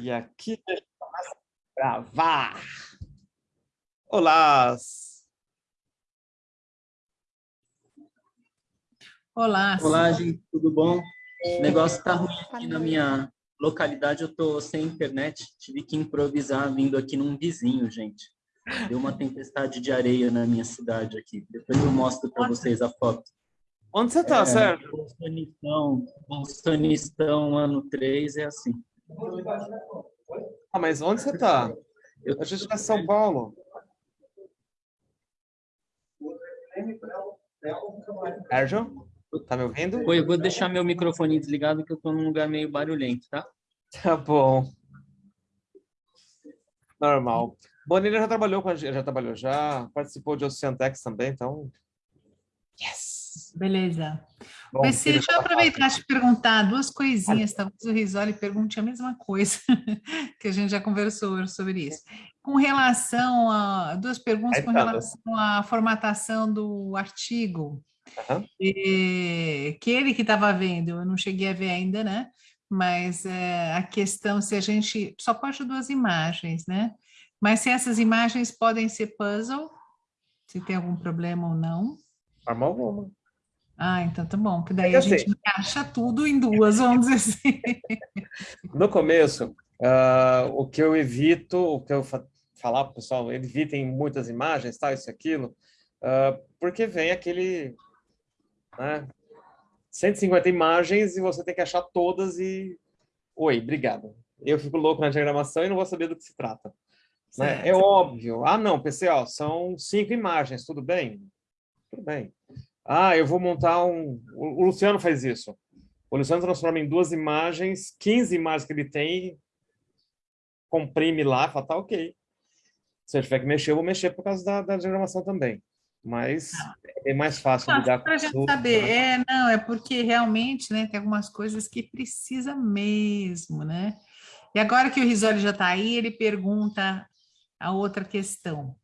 E aqui gravar. Olá! Olá. Olá, gente, tudo bom? O negócio está ruim aqui na minha localidade, eu estou sem internet, tive que improvisar vindo aqui num vizinho, gente. Deu uma tempestade de areia na minha cidade aqui. Depois eu mostro para vocês a foto. Onde você está, é, Sérgio? Bolsonistão, Bolsonistão, ano 3, é assim. Ah, mas onde você está? A gente está em São Paulo. Sérgio? Tá me ouvindo? Oi, eu vou deixar meu microfone desligado que eu estou num lugar meio barulhento, tá? Tá bom. Normal. Bonilha já trabalhou com a gente, já trabalhou, já participou de Oceantex também, então... Yes! Beleza. Bom, PC, deixa eu aproveitar e te perguntar duas coisinhas, talvez o Risoli pergunte a mesma coisa, que a gente já conversou sobre isso. Com relação a... Duas perguntas com relação à formatação do artigo, uhum. e, que ele que estava vendo, eu não cheguei a ver ainda, né? Mas é, a questão se a gente... Só pode duas imagens, né? Mas se essas imagens podem ser puzzle, se tem algum problema ou não. Forma alguma. Ah, então tá bom, que daí é a gente assim, encaixa tudo em duas, vamos dizer assim. No começo, uh, o que eu evito, o que eu falar para o pessoal, evitem muitas imagens, tal, isso aquilo, uh, porque vem aquele... Né, 150 imagens e você tem que achar todas e... Oi, obrigado. Eu fico louco na diagramação e não vou saber do que se trata. Né? É óbvio. Ah, não, PC, ó, são cinco imagens, tudo bem? Tudo bem. Ah, eu vou montar um... O Luciano faz isso. O Luciano transforma em duas imagens, 15 imagens que ele tem, comprime lá, fala, tá ok. Se eu tiver que mexer, eu vou mexer por causa da, da diagramação também. Mas é mais fácil não, lidar com gente saber, né? é, não, é porque realmente, né, tem algumas coisas que precisa mesmo, né? E agora que o Risoli já está aí, ele pergunta a outra questão.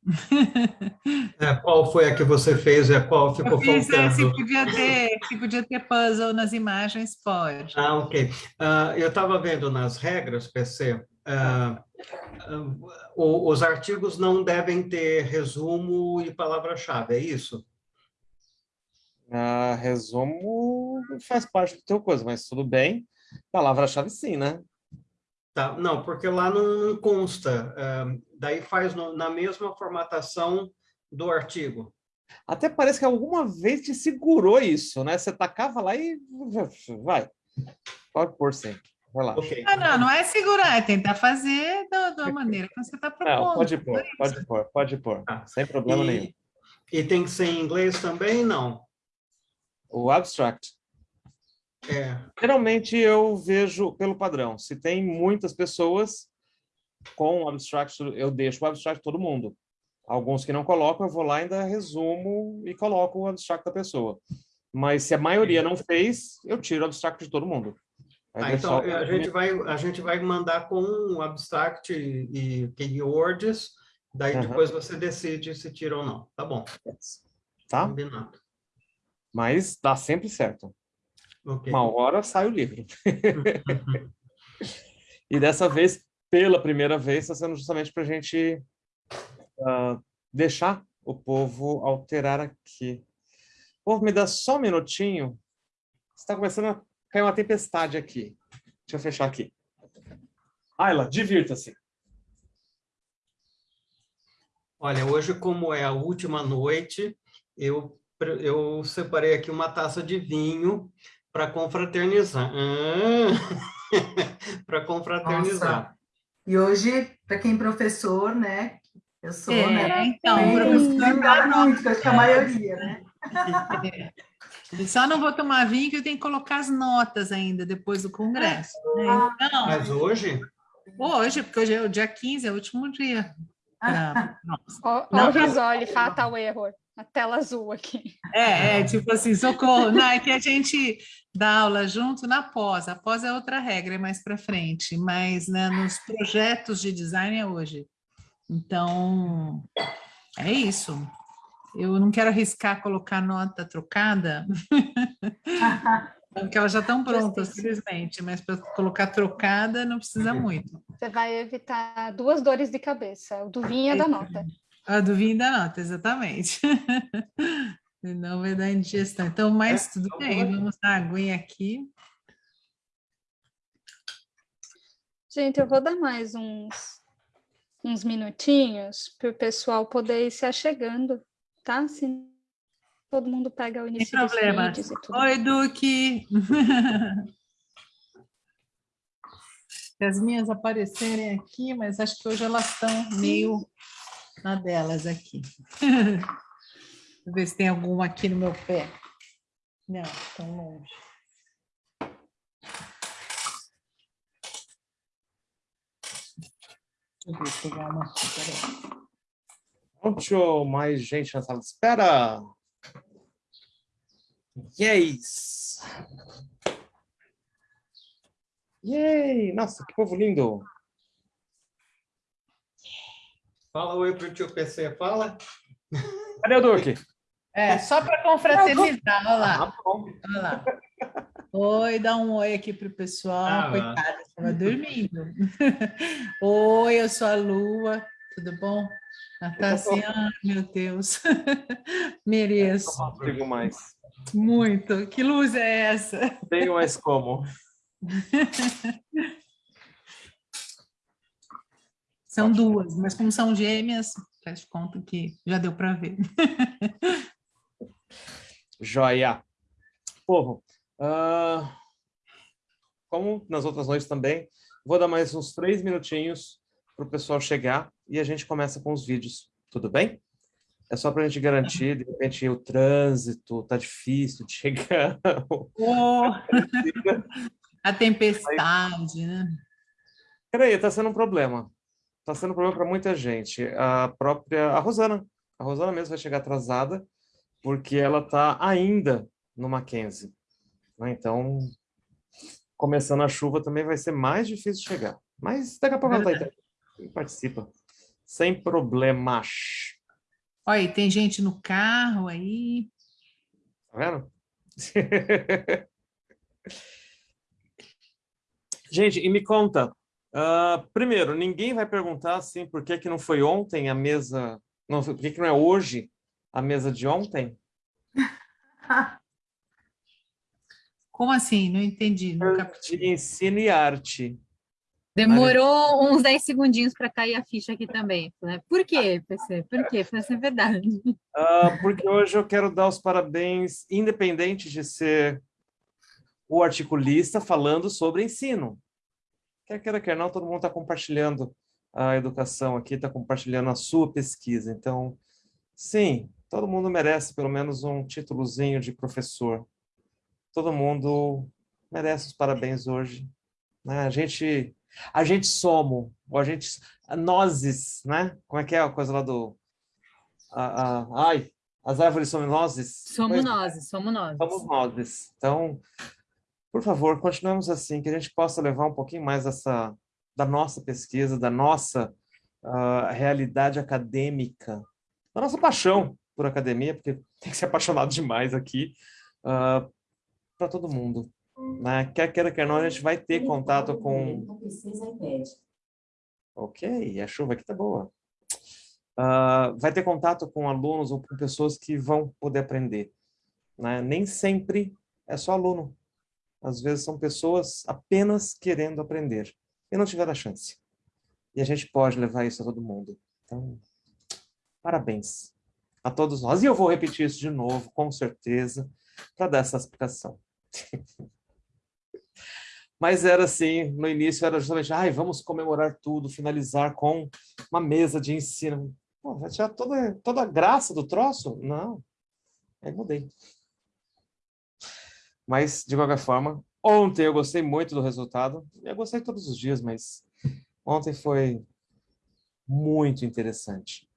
É, qual foi a que você fez e a qual ficou fiz, faltando? É, se, podia ter, se podia ter puzzle nas imagens, pode. Ah, ok. Uh, eu estava vendo nas regras, PC, uh, uh, os artigos não devem ter resumo e palavra-chave, é isso? resumo faz parte do teu coisa, mas tudo bem. Palavra-chave sim, né? Tá, não, porque lá não consta. Uh, daí faz no, na mesma formatação do artigo. Até parece que alguma vez te segurou isso, né? Você tacava lá e vai. Pode pôr sim. Vai lá. Okay. Ah, não, não é segurar, é tentar fazer da, da maneira que você está propondo. Não, pode pôr, pode pôr, pode pôr. Ah, sem problema e, nenhum. E tem que ser em inglês também? Não. O abstract. É. Geralmente eu vejo pelo padrão. Se tem muitas pessoas com o abstract, eu deixo o abstract todo mundo. Alguns que não colocam, eu vou lá ainda resumo e coloco o abstract da pessoa. Mas se a maioria não fez, eu tiro o abstract de todo mundo. Ah, então, a gente, vai, a gente vai mandar com o abstract e, e keywords, daí uhum. depois você decide se tira ou não. Tá bom. Tá? Combinado. Mas dá sempre certo. Okay. Uma hora sai o livro. e dessa vez, pela primeira vez, está sendo justamente para a gente uh, deixar o povo alterar aqui. Povo, me dá só um minutinho. Está começando a cair uma tempestade aqui. Deixa eu fechar aqui. Ayla, divirta-se. Olha, hoje, como é a última noite, eu, eu separei aqui uma taça de vinho para confraternizar. Ah, para confraternizar. Nossa. E hoje, para quem é professor, né? Eu sou, é, né? Então, Bem, professor muito, acho que a maioria, né? É. Só não vou tomar vinho que eu tenho que colocar as notas ainda depois do congresso. Né? Então, Mas hoje? Hoje, porque hoje é o dia 15, é o último dia. Pra... Ó, o Risoli, fatal error a tela azul aqui. É, é tipo assim, socorro. Não, é que a gente dá aula junto na pós. A pós é outra regra, é mais para frente. Mas né, nos projetos de design é hoje. Então, é isso. Eu não quero arriscar colocar nota trocada. Porque elas já estão prontas, felizmente, mas para colocar trocada não precisa muito. Você vai evitar duas dores de cabeça, o do vinho e da nota. A do vinho da nota, exatamente. Não vai dar indigestão. Então, mas tudo bem, vamos dar aguinha aqui. Gente, eu vou dar mais uns, uns minutinhos para o pessoal poder ir se achegando, tá? Se todo mundo pega o início Sem problema. dos vídeos e tudo. Oi, Duque! As minhas aparecerem aqui, mas acho que hoje elas estão meio na delas aqui. Vou ver se tem alguma aqui no meu pé. Não, estão longe. Deixa eu pegar uma aqui, peraí. Muito mais gente na sala de espera. Yes! Yay! Nossa, que povo lindo! Fala oi pro tio PC, fala. Cadê o Duque? É, só para confraternizar, olha lá. Ah, bom. Olha lá. Oi, dá um oi aqui para o pessoal. Ah, Coitada, estava dormindo. oi, eu sou a Lua, tudo bom? Natácia, ai, meu Deus. Mereço. Não consigo mais. Muito. Que luz é essa? Tenho mais como. São duas, mas como são gêmeas, faz conta que já deu para ver. Joia. Povo, ah, como nas outras noites também, vou dar mais uns três minutinhos para o pessoal chegar e a gente começa com os vídeos, tudo bem? É só para a gente garantir, de repente o trânsito tá difícil de chegar. Oh, a tempestade, né? Peraí, tá sendo um problema. Tá sendo um problema para muita gente. A própria, a Rosana, a Rosana mesmo vai chegar atrasada, porque ela tá ainda no Mackenzie. né? Então, começando a chuva também vai ser mais difícil chegar. Mas daqui a pouco ela tá aí participa. Sem problemas. Olha, tem gente no carro aí. Tá vendo? Gente, e me conta, ah, primeiro, ninguém vai perguntar assim, por que que não foi ontem a mesa, não, por que que não é hoje a mesa de ontem? Como assim? Não entendi. De ensino e arte. Demorou uns 10 segundinhos para cair a ficha aqui também. né? Por quê, PC? Por quê? Pra ser verdade. Ah, porque hoje eu quero dar os parabéns, independente de ser o articulista falando sobre ensino. Quer queira, quer não, todo mundo está compartilhando a educação aqui, está compartilhando a sua pesquisa. Então, sim, todo mundo merece pelo menos um títulozinho de professor. Todo mundo merece os parabéns hoje. né? A gente, a gente somos, ou a gente, nozes, né? Como é que é a coisa lá do... a- a- ai, as árvores são nozes? Somos Pois- nós, somos nós. Somos nós. Então, por favor, continuemos assim, que a gente possa levar um pouquinho mais dessa, da nossa pesquisa, da nossa ah, realidade acadêmica, da nossa paixão por academia, porque tem que ser apaixonado demais aqui, para todo mundo. Né? Quer queira, quer não, a gente vai ter contato com... Ok, a chuva aqui tá boa. Ah, vai ter contato com alunos ou com pessoas que vão poder aprender. né? Nem sempre é só aluno. Às vezes são pessoas apenas querendo aprender e não tiveram a chance. E a gente pode levar isso a todo mundo. Então, parabéns a todos nós. E eu vou repetir isso de novo, com certeza, para dar essa explicação. Mas era assim, no início era justamente, ai, vamos comemorar tudo, finalizar com uma mesa de ensino. Pô, vai tirar toda, toda a graça do troço? Não. Aí mudei. Mas, de qualquer forma, ontem eu gostei muito do resultado. Eu gostei todos os dias, mas ontem foi muito interessante.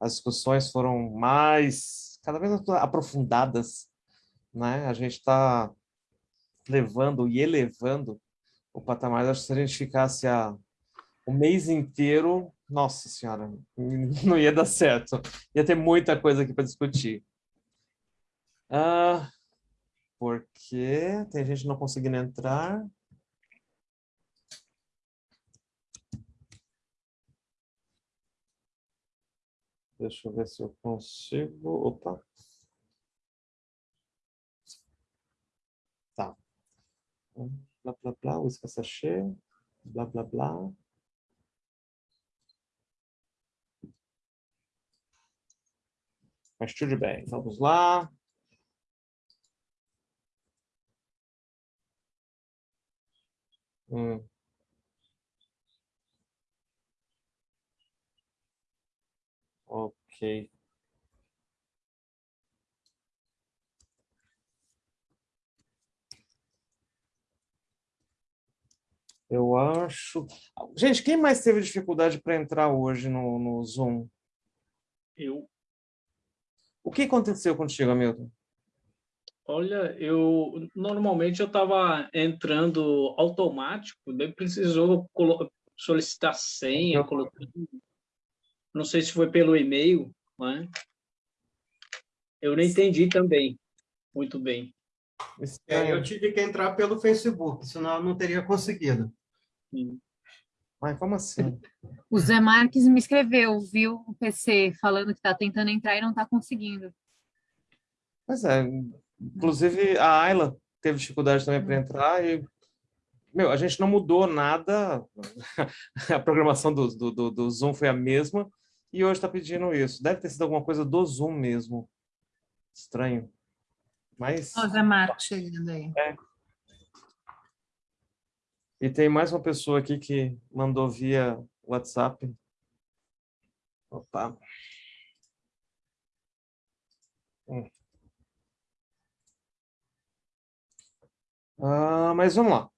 As discussões foram mais, cada vez aprofundadas, né? A gente está levando e elevando o patamar. Acho que se a gente ficasse a, o mês inteiro, nossa senhora, não ia dar certo. Ia ter muita coisa aqui para discutir. Ah, porque tem gente não conseguindo entrar. Deixa eu ver se eu consigo. Opa. Tá. Blá, blá, blá, uísque sachê. Blá, blá, blá. Mas tudo bem, vamos lá. Hum. Ok. Eu acho... Gente, quem mais teve dificuldade para entrar hoje no, no Zoom? Eu. O que aconteceu contigo, Hamilton? Olha, eu normalmente eu estava entrando automático, daí precisou solicitar senha, colocando, não sei se foi pelo e-mail, né? Eu não entendi também muito bem. É, eu tive que entrar pelo Facebook, senão eu não teria conseguido. Sim. Mas como assim? O Zé Marques me escreveu, viu o PC falando que está tentando entrar e não está conseguindo. Pois é, inclusive a Ayla teve dificuldade também para entrar e meu, a gente não mudou nada, a programação do, do, do Zoom foi a mesma e hoje está pedindo isso. Deve ter sido alguma coisa do Zoom mesmo. Estranho. Mas... Ó, Zé Marcos chegando aí. É. E tem mais uma pessoa aqui que mandou via WhatsApp. Opa. Hum. Ah, mas vamos lá.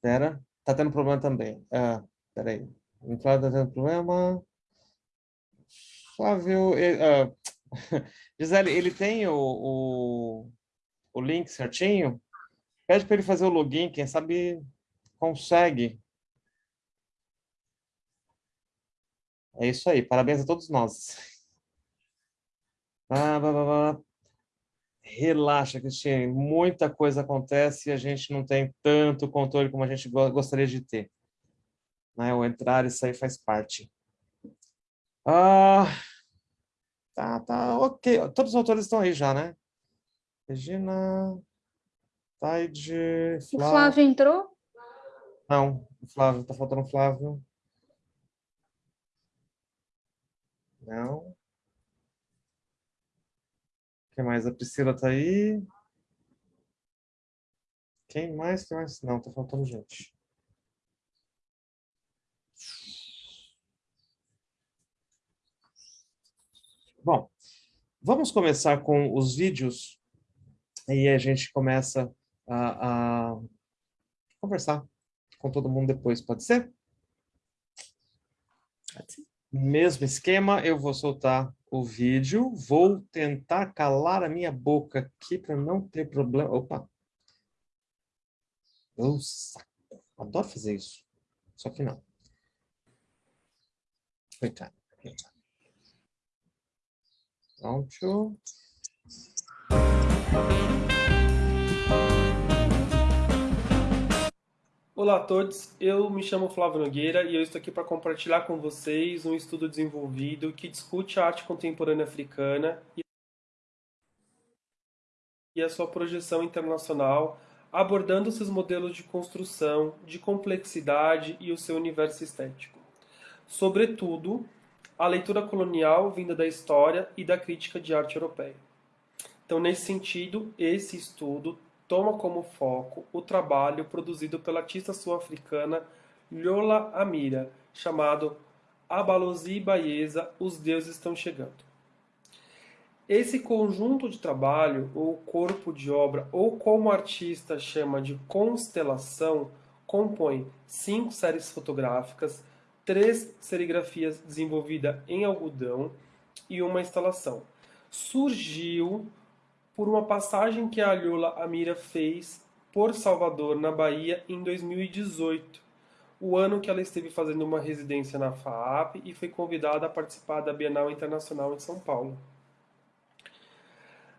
Pera, tá tendo problema também. Ah, pera aí. O Flávio tá tendo problema. Flávio... Uh, Gisele, ele tem o, o, o link certinho? Pede para ele fazer o login, quem sabe consegue. É isso aí, parabéns a todos nós. Ah, blá, blá, blá. Relaxa, Cristina, muita coisa acontece e a gente não tem tanto controle como a gente gostaria de ter. Né? O entrar e sair faz parte. Ah, tá, tá, ok. Todos os autores estão aí já, né? Regina, Taide, Flávio. O Flávio entrou? Não, o Flávio, tá faltando o Flávio. Não. Quem mais? A Priscila tá aí. Quem mais? Quem mais? Não, tá faltando gente. Bom, vamos começar com os vídeos e a gente começa a, a conversar com todo mundo depois, pode ser? Pode ser. Mesmo esquema, eu vou soltar o vídeo, vou tentar calar a minha boca aqui para não ter problema. Opa! Eu saco. Adoro fazer isso. Só que não. Coitado. Pronto. Olá a todos, eu me chamo Flávio Nogueira e eu estou aqui para compartilhar com vocês um estudo desenvolvido que discute a arte contemporânea africana e a sua projeção internacional, abordando seus modelos de construção, de complexidade e o seu universo estético. Sobretudo, a leitura colonial vinda da história e da crítica de arte europeia. Então, nesse sentido, esse estudo toma como foco o trabalho produzido pela artista sul-africana Lola Amira, chamado Abalozi Baeza, Os Deuses Estão Chegando. Esse conjunto de trabalho, ou corpo de obra, ou como o artista chama de constelação, compõe cinco séries fotográficas, três serigrafias desenvolvidas em algodão e uma instalação. Surgiu por uma passagem que a Alhola Amira fez por Salvador, na Bahia, em 2018, o ano que ela esteve fazendo uma residência na FAAP e foi convidada a participar da Bienal Internacional em São Paulo.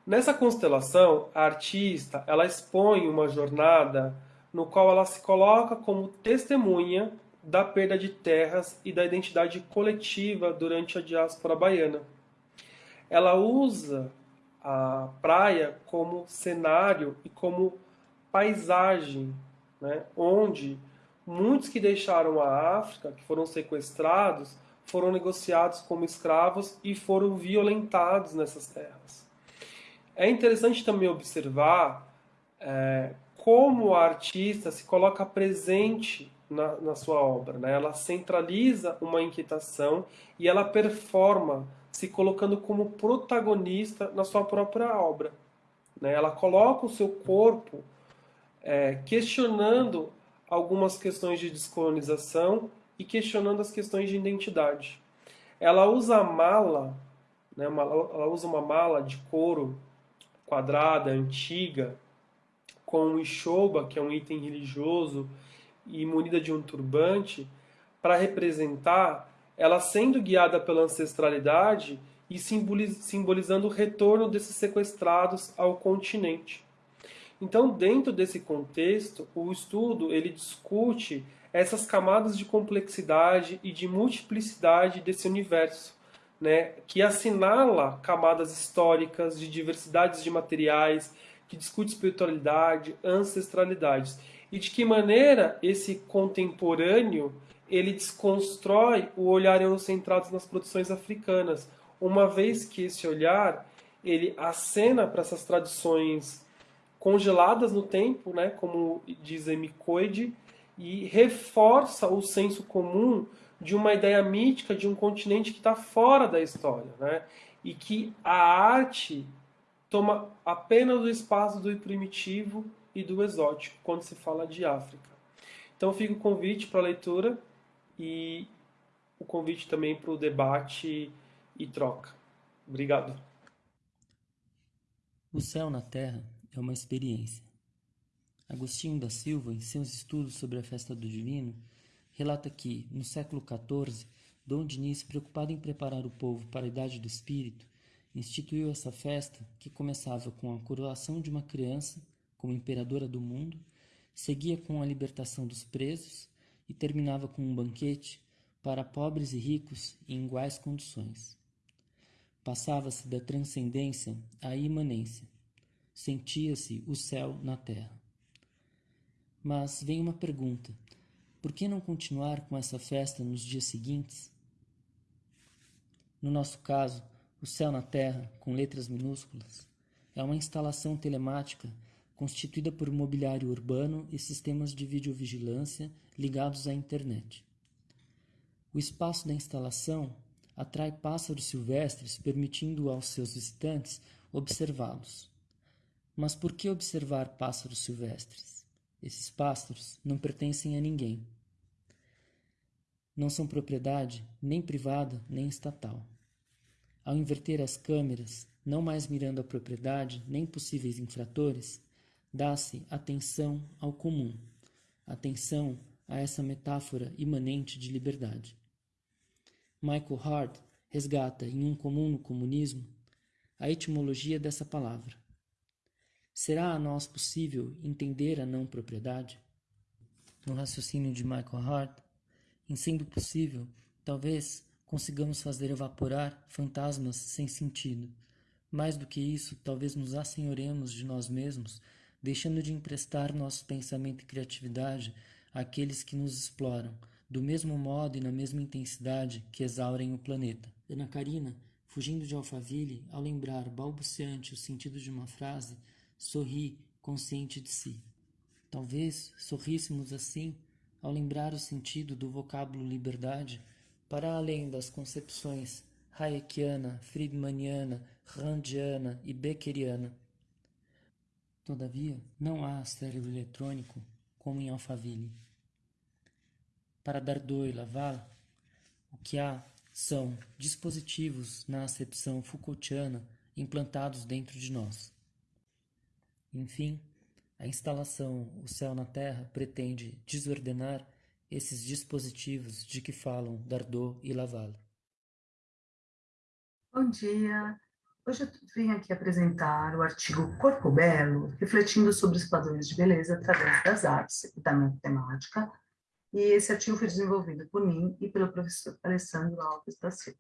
Nessa constelação, a artista ela expõe uma jornada no qual ela se coloca como testemunha da perda de terras e da identidade coletiva durante a diáspora baiana. Ela usa a praia como cenário e como paisagem, né, onde muitos que deixaram a África, que foram sequestrados, foram negociados como escravos e foram violentados nessas terras. É interessante também observar é, como a artista se coloca presente na, na sua obra. Né? Ela centraliza uma inquietação e ela performa se colocando como protagonista na sua própria obra. Né? Ela coloca o seu corpo é, questionando algumas questões de descolonização e questionando as questões de identidade. Ela usa a mala, né, uma, ela usa uma mala de couro quadrada, antiga, com um ishoba, que é um item religioso, e munida de um turbante, para representar ela sendo guiada pela ancestralidade e simbolizando o retorno desses sequestrados ao continente. Então, dentro desse contexto, o estudo ele discute essas camadas de complexidade e de multiplicidade desse universo, né, que assinala camadas históricas de diversidades de materiais, que discute espiritualidade, ancestralidades e de que maneira esse contemporâneo ele desconstrói o olhar eurocentrado nas produções africanas, uma vez que esse olhar ele acena para essas tradições congeladas no tempo, né, como diz Amy Coide, e reforça o senso comum de uma ideia mítica de um continente que está fora da história, né, e que a arte toma apenas o espaço do primitivo e do exótico quando se fala de África. Então fica o convite para a leitura e o convite também para o debate e troca. Obrigado. O céu na terra é uma experiência. Agostinho da Silva, em seus estudos sobre a festa do divino, relata que, no século XIV, Dom Dinis, preocupado em preparar o povo para a idade do espírito, instituiu essa festa que começava com a coroação de uma criança como imperadora do mundo, seguia com a libertação dos presos e terminava com um banquete para pobres e ricos em iguais condições. Passava-se da transcendência à imanência. Sentia-se o céu na terra. Mas vem uma pergunta: por que não continuar com essa festa nos dias seguintes? No nosso caso, o céu na terra, com letras minúsculas, é uma instalação telemática constituída por mobiliário urbano e sistemas de videovigilância ligados à internet. O espaço da instalação atrai pássaros silvestres, permitindo aos seus visitantes observá-los. Mas por que observar pássaros silvestres? Esses pássaros não pertencem a ninguém. Não são propriedade nem privada nem estatal. Ao inverter as câmeras, não mais mirando a propriedade nem possíveis infratores, dá-se atenção ao comum, atenção a essa metáfora imanente de liberdade. Michael Hart resgata em Um Comum no Comunismo a etimologia dessa palavra. Será a nós possível entender a não propriedade? No raciocínio de Michael Hart, em sendo possível, talvez consigamos fazer evaporar fantasmas sem sentido. Mais do que isso, talvez nos assenhoremos de nós mesmos deixando de emprestar nosso pensamento e criatividade àqueles que nos exploram, do mesmo modo e na mesma intensidade que exaurem o planeta. Ana Karina, fugindo de Alphaville, ao lembrar balbuciante o sentido de uma frase, sorri, consciente de si. Talvez sorríssemos assim ao lembrar o sentido do vocábulo liberdade para além das concepções hayekiana, friedmaniana, randiana e beckeriana Todavia, não há cérebro eletrônico como em Alphaville. Para Dardot e Laval, o que há são dispositivos na acepção Foucaultiana implantados dentro de nós. Enfim, a instalação O Céu na Terra pretende desordenar esses dispositivos de que falam Dardot e Laval. Bom dia. Hoje eu vim aqui apresentar o artigo Corpo Belo, refletindo sobre os padrões de beleza através das artes e da matemática, e esse artigo foi desenvolvido por mim e pelo professor Alessandro Alves da Silva.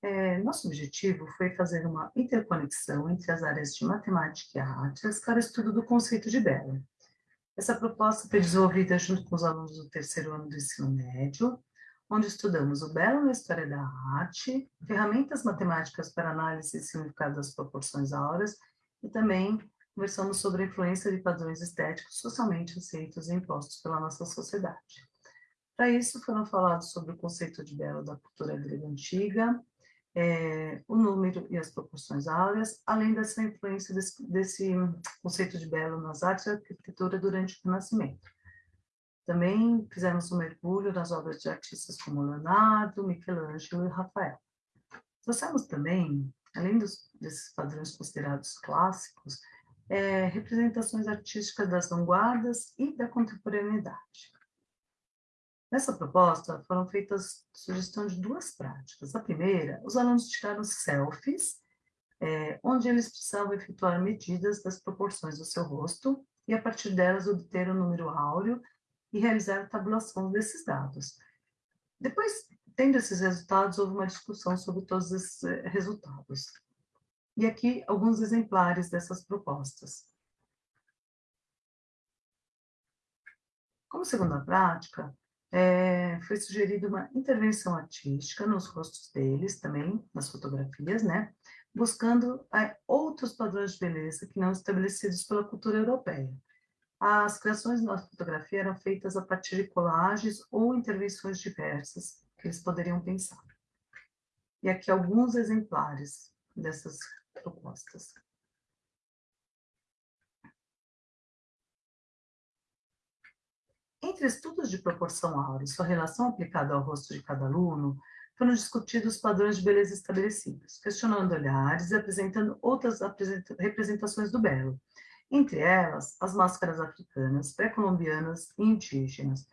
É, nosso objetivo foi fazer uma interconexão entre as áreas de matemática e artes para o estudo do conceito de belo. Essa proposta foi desenvolvida junto com os alunos do terceiro ano do ensino médio, onde estudamos o belo na história da arte, ferramentas matemáticas para análise e significado das proporções áureas, e também conversamos sobre a influência de padrões estéticos socialmente aceitos e impostos pela nossa sociedade. Para isso, foram falados sobre o conceito de belo da cultura grega antiga, é, o número e as proporções áureas, além dessa influência desse, desse conceito de belo nas artes e arquitetura durante o Renascimento. Também fizemos um mergulho nas obras de artistas como Leonardo, Michelangelo e Rafael. Trouxemos também, além dos, desses padrões considerados clássicos, é, representações artísticas das vanguardas e da contemporaneidade. Nessa proposta, foram feitas sugestões de duas práticas. A primeira, os alunos tiraram selfies, é, onde eles precisavam efetuar medidas das proporções do seu rosto e, a partir delas, obter o número áureo e realizar a tabulação desses dados. Depois, tendo esses resultados, houve uma discussão sobre todos esses eh, resultados. E aqui, alguns exemplares dessas propostas. Como segunda prática, é, foi sugerida uma intervenção artística nos rostos deles, também nas fotografias, né? Buscando é, outros padrões de beleza que não estabelecidos pela cultura europeia. As criações na fotografia eram feitas a partir de colagens ou intervenções diversas que eles poderiam pensar. E aqui alguns exemplares dessas propostas. Entre estudos de proporção áurea e sua relação aplicada ao rosto de cada aluno, foram discutidos padrões de beleza estabelecidos, questionando olhares e apresentando outras representações do belo, entre elas as máscaras africanas, pré-colombianas e indígenas.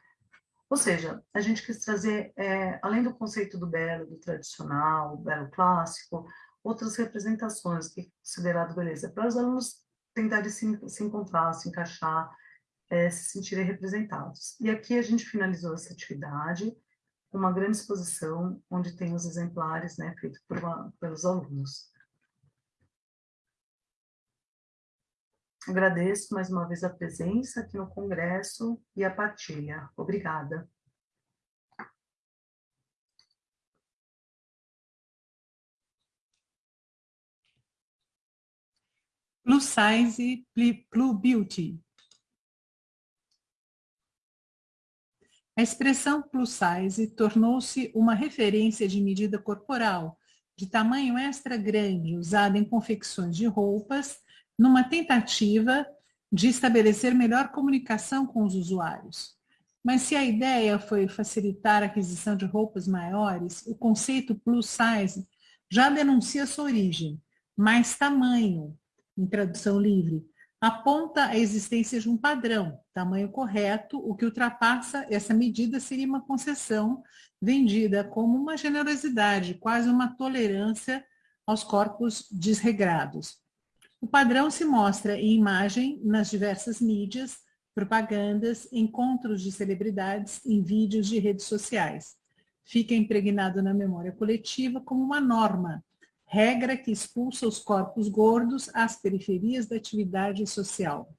Ou seja, a gente quis trazer, é, além do conceito do belo, do tradicional, o belo clássico, outras representações que considerado beleza, para os alunos tentarem se, se encontrar, se encaixar, é, se sentirem representados. E aqui a gente finalizou essa atividade uma grande exposição, onde tem os exemplares né, feitos pelos alunos. Agradeço mais uma vez a presença aqui no Congresso e a partilha. Obrigada. Plus Size Plus Beauty. A expressão plus size tornou-se uma referência de medida corporal, de tamanho extra grande, usada em confecções de roupas, numa tentativa de estabelecer melhor comunicação com os usuários. Mas se a ideia foi facilitar a aquisição de roupas maiores, o conceito plus size já denuncia sua origem, mais tamanho, em tradução livre, aponta a existência de um padrão, tamanho correto, o que ultrapassa essa medida seria uma concessão vendida como uma generosidade, quase uma tolerância aos corpos desregrados. O padrão se mostra em imagem nas diversas mídias, propagandas, encontros de celebridades em vídeos de redes sociais. Fica impregnado na memória coletiva como uma norma, regra que expulsa os corpos gordos às periferias da atividade social.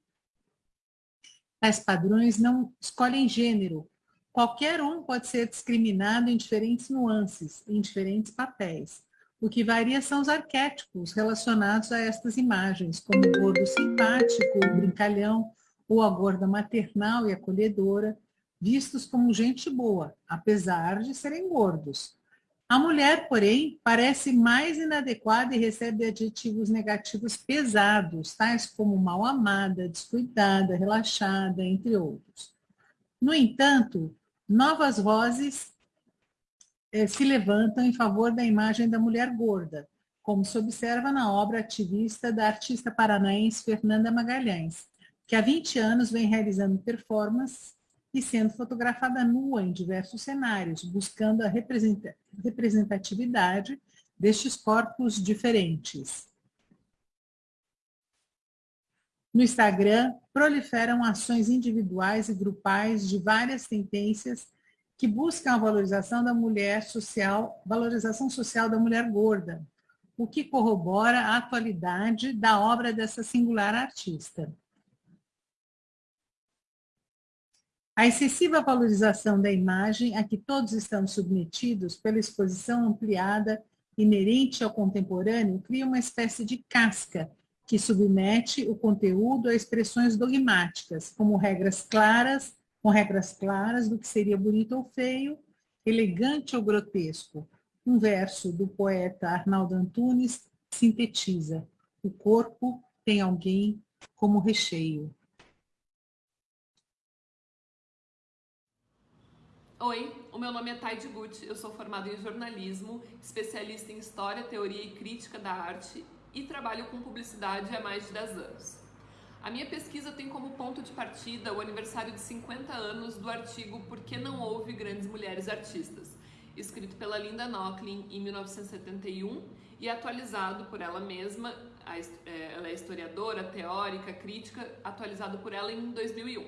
Tais padrões não escolhem gênero. Qualquer um pode ser discriminado em diferentes nuances, em diferentes papéis. O que varia são os arquétipos relacionados a estas imagens, como o gordo simpático, o brincalhão, ou a gorda maternal e acolhedora, vistos como gente boa, apesar de serem gordos. A mulher, porém, parece mais inadequada e recebe adjetivos negativos pesados, tais como mal amada, descuidada, relaxada, entre outros. No entanto, novas vozes se levantam em favor da imagem da mulher gorda, como se observa na obra ativista da artista paranaense Fernanda Magalhães, que há 20 anos vem realizando performances e sendo fotografada nua em diversos cenários, buscando a representatividade destes corpos diferentes. No Instagram, proliferam ações individuais e grupais de várias tendências que buscam a valorização da mulher social, valorização social da mulher gorda, o que corrobora a atualidade da obra dessa singular artista. A excessiva valorização da imagem a que todos estão submetidos pela exposição ampliada inerente ao contemporâneo cria uma espécie de casca que submete o conteúdo a expressões dogmáticas, como regras claras, com regras claras do que seria bonito ou feio, elegante ou grotesco. Um verso do poeta Arnaldo Antunes sintetiza: o corpo tem alguém como recheio. Oi, o meu nome é Taide Gucci, eu sou formada em jornalismo, especialista em história, teoria e crítica da arte e trabalho com publicidade há mais de 10 anos. A minha pesquisa tem como ponto de partida o aniversário de 50 anos do artigo Por que não houve grandes mulheres artistas, escrito pela Linda Nochlin em 1971 e atualizado por ela mesma, é, ela é historiadora, teórica, crítica, atualizado por ela em 2001.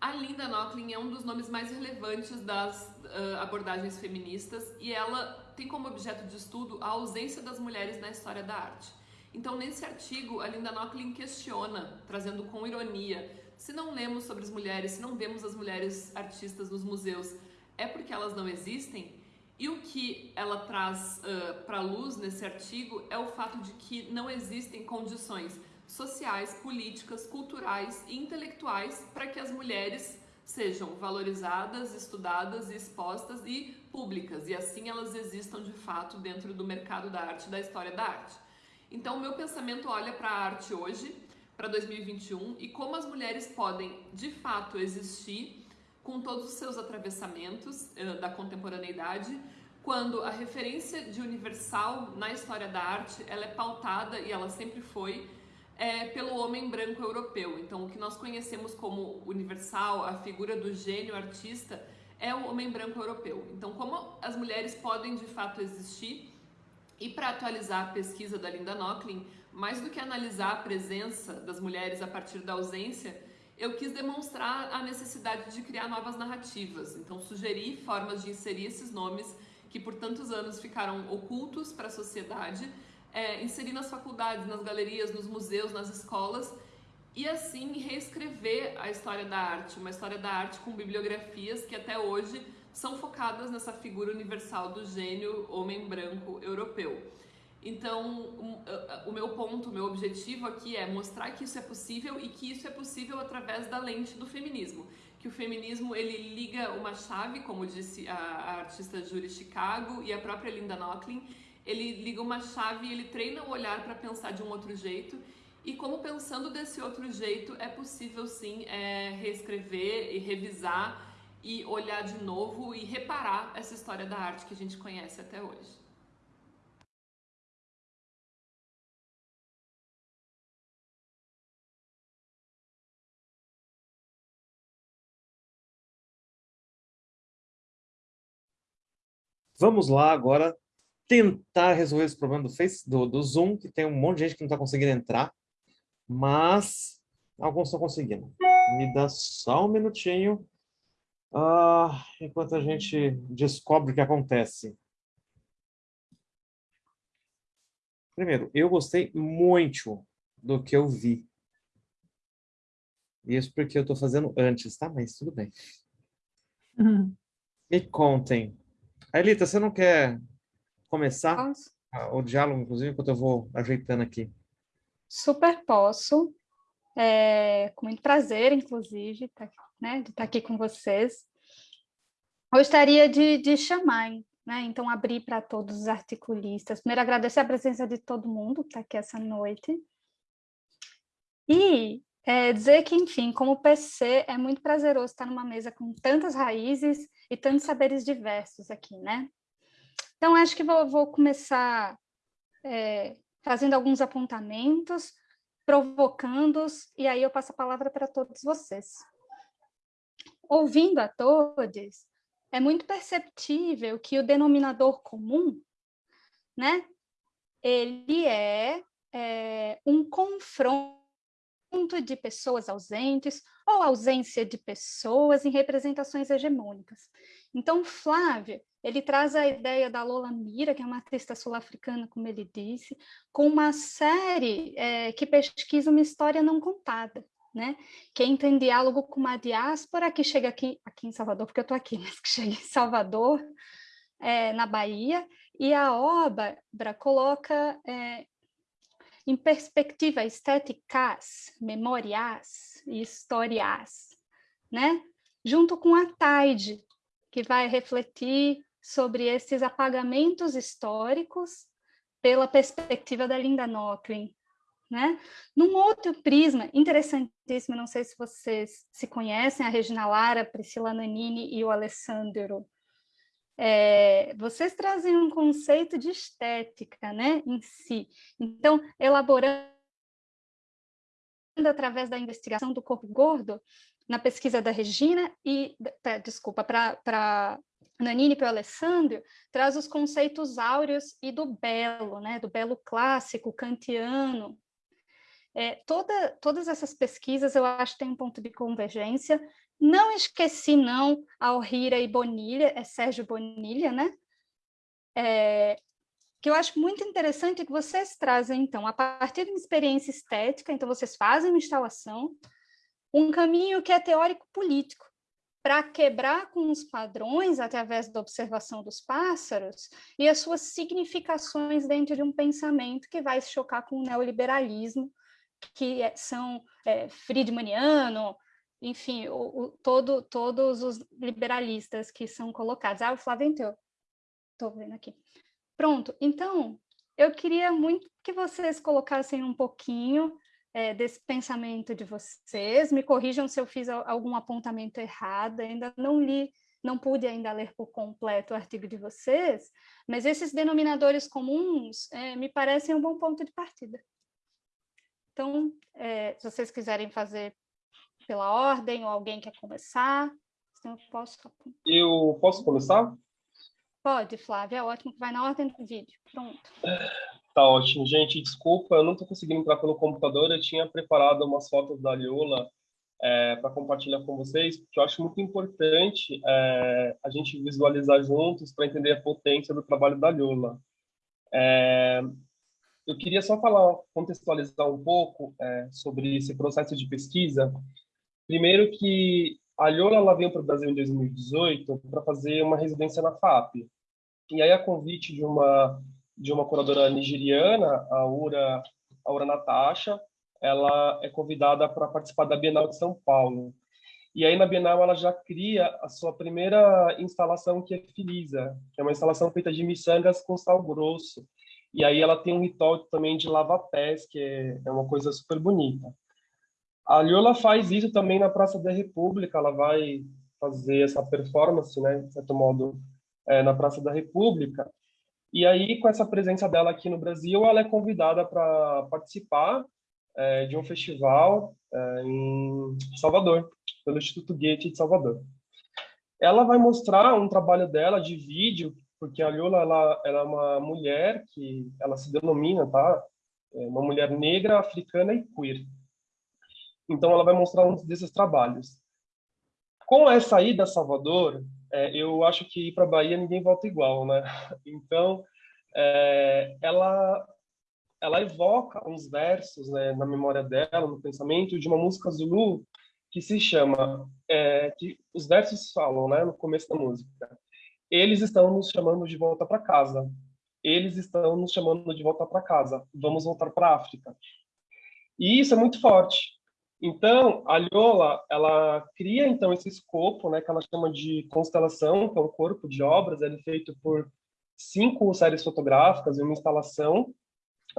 A Linda Nochlin é um dos nomes mais relevantes das uh, abordagens feministas e ela tem como objeto de estudo a ausência das mulheres na história da arte. Então, nesse artigo, a Linda Nochlin questiona, trazendo com ironia, se não lemos sobre as mulheres, se não vemos as mulheres artistas nos museus, é porque elas não existem? E o que ela traz uh, para luz nesse artigo é o fato de que não existem condições sociais, políticas, culturais e intelectuais para que as mulheres sejam valorizadas, estudadas, expostas e públicas, e assim elas existam de fato dentro do mercado da arte, da história da arte. Então, o meu pensamento olha para a arte hoje, para 2021, e como as mulheres podem de fato existir com todos os seus atravessamentos uh, da contemporaneidade, quando a referência de universal na história da arte ela é pautada e ela sempre foi é, pelo homem branco europeu. Então, o que nós conhecemos como universal, a figura do gênio artista, é o homem branco europeu. Então, como as mulheres podem de fato existir? E para atualizar a pesquisa da Linda Nochlin, mais do que analisar a presença das mulheres a partir da ausência, eu quis demonstrar a necessidade de criar novas narrativas. Então, sugeri formas de inserir esses nomes que por tantos anos ficaram ocultos para a sociedade é, inserir nas faculdades, nas galerias, nos museus, nas escolas e assim reescrever a história da arte, uma história da arte com bibliografias que até hoje são focadas nessa figura universal do gênio homem branco europeu. Então, o meu ponto, o meu objetivo aqui é mostrar que isso é possível e que isso é possível através da lente do feminismo. Que o feminismo, ele liga uma chave, como disse a, artista Julie Chicago e a própria Linda Nochlin, ele liga uma chave e ele treina o olhar para pensar de um outro jeito e como pensando desse outro jeito é possível sim é, reescrever e revisar e olhar de novo e reparar essa história da arte que a gente conhece até hoje. Vamos lá agora tentar resolver esse problema do, Face, do, do Zoom, que tem um monte de gente que não está conseguindo entrar, mas alguns estão conseguindo. Me dá só um minutinho, uh, enquanto a gente descobre o que acontece. Primeiro, eu gostei muito do que eu vi. Isso porque eu estou fazendo antes, tá? Mas tudo bem. Uhum. Me contem. Aelita, você não quer começar posso? o diálogo, inclusive, enquanto eu vou ajeitando aqui. Super posso. É, com muito prazer, inclusive, tá, né, de estar aqui com vocês. Gostaria de, de chamar, né, então, abrir para todos os articulistas. Primeiro, agradecer a presença de todo mundo que está aqui essa noite. E é, dizer que, enfim, como PC, é muito prazeroso estar numa mesa com tantas raízes e tantos saberes diversos aqui, né? Então, acho que vou, vou começar é, fazendo alguns apontamentos, provocando-os, e aí eu passo a palavra para todos vocês. Ouvindo a todos, é muito perceptível que o denominador comum né? Ele é, é um confronto de pessoas ausentes ou ausência de pessoas em representações hegemônicas. Então, Flávio, ele traz a ideia da Lola Mira, que é uma artista sul-africana, como ele disse, com uma série é, que pesquisa uma história não contada, né? que entra em diálogo com uma diáspora que chega aqui, aqui em Salvador, porque eu estou aqui, mas que chega em Salvador, é, na Bahia, e a obra coloca é, em perspectiva estéticas, memoriais e histórias, né? junto com a Taide, que vai refletir sobre esses apagamentos históricos pela perspectiva da Linda Nochlin. Né? Num outro prisma, interessantíssimo, não sei se vocês se conhecem, a Regina Lara, Priscila Nanini e o Alessandro, é, vocês trazem um conceito de estética né, em si. Então, elaborando através da investigação do corpo gordo, na pesquisa da Regina e, desculpa, para Nanini e para o Alessandro, traz os conceitos áureos e do belo, né, do belo clássico, kantiano. É, toda, todas essas pesquisas eu acho que tem um ponto de convergência. Não esqueci, não, Alrira e Bonilha, é Sérgio Bonilha, né? É, que eu acho muito interessante que vocês trazem, então, a partir de uma experiência estética, então vocês fazem uma instalação, um caminho que é teórico-político, para quebrar com os padrões através da observação dos pássaros e as suas significações dentro de um pensamento que vai se chocar com o neoliberalismo, que é, são é, friedmaniano, enfim, o, o, todo, todos os liberalistas que são colocados. Ah, o Flávio entrou. Estou vendo aqui. Pronto, então, eu queria muito que vocês colocassem um pouquinho é, desse pensamento de vocês. Me corrijam se eu fiz algum apontamento errado, ainda não li, não pude ainda ler por completo o artigo de vocês, mas esses denominadores comuns é, me parecem um bom ponto de partida. Então, é, se vocês quiserem fazer pela ordem, ou alguém quer começar, eu posso... Eu posso começar? Pode, Flávia, é ótimo que vai na ordem do vídeo. Pronto. Tá ótimo, gente. Desculpa, eu não estou conseguindo entrar pelo computador. Eu tinha preparado umas fotos da Liola é, para compartilhar com vocês, porque eu acho muito importante é, a gente visualizar juntos para entender a potência do trabalho da Liola. É, eu queria só falar, contextualizar um pouco é, sobre esse processo de pesquisa. Primeiro que a Liola ela veio para o Brasil em 2018 para fazer uma residência na FAP. E aí, a convite de uma de uma curadora nigeriana, a Ura, a Ura Natasha, ela é convidada para participar da Bienal de São Paulo. E aí na Bienal ela já cria a sua primeira instalação que é Filisa, que é uma instalação feita de miçangas com sal grosso. E aí ela tem um ritual também de lava-pés, que é, é uma coisa super bonita. A Liola faz isso também na Praça da República, ela vai fazer essa performance, né, de certo modo, é, na Praça da República. E aí, com essa presença dela aqui no Brasil, ela é convidada para participar é, de um festival é, em Salvador, pelo Instituto Goethe de Salvador. Ela vai mostrar um trabalho dela de vídeo, porque a Liola ela, ela é uma mulher que ela se denomina, tá? É uma mulher negra, africana e queer. Então, ela vai mostrar um desses trabalhos. Com essa ida a Salvador, é, eu acho que ir para Bahia ninguém volta igual, né? Então, é, ela ela evoca uns versos né, na memória dela, no pensamento, de uma música zulu que se chama, é, que os versos falam, né, no começo da música, eles estão nos chamando de volta para casa, eles estão nos chamando de volta para casa, vamos voltar para a África. E isso é muito forte, então, a Liola, ela cria então esse escopo, né, que ela chama de constelação, que é um corpo de obras, ele é feito por cinco séries fotográficas e uma instalação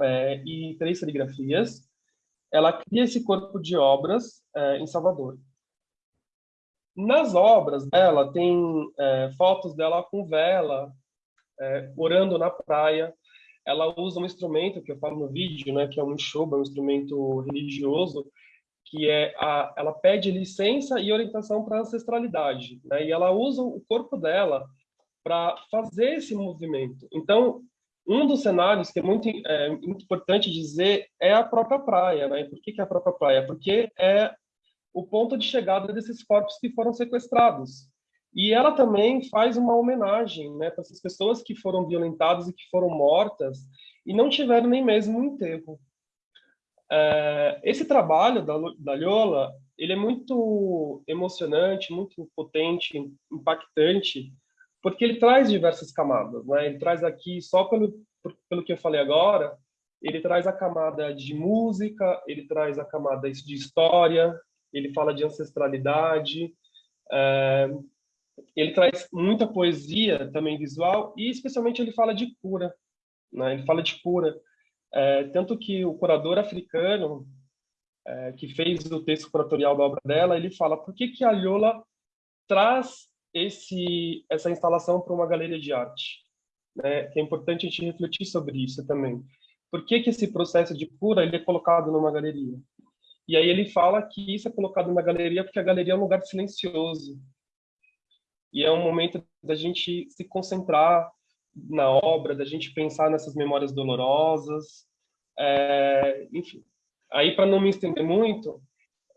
é, e três serigrafias. Ela cria esse corpo de obras é, em Salvador. Nas obras dela tem é, fotos dela com vela, é, orando na praia. Ela usa um instrumento que eu falo no vídeo, né, que é um shoba, um instrumento religioso, que é a, ela pede licença e orientação para ancestralidade, né? E ela usa o corpo dela para fazer esse movimento. Então, Um dos cenários que é muito, é, importante dizer é a própria praia. Né? Por que, que é a própria praia? Porque é o ponto de chegada desses corpos que foram sequestrados. E ela também faz uma homenagem né, para essas pessoas que foram violentadas e que foram mortas e não tiveram nem mesmo um enterro. É, esse trabalho da, da Lola, ele é muito emocionante, muito potente, impactante, porque ele traz diversas camadas. Né? Ele traz aqui, só pelo, pelo que eu falei agora, ele traz a camada de música, ele traz a camada de história, ele fala de ancestralidade, é, ele traz muita poesia também visual e especialmente ele fala de cura, né? Ele fala de cura, é, tanto que o curador africano é, que fez o texto curatorial da obra dela, ele fala por que que a Lola traz esse essa instalação para uma galeria de arte, né? É importante a gente refletir sobre isso também. Por que que esse processo de cura ele é colocado numa galeria? E aí ele fala que isso é colocado na galeria porque a galeria é um lugar silencioso. E é um momento da gente se concentrar na obra, da gente pensar nessas memórias dolorosas. É, enfim, aí para não me estender muito,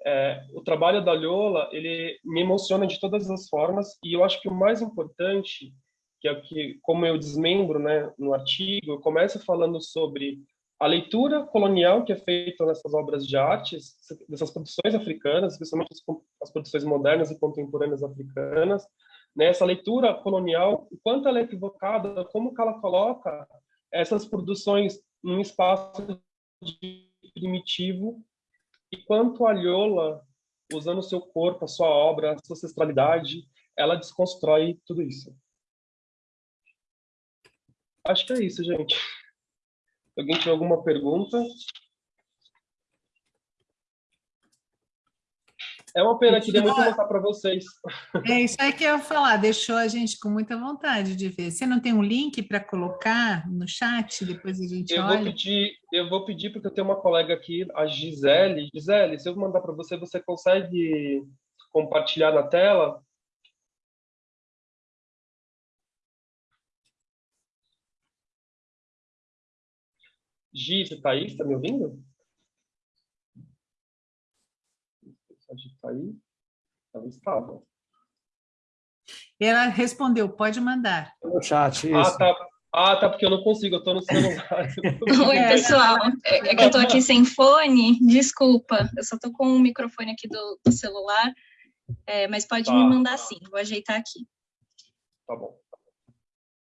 é, o trabalho da Lola, ele me emociona de todas as formas e eu acho que o mais importante, que é o que, como eu desmembro né, no artigo, eu começo falando sobre a leitura colonial que é feita nessas obras de artes, dessas produções africanas, especialmente as, produções modernas e contemporâneas africanas, né, essa leitura colonial, o quanto ela é equivocada, como que ela coloca essas produções num espaço primitivo e quanto a Lhola, usando seu corpo, a sua obra, a sua ancestralidade, ela desconstrói tudo isso. Acho que é isso, gente. Alguém tem alguma pergunta? É uma pena, queria muito mostrar para vocês. É isso aí que eu ia falar, deixou a gente com muita vontade de ver. Você não tem um link para colocar no chat, depois a gente eu olha? Vou pedir, eu vou pedir, porque eu tenho uma colega aqui, a Gisele. Gisele, se eu mandar para você, você consegue compartilhar na tela? Gi, você está aí? Está me ouvindo? Está aí? Ela estava. Ela respondeu, pode mandar. No chat, isso. Ah, tá. Ah, tá, porque eu não consigo, eu estou no celular. Oi, pessoal. É, é que eu estou aqui sem fone, desculpa. Eu só estou com o microfone aqui do, do celular, é, mas pode tá. me mandar sim, vou ajeitar aqui. Tá bom.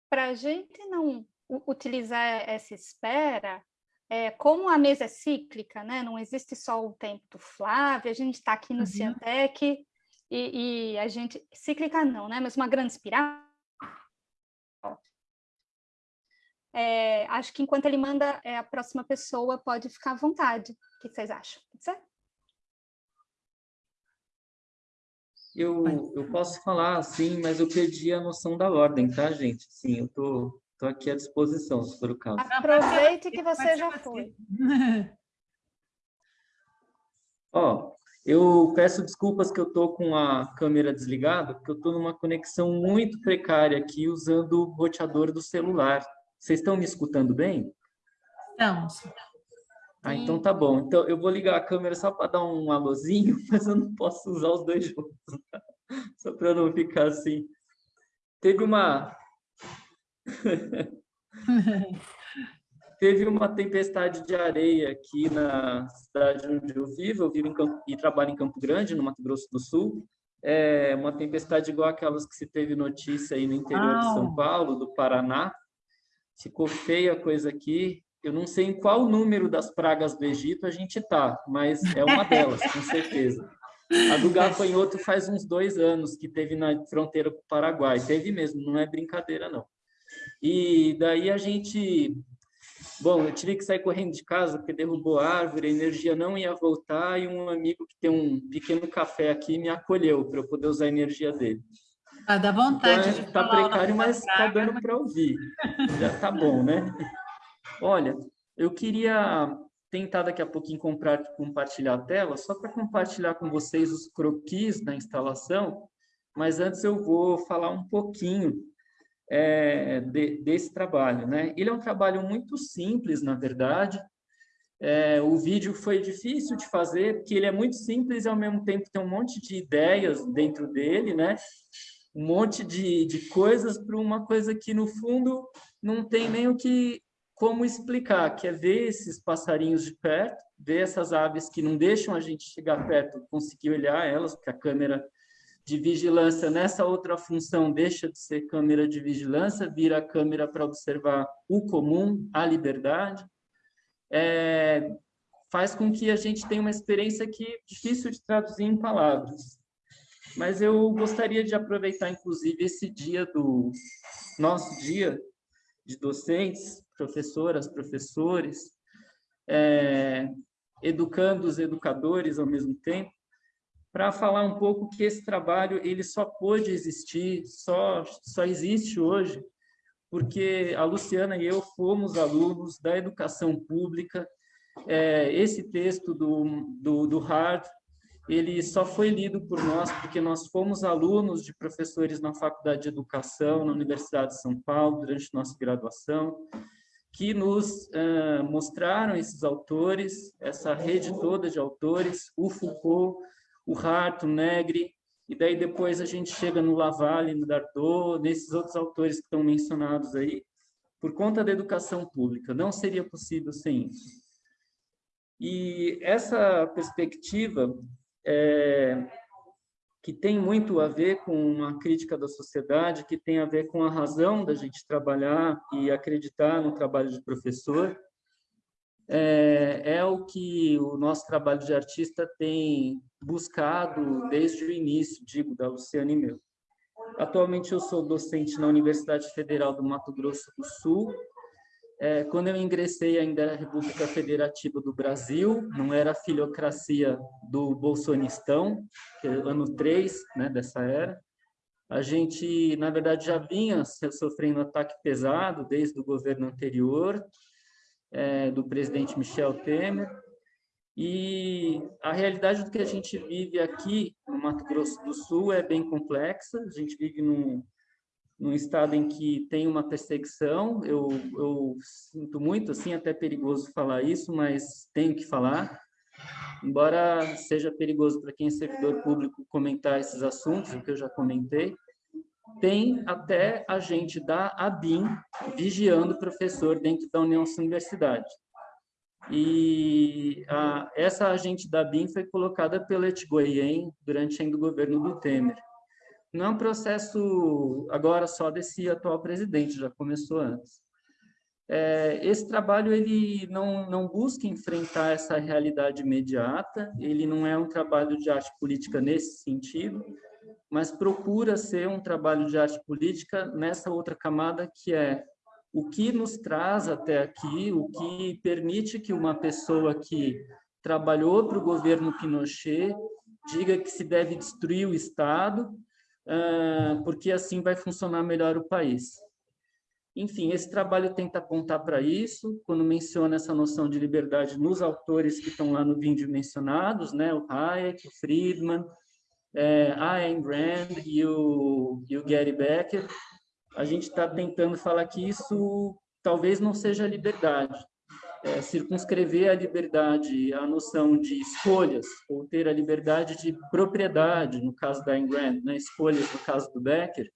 Para a gente não utilizar essa espera, é, como a mesa é cíclica, né? não existe só o tempo do Flávio, a gente está aqui no uhum. Ciantec e, e, a gente... Cíclica não, né? mas uma grande espiral. É, acho que enquanto ele manda, é, a próxima pessoa pode ficar à vontade. O que vocês acham? Pode ser? Eu, eu posso falar, sim, mas eu perdi a noção da ordem, tá, gente? Sim, eu tô, Estou aqui à disposição, se for o caso. Aproveite que você já foi. Ó, eu peço desculpas que eu estou com a câmera desligada, porque eu estou numa conexão muito precária aqui, usando o roteador do celular. Vocês estão me escutando bem? Estamos. Ah, então tá bom. Então eu vou ligar a câmera só para dar um alôzinho, mas eu não posso usar os dois juntos. Só para não ficar assim. Teve uma Teve uma tempestade de areia aqui na cidade onde eu vivo, eu vivo Campo, e trabalho em Campo Grande, no Mato Grosso do Sul. É uma tempestade igual aquelas que se teve notícia aí no interior de São Paulo, do Paraná. Ficou feia a coisa aqui. Eu não sei em qual número das pragas do Egito a gente está, mas é uma delas, com certeza. A do gafanhoto faz uns dois anos que teve na fronteira com o Paraguai. Teve mesmo, não é brincadeira, não. E daí a gente... Bom, eu tive que sair correndo de casa porque derrubou a árvore, a energia não ia voltar e um amigo que tem um pequeno café aqui me acolheu para eu poder usar a energia dele. Ah, dá vontade então, Está precário, mas está dando para ouvir. Já tá bom, né? Olha, eu queria tentar daqui a pouquinho comprar, compartilhar a tela, só para compartilhar com vocês os croquis da instalação, mas antes eu vou falar um pouquinho é, de, desse trabalho. Né? Ele é um trabalho muito simples, na verdade. É, o vídeo foi difícil de fazer, porque ele é muito simples e, ao mesmo tempo, tem um monte de ideias dentro dele, né? um monte de, de coisas para uma coisa que, no fundo, não tem nem o que como explicar, que é ver esses passarinhos de perto, ver essas aves que não deixam a gente chegar perto, conseguir olhar elas, porque a câmera de vigilância nessa outra função deixa de ser câmera de vigilância, vira câmera para observar o comum, a liberdade, é, faz com que a gente tenha uma experiência que é difícil de traduzir em palavras. Mas eu gostaria de aproveitar, inclusive, esse dia do nosso dia de docentes, professoras, professores, é, educando os educadores ao mesmo tempo, para falar um pouco que esse trabalho ele só pôde existir, só, só existe hoje, porque a Luciana e eu fomos alunos da educação pública. É, esse texto do, do, do Hard, ele só foi lido por nós porque nós fomos alunos de professores na Faculdade de Educação, na Universidade de São Paulo, durante nossa graduação, que nos uh, mostraram esses autores, essa rede toda de autores, o Foucault, o Hart, o Negri, e daí depois a gente chega no Lavalle, no Dardot, nesses outros autores que estão mencionados aí, por conta da educação pública. Não seria possível sem isso. E essa perspectiva é, que tem muito a ver com uma crítica da sociedade, que tem a ver com a razão da gente trabalhar e acreditar no trabalho de professor, é, é o que o nosso trabalho de artista tem buscado desde o início, digo, da Luciana e meu. Atualmente eu sou docente na Universidade Federal do Mato Grosso do Sul. É, quando eu ingressei ainda era a República Federativa do Brasil, não era a filiocracia do bolsonistão, que é ano 3 né, dessa era. A gente, na verdade, já vinha sofrendo ataque pesado desde o governo anterior, é, do presidente Michel Temer, e a realidade do que a gente vive aqui no Mato Grosso do Sul é bem complexa, a gente vive num, num estado em que tem uma perseguição, eu, eu sinto muito, assim, até perigoso falar isso, mas tenho que falar, embora seja perigoso para quem é servidor público comentar esses assuntos, o que eu já comentei, tem até agente da ABIN vigiando o professor dentro da União Universidade. E a, essa agente da ABIN foi colocada pelo Etgoyen durante ainda o governo do Temer. Não é um processo agora só desse atual presidente, já começou antes. É, esse trabalho ele não, não busca enfrentar essa realidade imediata, ele não é um trabalho de arte política nesse sentido, mas procura ser um trabalho de arte política nessa outra camada que é o que nos traz até aqui, o que permite que uma pessoa que trabalhou para o governo Pinochet diga que se deve destruir o Estado, porque assim vai funcionar melhor o país. Enfim, esse trabalho tenta apontar para isso, quando menciona essa noção de liberdade nos autores que estão lá no vídeo mencionados, né? o Hayek, o Friedman, é, a Ayn Rand e o, Gary Becker, a gente está tentando falar que isso talvez não seja liberdade. É, circunscrever a liberdade, a noção de escolhas, ou ter a liberdade de propriedade, no caso da Ayn Rand, né, escolhas no caso do Becker,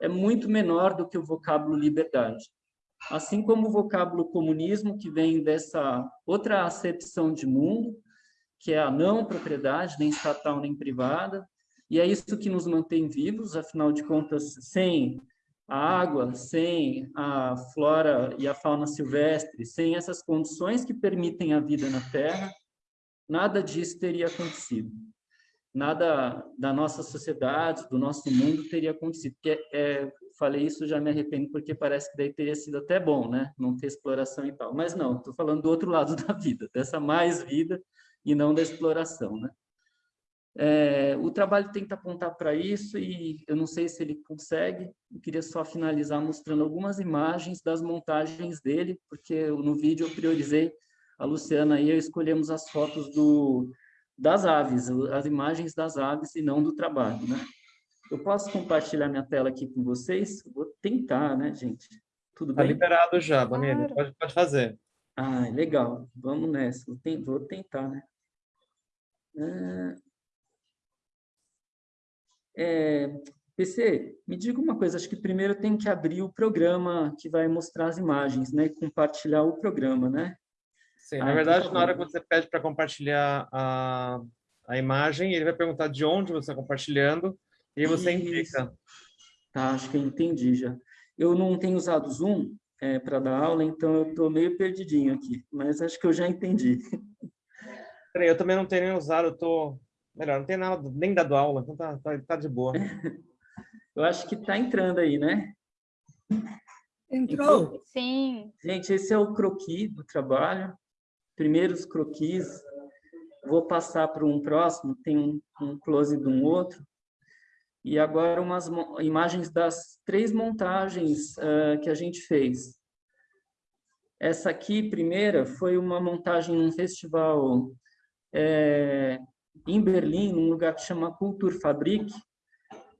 é muito menor do que o vocábulo liberdade. Assim como o vocábulo comunismo, que vem dessa outra acepção de mundo, que é a não propriedade, nem estatal nem privada, e é isso que nos mantém vivos, afinal de contas, sem a água, sem a flora e a fauna silvestre, sem essas condições que permitem a vida na Terra, nada disso teria acontecido. Nada da nossa sociedade, do nosso mundo teria acontecido. Porque, é, falei isso, já me arrependo, porque parece que daí teria sido até bom, né? Não ter exploração e tal. Mas não, estou falando do outro lado da vida, dessa mais vida e não da exploração. Né? É, o trabalho tenta apontar para isso e eu não sei se ele consegue, eu queria só finalizar mostrando algumas imagens das montagens dele, porque no vídeo eu priorizei, a Luciana e eu escolhemos as fotos do, das aves, as imagens das aves e não do trabalho. Né? Eu posso compartilhar minha tela aqui com vocês? Vou tentar, né, gente? Tudo tá bem? Está liberado já, Bonini. Claro. Pode, pode fazer. Ah, legal. Vamos nessa. Vou, tentar, né? Ah, é, PC, me diga uma coisa, acho que primeiro tem que abrir o programa que vai mostrar as imagens, né? Compartilhar o programa, né? Sim, na ah, verdade, na hora que você pede para compartilhar a, a imagem, ele vai perguntar de onde você está compartilhando e você Isso. indica. Tá, acho que eu entendi já. Eu não tenho usado o Zoom é, para dar aula, então eu estou meio perdidinho aqui, mas acho que eu já entendi. Peraí, eu também não tenho nem usado, eu tô... Melhor, não tem nada, nem dado aula, então tá, tá, tá de boa. Eu acho que está entrando aí, né? Entrou. Então, Sim. Gente, esse é o croquis do trabalho. Primeiros croquis. Vou passar para um próximo, tem um, um close de um outro. E agora umas imagens das três montagens uh, que a gente fez. Essa aqui, primeira, foi uma montagem num festival é, em Berlim, num lugar que chama Kulturfabrik,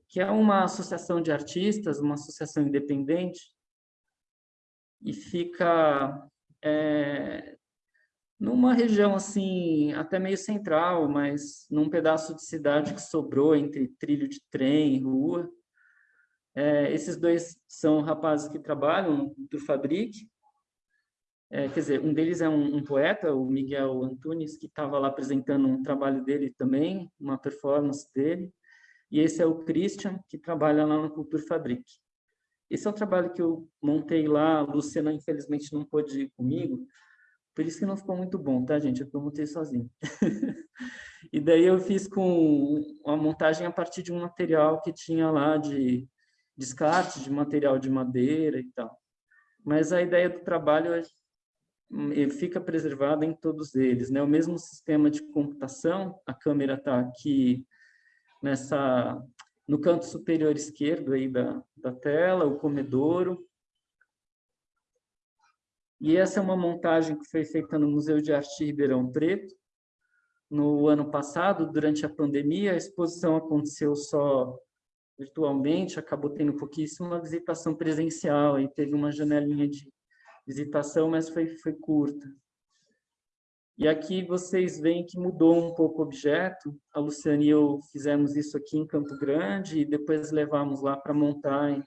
que é uma associação de artistas, uma associação independente, e fica é, numa região assim, até meio central, mas num pedaço de cidade que sobrou entre trilho de trem e rua. É, esses dois são rapazes que trabalham do Fabric, é, quer dizer, um deles é um, um poeta, o Miguel Antunes, que estava lá apresentando um trabalho dele também, uma performance dele, e esse é o Christian, que trabalha lá no Cultura Fabric. Esse é o trabalho que eu montei lá, a Luciana infelizmente não pôde ir comigo, por isso que não ficou muito bom, tá, gente? Eu montei sozinho. e daí eu fiz com uma montagem a partir de um material que tinha lá de descarte de material de madeira e tal. Mas a ideia do trabalho é, fica preservada em todos eles, né? O mesmo sistema de computação, a câmera está aqui nessa no canto superior esquerdo aí da, da tela, o comedouro, e essa é uma montagem que foi feita no Museu de Arte Ribeirão Preto. No ano passado, durante a pandemia, a exposição aconteceu só virtualmente, acabou tendo pouquíssima visitação presencial, e teve uma janelinha de visitação, mas foi, foi curta. E aqui vocês veem que mudou um pouco o objeto. A Luciane e eu fizemos isso aqui em Campo Grande e depois levamos lá para montar em,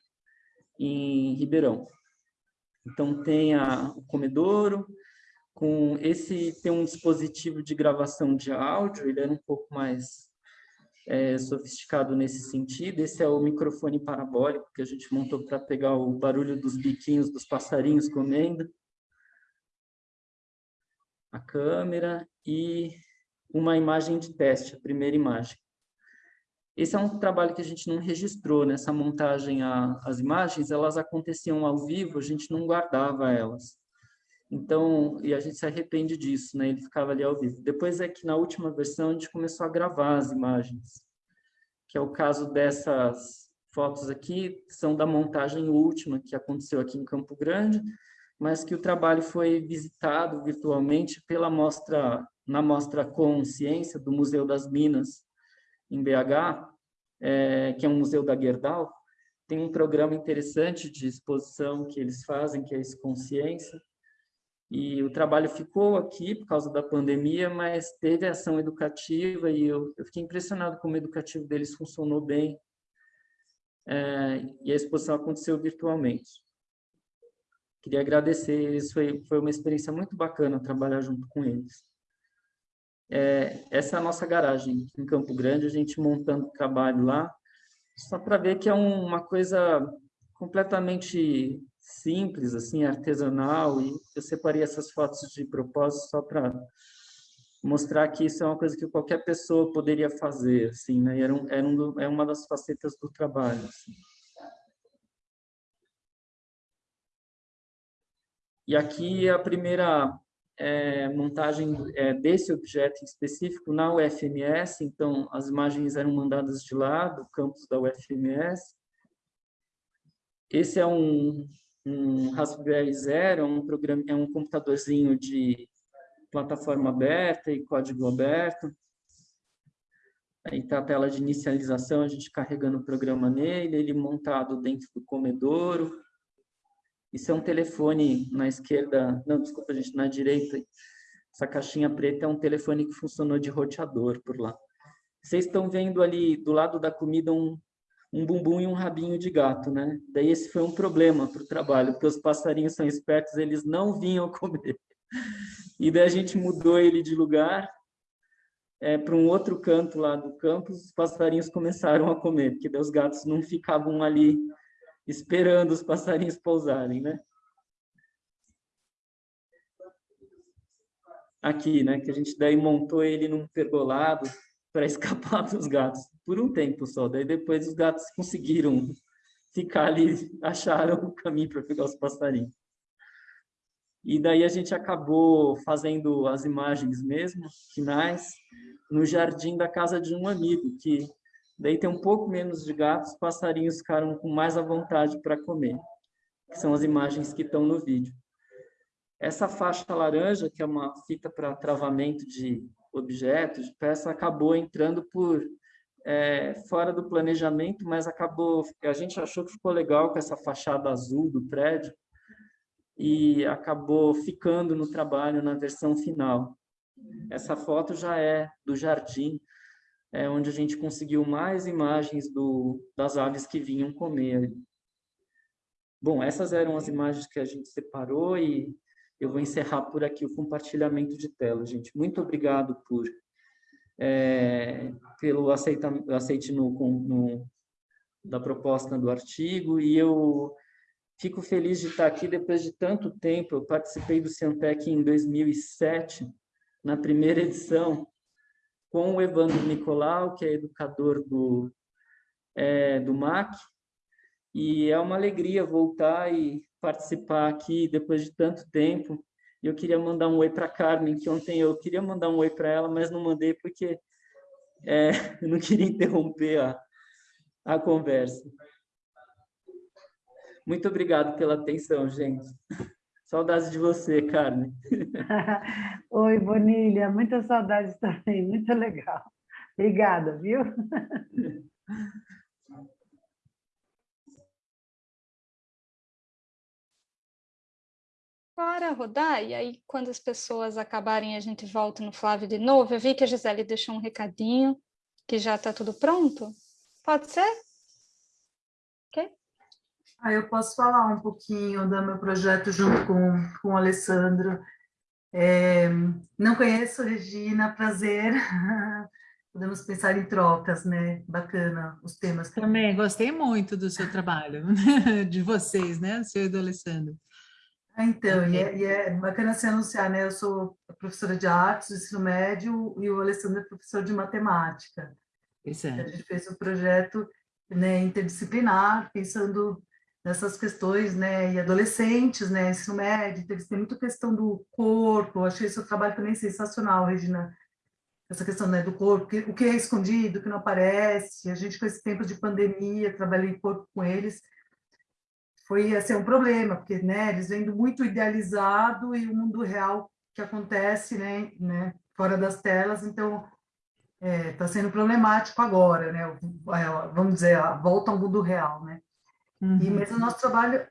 em Ribeirão. Então, tem a, o comedouro, com esse tem um dispositivo de gravação de áudio, ele era um pouco mais é, sofisticado nesse sentido. Esse é o microfone parabólico que a gente montou para pegar o barulho dos biquinhos dos passarinhos comendo. A câmera e uma imagem de teste, a primeira imagem. Esse é um trabalho que a gente não registrou nessa montagem. A, as imagens, elas aconteciam ao vivo, a gente não guardava elas. Então, e a gente se arrepende disso, né? Ele ficava ali ao vivo. Depois é que na última versão a gente começou a gravar as imagens, que é o caso dessas fotos aqui, são da montagem última que aconteceu aqui em Campo Grande, mas que o trabalho foi visitado virtualmente pela mostra na mostra Consciência do Museu das Minas, em BH, é, que é um museu da Gerdau, tem um programa interessante de exposição que eles fazem, que é esse Consciência, e o trabalho ficou aqui por causa da pandemia, mas teve ação educativa e eu, eu fiquei impressionado como o educativo deles funcionou bem, é, e a exposição aconteceu virtualmente. Queria agradecer eles, foi, foi uma experiência muito bacana trabalhar junto com eles. É, essa é a nossa garagem em Campo Grande, a gente montando trabalho lá, só para ver que é um, uma coisa completamente simples, assim, artesanal, e eu separei essas fotos de propósito só para mostrar que isso é uma coisa que qualquer pessoa poderia fazer, assim, né? E era, um, era um, é uma das facetas do trabalho, assim. E aqui a primeira é, montagem é, desse objeto específico na UFMS, então as imagens eram mandadas de lá, do campus da UFMS. Esse é um, um Raspberry Zero, um, programa, é um computadorzinho de plataforma aberta e código aberto. Aí está a tela de inicialização, a gente carregando o programa nele, ele montado dentro do comedouro. Isso é um telefone na esquerda, não, desculpa, gente, na direita. Essa caixinha preta é um telefone que funcionou de roteador por lá. Vocês estão vendo ali do lado da comida um, um bumbum e um rabinho de gato, né? Daí esse foi um problema para o trabalho, porque os passarinhos são espertos, eles não vinham comer. E daí a gente mudou ele de lugar é, para um outro canto lá do campus, os passarinhos começaram a comer, porque daí os gatos não ficavam ali esperando os passarinhos pousarem, né? Aqui, né, que a gente daí montou ele num pergolado para escapar dos gatos, por um tempo só, daí depois os gatos conseguiram ficar ali, acharam o caminho para pegar os passarinhos. E daí a gente acabou fazendo as imagens mesmo, finais, no jardim da casa de um amigo, que daí tem um pouco menos de gatos, os passarinhos ficaram com mais à vontade para comer, que são as imagens que estão no vídeo. Essa faixa laranja, que é uma fita para travamento de objetos, peça, acabou entrando por é, fora do planejamento, mas acabou, a gente achou que ficou legal com essa fachada azul do prédio, e acabou ficando no trabalho na versão final. Essa foto já é do jardim, é onde a gente conseguiu mais imagens do, das aves que vinham comer. Bom, essas eram as imagens que a gente separou e eu vou encerrar por aqui o compartilhamento de tela, gente. Muito obrigado por é, pelo aceita, aceite no, no, da proposta do artigo e eu Fico feliz de estar aqui depois de tanto tempo. Eu participei do Ciantec em 2007, na primeira edição, com o Evandro Nicolau, que é educador do, é, do MAC, e é uma alegria voltar e participar aqui depois de tanto tempo. Eu queria mandar um oi para Carmen, que ontem eu queria mandar um oi para ela, mas não mandei porque é, eu não queria interromper a, a conversa. Muito obrigado pela atenção, gente. Saudades de você, Carmen. Oi, Bonilha, muitas saudades também, muito legal. Obrigada, viu? Bora rodar, e aí quando as pessoas acabarem a gente volta no Flávio de novo. Eu vi que a Gisele deixou um recadinho, que já está tudo pronto. Pode ser? Ok? Ah, eu posso falar um pouquinho do meu projeto junto com, com o Alessandro. É, não conheço, Regina, prazer. Podemos pensar em trocas, né? Bacana os temas. Também gostei muito do seu trabalho, de vocês, né? O seu e do Alessandro. Ah, então, e é, e é, bacana se anunciar, né? Eu sou professora de artes do ensino médio e o Alessandro é professor de matemática. Isso é. A gente fez um projeto né, interdisciplinar, pensando nessas questões, né, e adolescentes, né, ensino médio, eles têm muita questão do corpo, eu achei seu trabalho também sensacional, Regina, essa questão né, do corpo, que, o que é escondido, o que não aparece, a gente com esse tempo de pandemia, trabalhei corpo com eles, foi assim, um problema, porque né, eles vêm muito idealizado e o mundo real que acontece né, né, fora das telas, então está é, tá sendo problemático agora, né, vamos dizer, a volta ao mundo real, né. Uhum. E mesmo o nosso trabalho...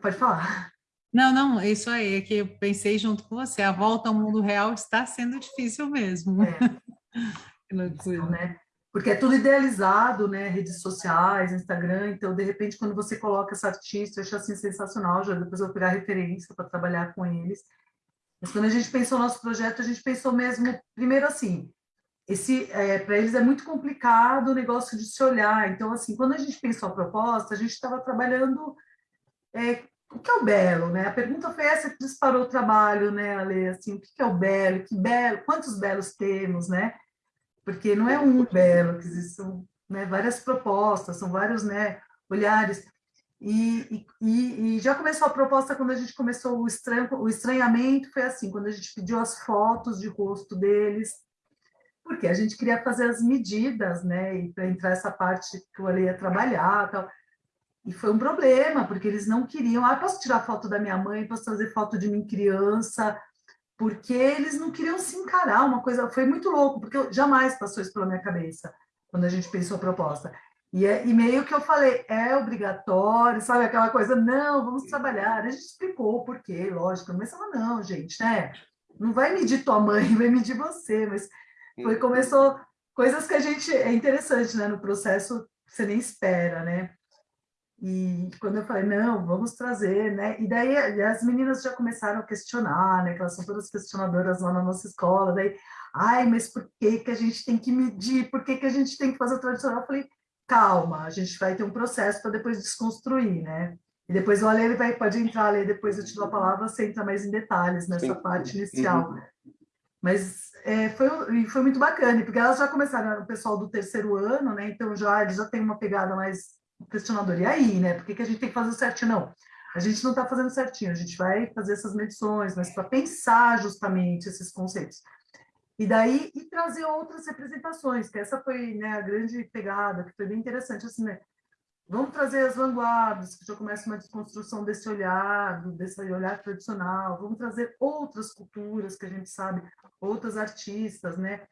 Pode falar. Não, não, isso aí, é que eu pensei junto com você, a volta ao mundo real está sendo difícil mesmo. É. que loucura. Né? Porque é tudo idealizado, né? Redes sociais, Instagram, então, de repente, quando você coloca essa artista, eu acho assim sensacional, já depois eu vou pegar referência para trabalhar com eles. Mas quando a gente pensou no nosso projeto, a gente pensou mesmo, primeiro assim, esse é, para eles é muito complicado o negócio de se olhar. Então, assim, quando a gente pensou a proposta, a gente estava trabalhando é, o que é o belo, né? A pergunta foi essa que disparou o trabalho, né, Ale? Assim, o que é o belo? Que belo? Quantos belos temos, né? Porque não é um belo, que são né, várias propostas, são vários, né, olhares. E, e, e, já começou a proposta quando a gente começou o, estranho, o estranhamento, foi assim, quando a gente pediu as fotos de rosto deles, porque a gente queria fazer as medidas, né, e para entrar essa parte que o Ale ia trabalhar, tal. E foi um problema, porque eles não queriam, ah, posso tirar foto da minha mãe, posso fazer foto de mim criança, porque eles não queriam se encarar, uma coisa, foi muito louco, porque eu, jamais passou isso pela minha cabeça, quando a gente pensou a proposta. E, é, e meio que eu falei, é obrigatório, sabe, aquela coisa, não, vamos trabalhar, a gente explicou o porquê, lógico, mas ela, não, gente, né, não vai medir tua mãe, vai medir você, mas foi, começou, coisas que a gente, é interessante, né, no processo, você nem espera, né, e quando eu falei, não, vamos trazer, né? E daí as meninas já começaram a questionar, né? Que elas são todas questionadoras lá na nossa escola. Daí, ai, mas por que, que a gente tem que medir? Por que, que a gente tem que fazer o tradicional? Eu falei, calma, a gente vai ter um processo para depois desconstruir, né? E depois o Ale ele vai, pode entrar, Ale, depois eu te dou a palavra, você entra mais em detalhes nessa Sim. parte inicial. Uhum. Mas é, foi, foi muito bacana, porque elas já começaram, o pessoal do terceiro ano, né? Então já eles já têm uma pegada mais questionador. E aí, né? Por que, que a gente tem que fazer certinho? Não, a gente não está fazendo certinho, a gente vai fazer essas medições, mas para pensar justamente esses conceitos. E daí, e trazer outras representações, que essa foi né, a grande pegada, que foi bem interessante, assim, né? Vamos trazer as vanguardas, que já começa uma desconstrução desse olhar, desse olhar tradicional, vamos trazer outras culturas que a gente sabe, outras artistas, né?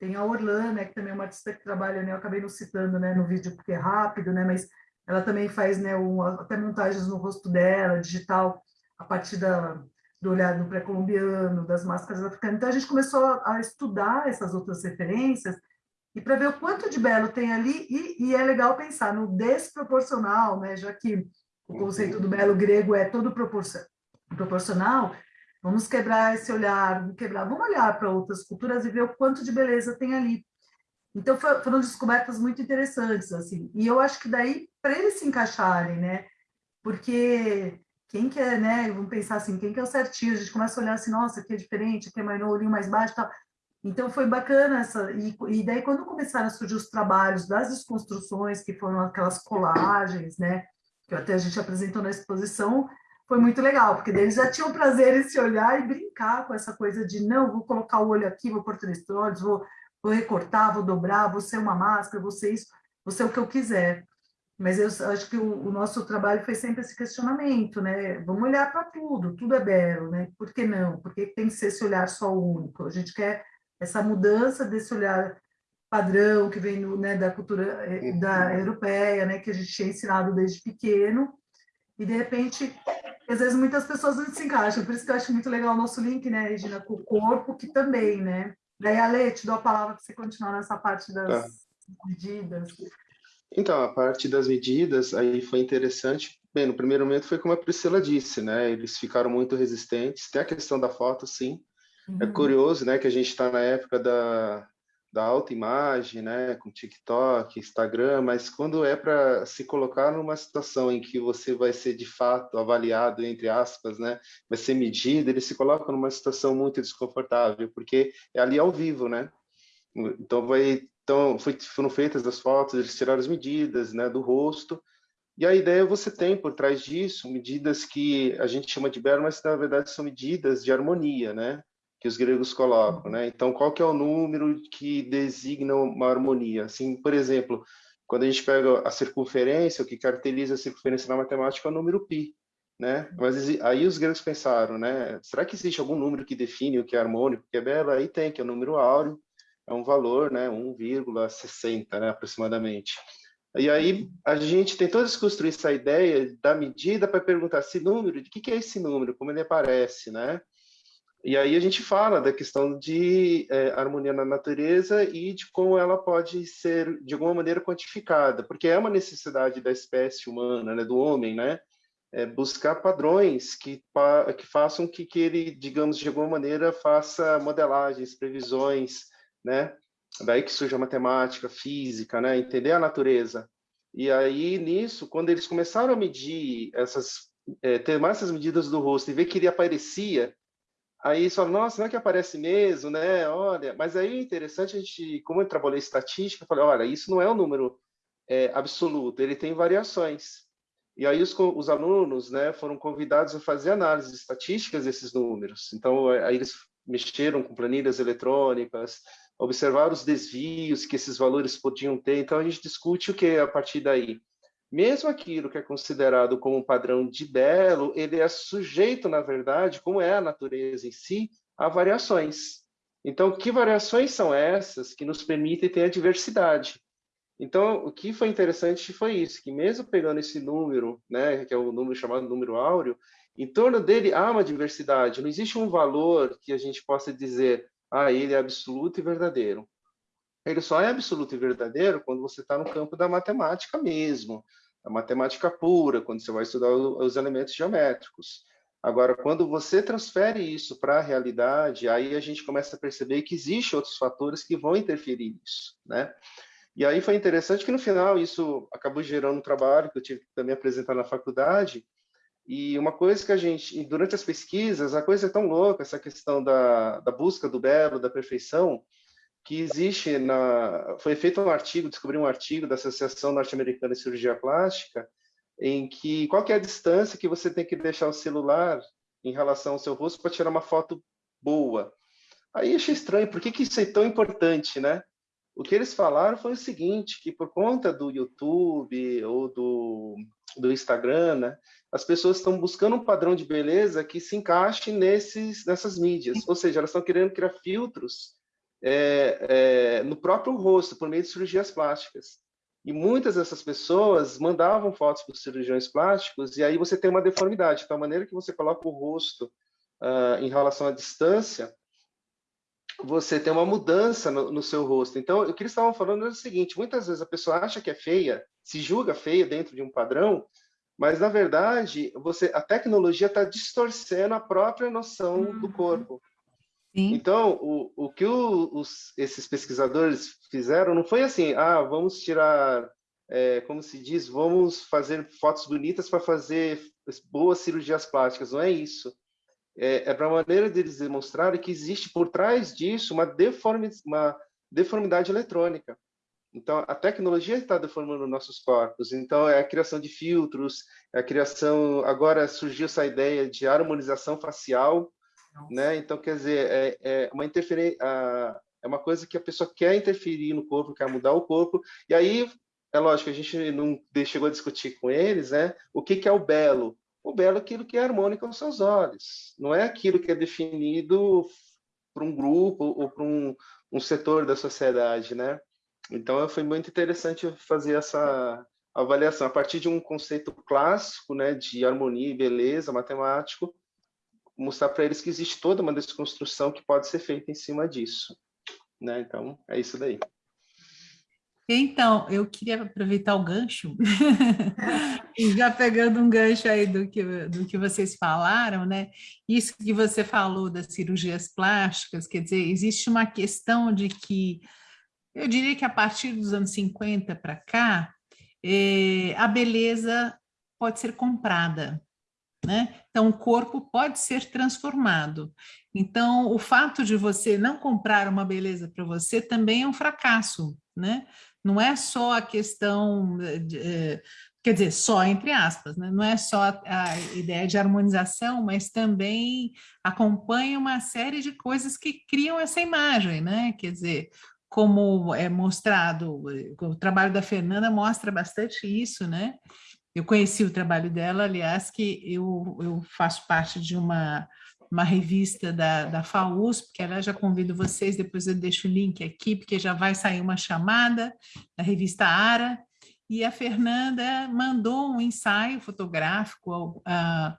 Tem a Orlana, né, que também é uma artista que trabalha, né, eu acabei não citando né, no vídeo porque é rápido, né, mas ela também faz né, um, até montagens no rosto dela, digital, a partir da, do olhar do pré-colombiano, das máscaras africanas. Então, a gente começou a, a estudar essas outras referências e para ver o quanto de belo tem ali, e, e, é legal pensar no desproporcional, né, já que o conceito do belo grego é todo proporcional, Vamos quebrar esse olhar, vamos quebrar, vamos olhar para outras culturas e ver o quanto de beleza tem ali. Então foram descobertas muito interessantes assim. E eu acho que daí para eles se encaixarem, né? Porque quem quer, né? Vamos pensar assim, quem quer o certinho? A gente começa a olhar assim, nossa, aqui é diferente, aqui é mais olhinho mais baixo, tal. Então foi bacana essa e, e daí quando começaram a surgir os trabalhos das desconstruções, que foram aquelas colagens, né? Que até a gente apresentou na exposição, foi muito legal, porque eles já tinham prazer em se olhar e brincar com essa coisa de não, vou colocar o olho aqui, vou pôr três olhos, vou, vou recortar, vou dobrar, vou ser uma máscara, vou ser isso, vou ser o que eu quiser. Mas eu acho que o, o nosso trabalho foi sempre esse questionamento, né? Vamos olhar para tudo, tudo é belo, né? Por que não? Por que tem que ser esse olhar só único? A gente quer essa mudança desse olhar padrão que vem no, né, da cultura eh, da europeia, né, que a gente tinha ensinado desde pequeno, e de repente às vezes muitas pessoas não se encaixam, por isso que eu acho muito legal o nosso link, né, Regina, com o corpo, que também, né? Daí, Ale, te dou a palavra para você continuar nessa parte das tá. medidas. Então, a parte das medidas aí foi interessante. Bem, no primeiro momento foi como a Priscila disse, né? Eles ficaram muito resistentes. Tem a questão da foto, sim. É uhum. É curioso, né, que a gente está na época da, da autoimagem, né, com TikTok, Instagram, mas quando é para se colocar numa situação em que você vai ser de fato avaliado, entre aspas, né, vai ser medido, ele se coloca numa situação muito desconfortável, porque é ali ao vivo, né? Então vai, então foi, foram feitas as fotos, eles tiraram as medidas, né, do rosto. E a ideia você tem por trás disso medidas que a gente chama de belo, mas na verdade são medidas de harmonia, né? Que os gregos colocam, né? Então, qual que é o número que designa uma harmonia? Assim, por exemplo, quando a gente pega a circunferência, o que caracteriza a circunferência na matemática é o número π, né? Mas aí os gregos pensaram, né? Será que existe algum número que define o que é harmônico, o que é belo? Aí tem, que é o número áureo, é um valor, né? 1,60, né? Aproximadamente. E aí a gente tentou desconstruir essa ideia da medida para perguntar esse número, de que, que é esse número, como ele aparece, né? E aí a gente fala da questão de é, harmonia na natureza e de como ela pode ser, de alguma maneira, quantificada, porque é uma necessidade da espécie humana, né, do homem, né, é buscar padrões que, que façam que, que ele, digamos, de alguma maneira, faça modelagens, previsões, né, daí que surge a matemática, física, né, entender a natureza. E aí, nisso, quando eles começaram a medir essas, é, ter mais essas medidas do rosto e ver que ele aparecia Aí só, nossa, não é que aparece mesmo, né? Olha, mas aí é interessante a gente, como eu trabalhei estatística, eu falei, olha, isso não é um número é, absoluto, ele tem variações. E aí os, os alunos, né, foram convidados a fazer análises estatísticas desses números. Então, aí eles mexeram com planilhas eletrônicas, observaram os desvios que esses valores podiam ter. Então, a gente discute o que a partir daí mesmo aquilo que é considerado como padrão de belo, ele é sujeito, na verdade, como é a natureza em si, há variações. Então, que variações são essas que nos permitem ter a diversidade? Então, o que foi interessante foi isso, que mesmo pegando esse número, né, que é o número chamado número áureo, em torno dele há uma diversidade. Não existe um valor que a gente possa dizer, ah, ele é absoluto e verdadeiro. Ele só é absoluto e verdadeiro quando você está no campo da matemática mesmo, da matemática pura, quando você vai estudar os elementos geométricos. Agora, quando você transfere isso para a realidade, aí a gente começa a perceber que existem outros fatores que vão interferir nisso, né? E aí foi interessante que no final isso acabou gerando um trabalho que eu tive que também apresentar na faculdade. E uma coisa que a gente, durante as pesquisas, a coisa é tão louca, essa questão da, da busca do belo, da perfeição, que existe na. Foi feito um artigo, descobri um artigo da Associação Norte-Americana de Cirurgia Plástica, em que qual que é a distância que você tem que deixar o celular em relação ao seu rosto para tirar uma foto boa. Aí achei estranho, por que, que isso é tão importante, né? O que eles falaram foi o seguinte, que por conta do YouTube ou do, do Instagram, né, as pessoas estão buscando um padrão de beleza que se encaixe nesses, nessas mídias. Ou seja, elas estão querendo criar filtros é, é, no próprio rosto, por meio de cirurgias plásticas. E muitas dessas pessoas mandavam fotos para os cirurgiões plásticos, e aí você tem uma deformidade. Então, a maneira que você coloca o rosto uh, em relação à distância, você tem uma mudança no, no, seu rosto. Então, o que eles estavam falando é o seguinte: muitas vezes a pessoa acha que é feia, se julga feia dentro de um padrão, mas na verdade você, a tecnologia está distorcendo a própria noção do uhum. corpo. Sim. Então, o, o que o, os, esses pesquisadores fizeram não foi assim, ah, vamos tirar, é, como se diz, vamos fazer fotos bonitas para fazer boas cirurgias plásticas. Não é isso é, é para a maneira deles demonstrarem que existe por trás disso uma, deformi uma deformidade eletrônica. Então, a tecnologia está deformando nossos corpos. Então, é a criação de filtros, é a criação. Agora surgiu essa ideia de harmonização facial, né? Então, quer dizer, é, é uma interferência, é uma coisa que a pessoa quer interferir no corpo, quer mudar o corpo. E aí, é lógico, a gente não chegou a discutir com eles, né? O que, que é o belo? O belo é aquilo que é harmônico aos seus olhos, não é aquilo que é definido por um grupo ou por um, um setor da sociedade, né? Então, foi muito interessante fazer essa avaliação a partir de um conceito clássico, né, de harmonia e beleza, matemático, mostrar para eles que existe toda uma desconstrução que pode ser feita em cima disso, né? Então, é isso daí. Então, eu queria aproveitar o gancho, já pegando um gancho aí do que, do que vocês falaram, né? Isso que você falou das cirurgias plásticas, quer dizer, existe uma questão de que, eu diria que a partir dos anos 50 para cá, eh, a beleza pode ser comprada, né? Então, o corpo pode ser transformado. Então, o fato de você não comprar uma beleza para você também é um fracasso, né? Não é só a questão, de, eh, quer dizer, só entre aspas, né? não é só a, a, ideia de harmonização, mas também acompanha uma série de coisas que criam essa imagem, né? Quer dizer, como é mostrado, o trabalho da Fernanda mostra bastante isso, né? Eu conheci o trabalho dela, aliás, que eu, eu faço parte de uma uma revista da, da FAUSP, que ela já convido vocês, depois eu deixo o link aqui, porque já vai sair uma chamada da revista ARA, e a Fernanda mandou um ensaio fotográfico, uh,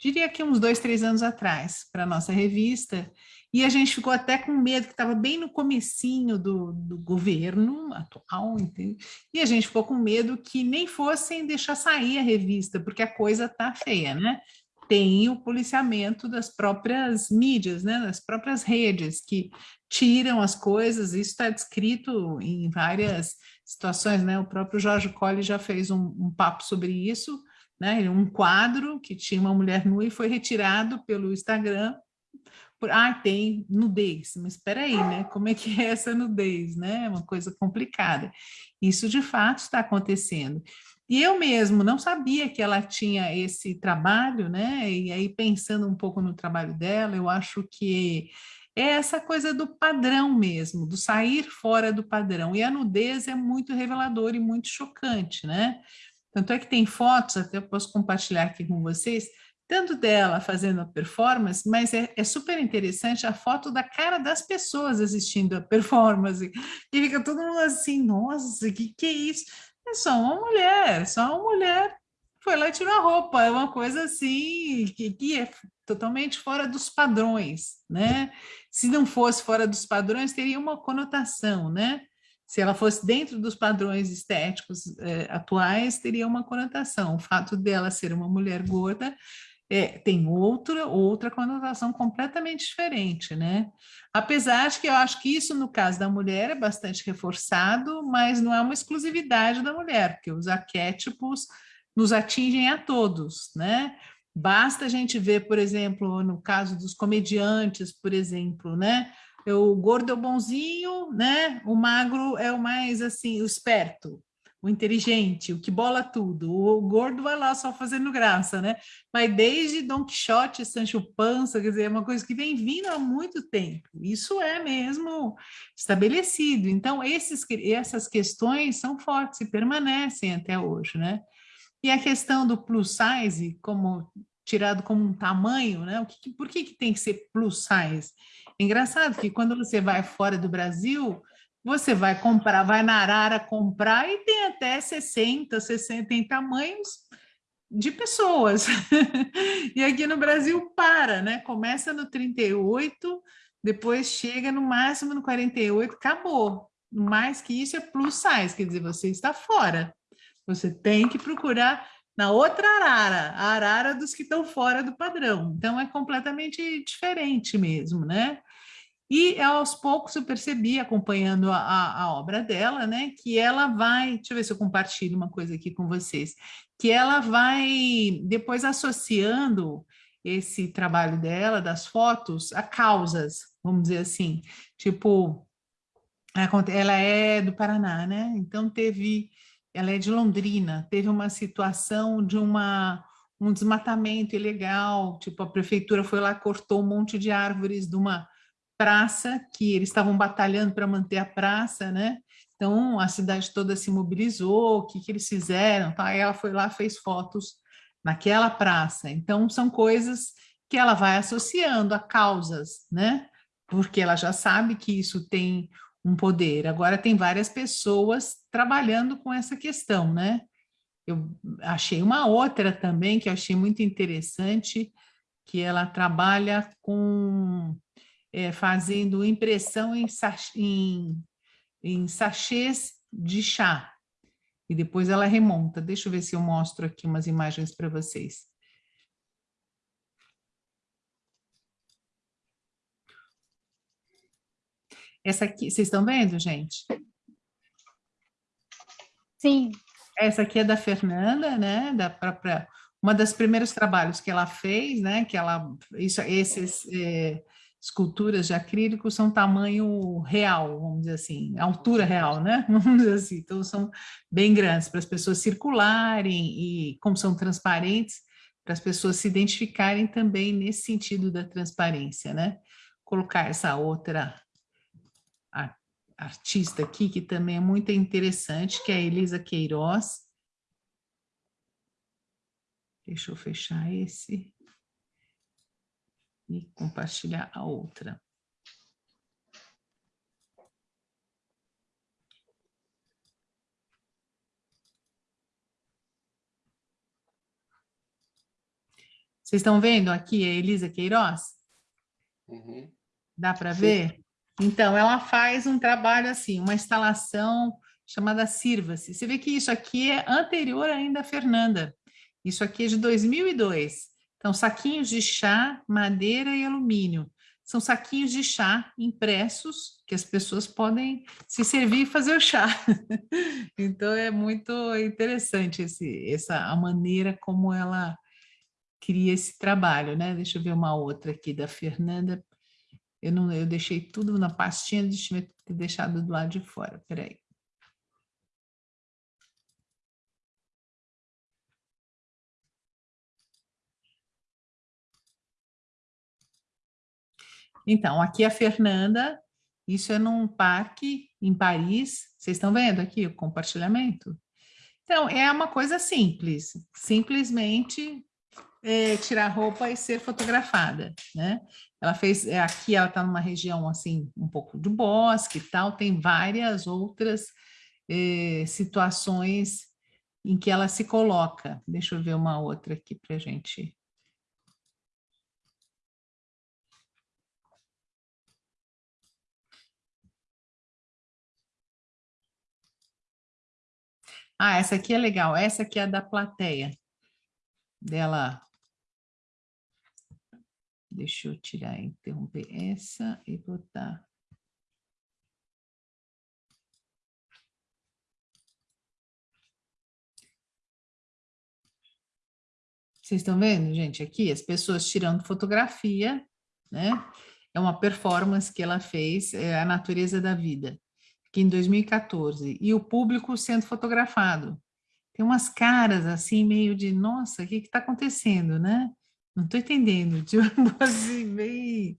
diria que uns dois, três anos atrás, para a nossa revista, e a gente ficou até com medo, que estava bem no comecinho do, do governo atual, entende? e a gente ficou com medo que nem fossem deixar sair a revista, porque a coisa tá feia, né? tem o policiamento das próprias mídias, né, das próprias redes, que tiram as coisas, isso está descrito em várias situações, né, o próprio Jorge Colli já fez um, um papo sobre isso, né, um quadro que tinha uma mulher nua e foi retirado pelo Instagram, ah, tem nudez, mas espera aí, né, como é que é essa nudez, né, é uma coisa complicada. Isso de fato está acontecendo. E eu mesmo não sabia que ela tinha esse trabalho, né? E aí, pensando um pouco no trabalho dela, eu acho que é essa coisa do padrão mesmo, do sair fora do padrão. E a nudez é muito reveladora e muito chocante, né? Tanto é que tem fotos, até eu posso compartilhar aqui com vocês, tanto dela fazendo a performance, mas é, é, super interessante a foto da cara das pessoas assistindo a performance, e fica todo mundo assim, nossa, que, que é isso? É só uma mulher, só uma mulher foi lá e tirou a roupa, é uma coisa assim, que, que é totalmente fora dos padrões, né? Se não fosse fora dos padrões, teria uma conotação, né? Se ela fosse dentro dos padrões estéticos eh, atuais, teria uma conotação. O fato dela ser uma mulher gorda é, tem outra, outra conotação completamente diferente, né? Apesar de que eu acho que isso, no caso da mulher, é bastante reforçado, mas não é uma exclusividade da mulher, porque os arquétipos nos atingem a todos, né? Basta a gente ver, por exemplo, no caso dos comediantes, por exemplo, né? O gordo é o bonzinho, né? O magro é o mais, assim, o esperto, o inteligente, o que bola tudo. O gordo vai lá só fazendo graça, né? Mas desde Don Quixote, Sancho Panza, quer dizer, é uma coisa que vem vindo há muito tempo. Isso é mesmo estabelecido. Então, esses, essas questões são fortes e permanecem até hoje, né? E a questão do plus size, como tirado como um tamanho, né? O que, por que, que tem que ser plus size? É engraçado que quando você vai fora do Brasil, você vai comprar, vai na Arara comprar e tem até 60, 60 tem tamanhos de pessoas. e aqui no Brasil para, né? Começa no 38, depois chega no máximo no 48, acabou. Mais que isso é plus size, quer dizer, você está fora. Você tem que procurar na outra arara, a arara dos que estão fora do padrão. Então, é completamente diferente mesmo, né? E aos poucos eu percebi, acompanhando a, a, obra dela, né, que ela vai, deixa eu ver se eu compartilho uma coisa aqui com vocês, que ela vai depois associando esse trabalho dela, das fotos, a causas, vamos dizer assim, tipo, ela é do Paraná, né, então teve ela é de Londrina, teve uma situação de uma, um desmatamento ilegal, tipo a prefeitura foi lá, cortou um monte de árvores de uma praça, que eles estavam batalhando para manter a praça, né? Então a cidade toda se mobilizou, o que, que eles fizeram, tá? Aí ela foi lá, fez fotos naquela praça. Então são coisas que ela vai associando a causas, né? Porque ela já sabe que isso tem um poder. Agora tem várias pessoas trabalhando com essa questão, né? Eu achei uma outra também que eu achei muito interessante, que ela trabalha com é, fazendo impressão em, em, em sachês de chá. E depois ela remonta. Deixa eu ver se eu mostro aqui umas imagens para vocês. Essa aqui, vocês estão vendo, gente? Sim. Essa aqui é da Fernanda, né? Da própria, uma das primeiros trabalhos que ela fez, né? Que ela, isso, esses é, esculturas de acrílico são tamanho real, vamos dizer assim, altura real, né? Vamos dizer assim. Então são bem grandes para as pessoas circularem e como são transparentes, para as pessoas se identificarem também nesse sentido da transparência, né? Colocar essa outra artista aqui, que também é muito interessante, que é a Elisa Queiroz. Deixa eu fechar esse e compartilhar a outra. Vocês estão vendo aqui a Elisa Queiroz? Uhum. Dá para ver? Então, ela faz um trabalho assim, uma instalação chamada Sirva-se. Você vê que isso aqui é anterior ainda a Fernanda. Isso aqui é de 2002. Então, saquinhos de chá, madeira e alumínio. São saquinhos de chá impressos que as pessoas podem se servir e fazer o chá. então, é muito interessante esse, essa, a maneira como ela cria esse trabalho, né? Deixa eu ver uma outra aqui da Fernanda. Eu, não, eu deixei tudo na pastinha, deixa eu deixado do lado de fora, peraí. Então, aqui é a Fernanda, isso é num parque em Paris, vocês estão vendo aqui o compartilhamento? Então, é uma coisa simples, simplesmente é, tirar roupa e ser fotografada, né? Ela fez, é, aqui ela está numa região assim, um pouco de bosque e tal, tem várias outras é, situações em que ela se coloca. Deixa eu ver uma outra aqui para a gente Ah, essa aqui é legal. Essa aqui é da plateia. Dela. Deixa eu tirar, interromper essa e botar. Vocês estão vendo, gente, aqui as pessoas tirando fotografia, né? É uma performance que ela fez, é a natureza da vida que em 2014, e o público sendo fotografado. Tem umas caras assim, meio de, nossa, o que está acontecendo, né? Não estou entendendo, tipo assim, bem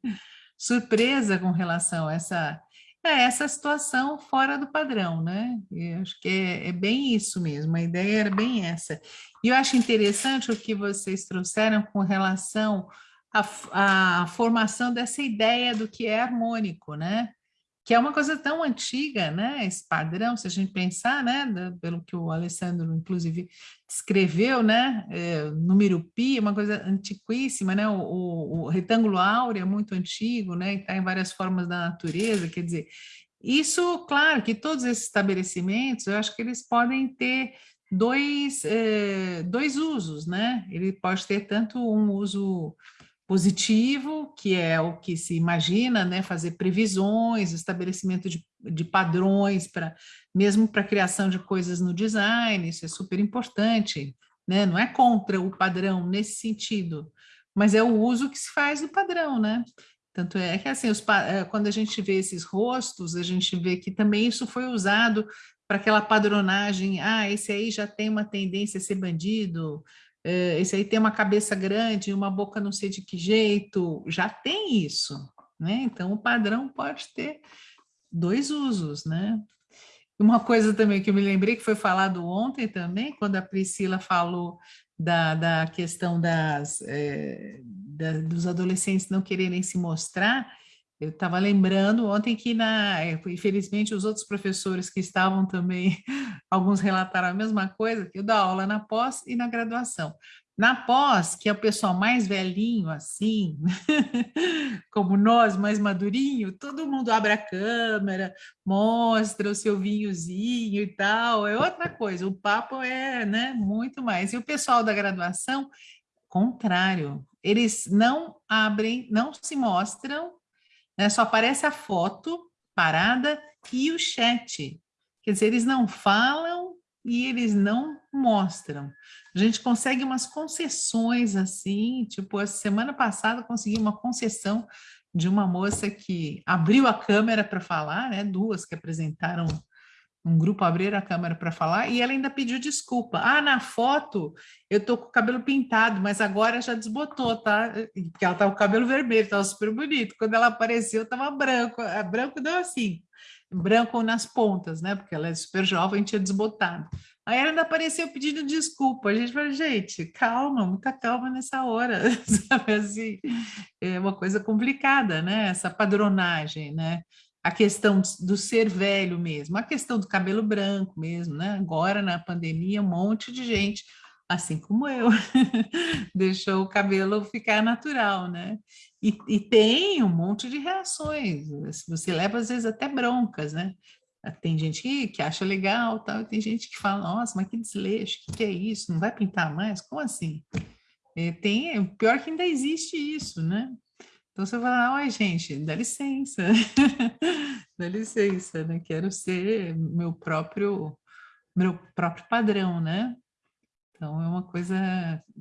surpresa com relação a essa, é, essa situação fora do padrão, né? Eu acho que é, é, bem isso mesmo, a ideia era bem essa. E eu acho interessante o que vocês trouxeram com relação à, à formação dessa ideia do que é harmônico, né? Que é uma coisa tão antiga, né? Esse padrão, se a gente pensar, né? Pelo que o Alessandro, inclusive, descreveu, né? É, número pi, uma coisa antiquíssima, né? O, o, o retângulo áureo é muito antigo, né? Está em várias formas da natureza, quer dizer, isso, claro, que todos esses estabelecimentos, eu acho que eles podem ter dois, é, dois usos, né? Ele pode ter tanto um uso positivo, que é o que se imagina, né, fazer previsões, estabelecimento de, de padrões, para mesmo para a criação de coisas no design, isso é super importante, né, não é contra o padrão nesse sentido, mas é o uso que se faz do padrão, né, tanto é que assim, os, eh, quando a gente vê esses rostos, a gente vê que também isso foi usado para aquela padronagem, ah, esse aí já tem uma tendência a ser bandido, esse aí tem uma cabeça grande, uma boca não sei de que jeito, já tem isso, né? Então, o padrão pode ter dois usos, né? Uma coisa também que eu me lembrei, que foi falado ontem também, quando a Priscila falou da, da questão das, é, da, dos adolescentes não quererem se mostrar, eu estava lembrando ontem que, na, é, infelizmente, os outros professores que estavam também, alguns relataram a mesma coisa, que eu dou aula na pós e na graduação. Na pós, que é o pessoal mais velhinho, assim, como nós, mais madurinho, todo mundo abre a câmera, mostra o seu vinhozinho e tal, é outra coisa, o papo é né, muito mais. E o pessoal da graduação, contrário, eles não abrem, não se mostram né? Só aparece a foto parada e o chat. Quer dizer, eles não falam e eles não mostram. A gente consegue umas concessões assim, tipo, a semana passada consegui uma concessão de uma moça que abriu a câmera para falar, né? Duas que apresentaram um grupo abriram a câmera para falar e ela ainda pediu desculpa. Ah, na foto eu tô com o cabelo pintado, mas agora já desbotou, tá? Porque ela tava com o cabelo vermelho, tava super bonito. Quando ela apareceu, tava branco. A branco deu assim, branco nas pontas, né? Porque ela é super jovem, tinha desbotado. Aí ela ainda apareceu pedindo desculpa. A gente falou, gente, calma, muita calma nessa hora, sabe assim? É uma coisa complicada, né? Essa padronagem, né? A questão do ser velho mesmo, a questão do cabelo branco mesmo, né? Agora, na pandemia, um monte de gente, assim como eu, deixou o cabelo ficar natural, né? E, e, tem um monte de reações, você leva às vezes até broncas, né? Tem gente que, que acha legal, tal, tem gente que fala, nossa, mas que desleixo, o que, que é isso? Não vai pintar mais? Como assim? É, tem, pior que ainda existe isso, né? Então você fala, ai gente, dá licença, dá licença, né? Quero ser meu próprio, meu próprio padrão, né? Então é uma coisa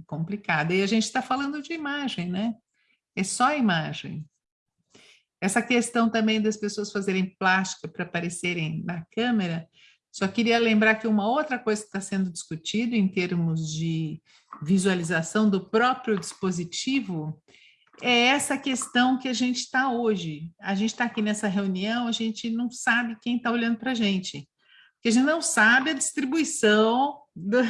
complicada. E a gente está falando de imagem, né? É só imagem. Essa questão também das pessoas fazerem plástica para aparecerem na câmera, só queria lembrar que uma outra coisa que está sendo discutido em termos de visualização do próprio dispositivo é essa questão que a gente está hoje. A gente está aqui nessa reunião, a gente não sabe quem está olhando para a gente. Porque a gente não sabe a distribuição do,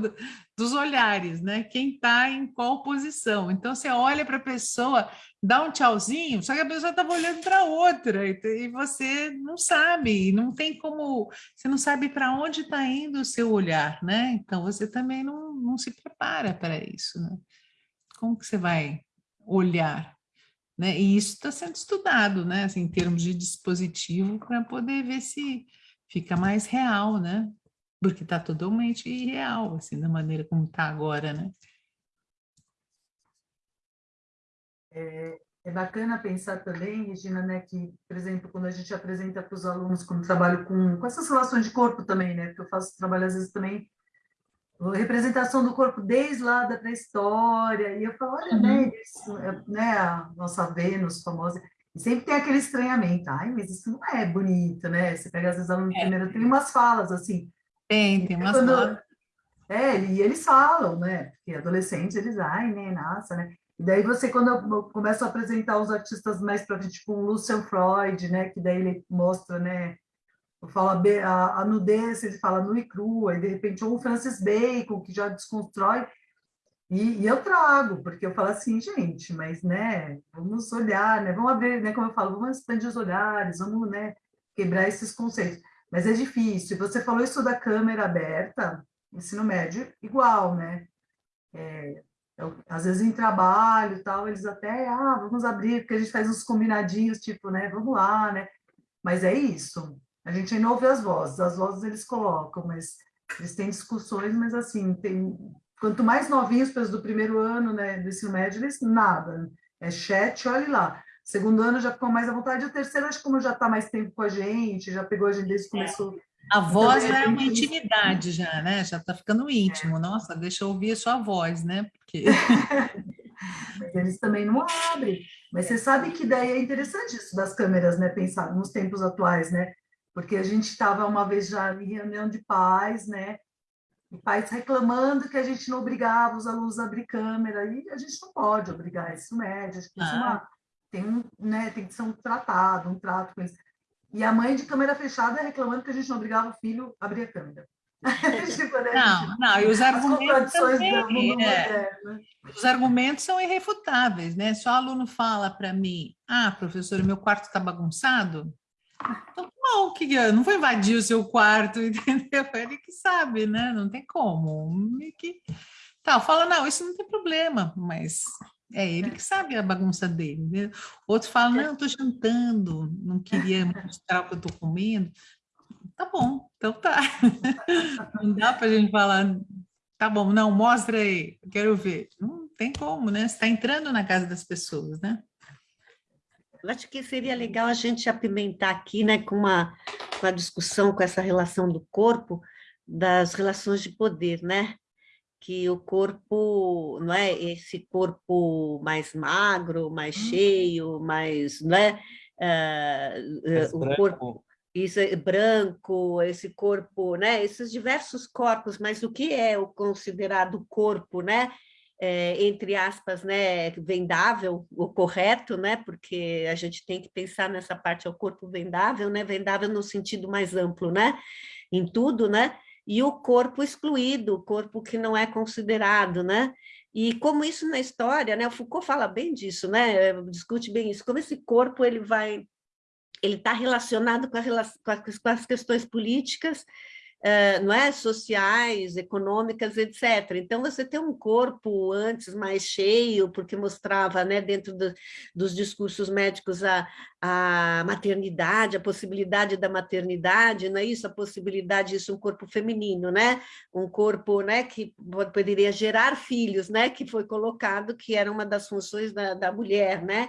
do, dos olhares, né? Quem está em qual posição. Então, você olha para a pessoa, dá um tchauzinho, só que a pessoa estava olhando para outra e você não sabe, não tem como, você não sabe para onde está indo o seu olhar, né? Então, você também não, não se prepara para isso, né? Como que você vai olhar? Né? E isso está sendo estudado, né? Assim, em termos de dispositivo, para poder ver se fica mais real, né? porque está totalmente irreal, assim, da maneira como está agora, né? É, é, bacana pensar também, Regina, né, que, por exemplo, quando a gente apresenta para os alunos, quando trabalho com, com essas relações de corpo também, né, porque eu faço trabalho às vezes também, representação do corpo desde lá da pré-história, e eu falo, olha, né, uhum. né, isso, né, a nossa Vênus famosa, e sempre tem aquele estranhamento, ai, mas isso não é bonito, né, você pega às vezes aluno é. primeiro, tem umas falas assim, tem, tem umas Quando, É, e eles falam, né? Porque adolescentes, eles, ai, né, nossa, né? E daí você, quando eu começo a apresentar os artistas mais para tipo o Lucian Freud, né? Que daí ele mostra, né? Fala a, a nudez, ele fala nu e crua, e de repente ou o Francis Bacon, que já desconstrói, e, e, eu trago, porque eu falo assim, gente, mas, né, vamos olhar, né, vamos abrir, né, como eu falo, vamos expandir os olhares, vamos, né, quebrar esses conceitos. Mas é difícil. Você falou isso da câmera aberta, ensino médio, igual, né? É, eu, às vezes em trabalho tal, eles até, ah, vamos abrir, porque a gente faz uns combinadinhos, tipo, né, vamos lá, né? Mas é isso. A gente ainda ouve as vozes, as vozes eles colocam, mas eles têm discussões, mas assim, tem, quanto mais novinhos, do primeiro ano, né, do ensino médio, eles nada. É chat, olhe lá. Segundo ano já ficou mais à vontade, o terceiro acho que como já está mais tempo com a gente, já pegou a gente desde que é. começou. A voz então, é uma intimidade já, né? Já está ficando íntimo. Nossa, deixa eu ouvir a sua voz, né? Porque... Mas eles também não abrem. Mas você sabe que daí é interessante isso das câmeras, né? Pensar nos tempos atuais, né? Porque a gente estava uma vez já em reunião de pais, né? E pais reclamando que a gente não obrigava os alunos a abrir câmera, e a gente não pode obrigar isso médio, acho que isso é uma tem, um, né, tem que ser um tratado, um trato com isso. E a mãe de câmera fechada reclamando que a gente não obrigava o filho a abrir a câmera. tipo, né, não, não, e os argumentos também, é, os argumentos são irrefutáveis, né? Se o aluno fala para mim, ah, professor, meu quarto está bagunçado, então, bom, que não vou invadir o seu quarto, entendeu? Ele que sabe, né? Não tem como. Que... Tá, fala, não, isso não tem problema, mas é ele que sabe a bagunça dele. Né? Outro fala, não, estou jantando, não queria mostrar o que eu estou comendo. Tá bom, então tá. Não dá para a gente falar, tá bom, não, mostra aí, quero ver. Não tem como, né? Você está entrando na casa das pessoas, né? Eu acho que seria legal a gente apimentar aqui, né, com uma, com a discussão com essa relação do corpo, das relações de poder, né? que o corpo, não é esse corpo mais magro, mais hum. cheio, mais, não é? Uh, o branco. corpo isso é branco, esse corpo, né? Esses diversos corpos, mas o que é o considerado corpo, né? É, entre aspas, né, vendável, o correto, né, porque a gente tem que pensar nessa parte, é o corpo vendável, né, vendável no sentido mais amplo, né, em tudo, né, e o corpo excluído, o corpo que não é considerado, né? E como isso na história, né? O Foucault fala bem disso, né? Discute bem isso. Como esse corpo ele vai, ele está relacionado com, a, com as questões políticas não é? sociais, econômicas, etc. Então, você tem um corpo antes mais cheio, porque mostrava né, dentro do, dos discursos médicos a, a maternidade, a possibilidade da maternidade, não é isso? A possibilidade disso, um corpo feminino, né? Um corpo né, que poderia gerar filhos, né? Que foi colocado que era uma das funções da, da mulher, né?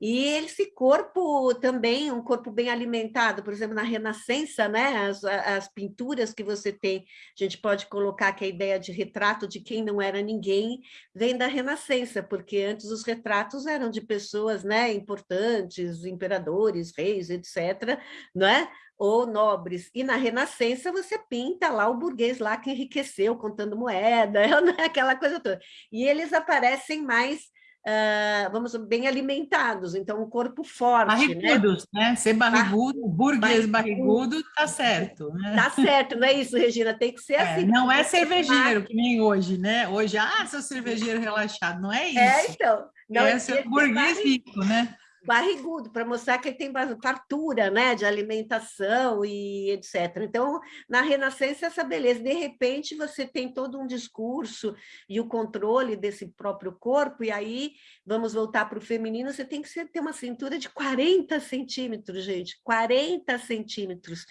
E esse corpo também, um corpo bem alimentado, por exemplo, na Renascença, né, as, as pinturas que você tem, a gente pode colocar que a ideia de retrato de quem não era ninguém vem da Renascença, porque antes os retratos eram de pessoas né, importantes, imperadores, reis, etc., não é? ou nobres. E na Renascença você pinta lá o burguês lá que enriqueceu contando moeda, né? aquela coisa toda. E eles aparecem mais uh, vamos bem alimentados, então um corpo forte. Barrigudos, né? né? Ser barrigudo, burguês barrigudo, tá certo. Né? Tá certo, não é isso, Regina? Tem que ser é, assim. Não é cervejeiro, que nem hoje, né? Hoje, ah, sou cervejeiro relaxado, não é, é isso. É, então. Não é ser burguês rico, né? Barrigudo, para mostrar que ele tem fartura né, de alimentação e etc. Então, na Renascença, essa beleza. De repente, você tem todo um discurso e o controle desse próprio corpo, e aí, vamos voltar para o feminino, você tem que ter uma cintura de 40 centímetros, gente, 40 centímetros.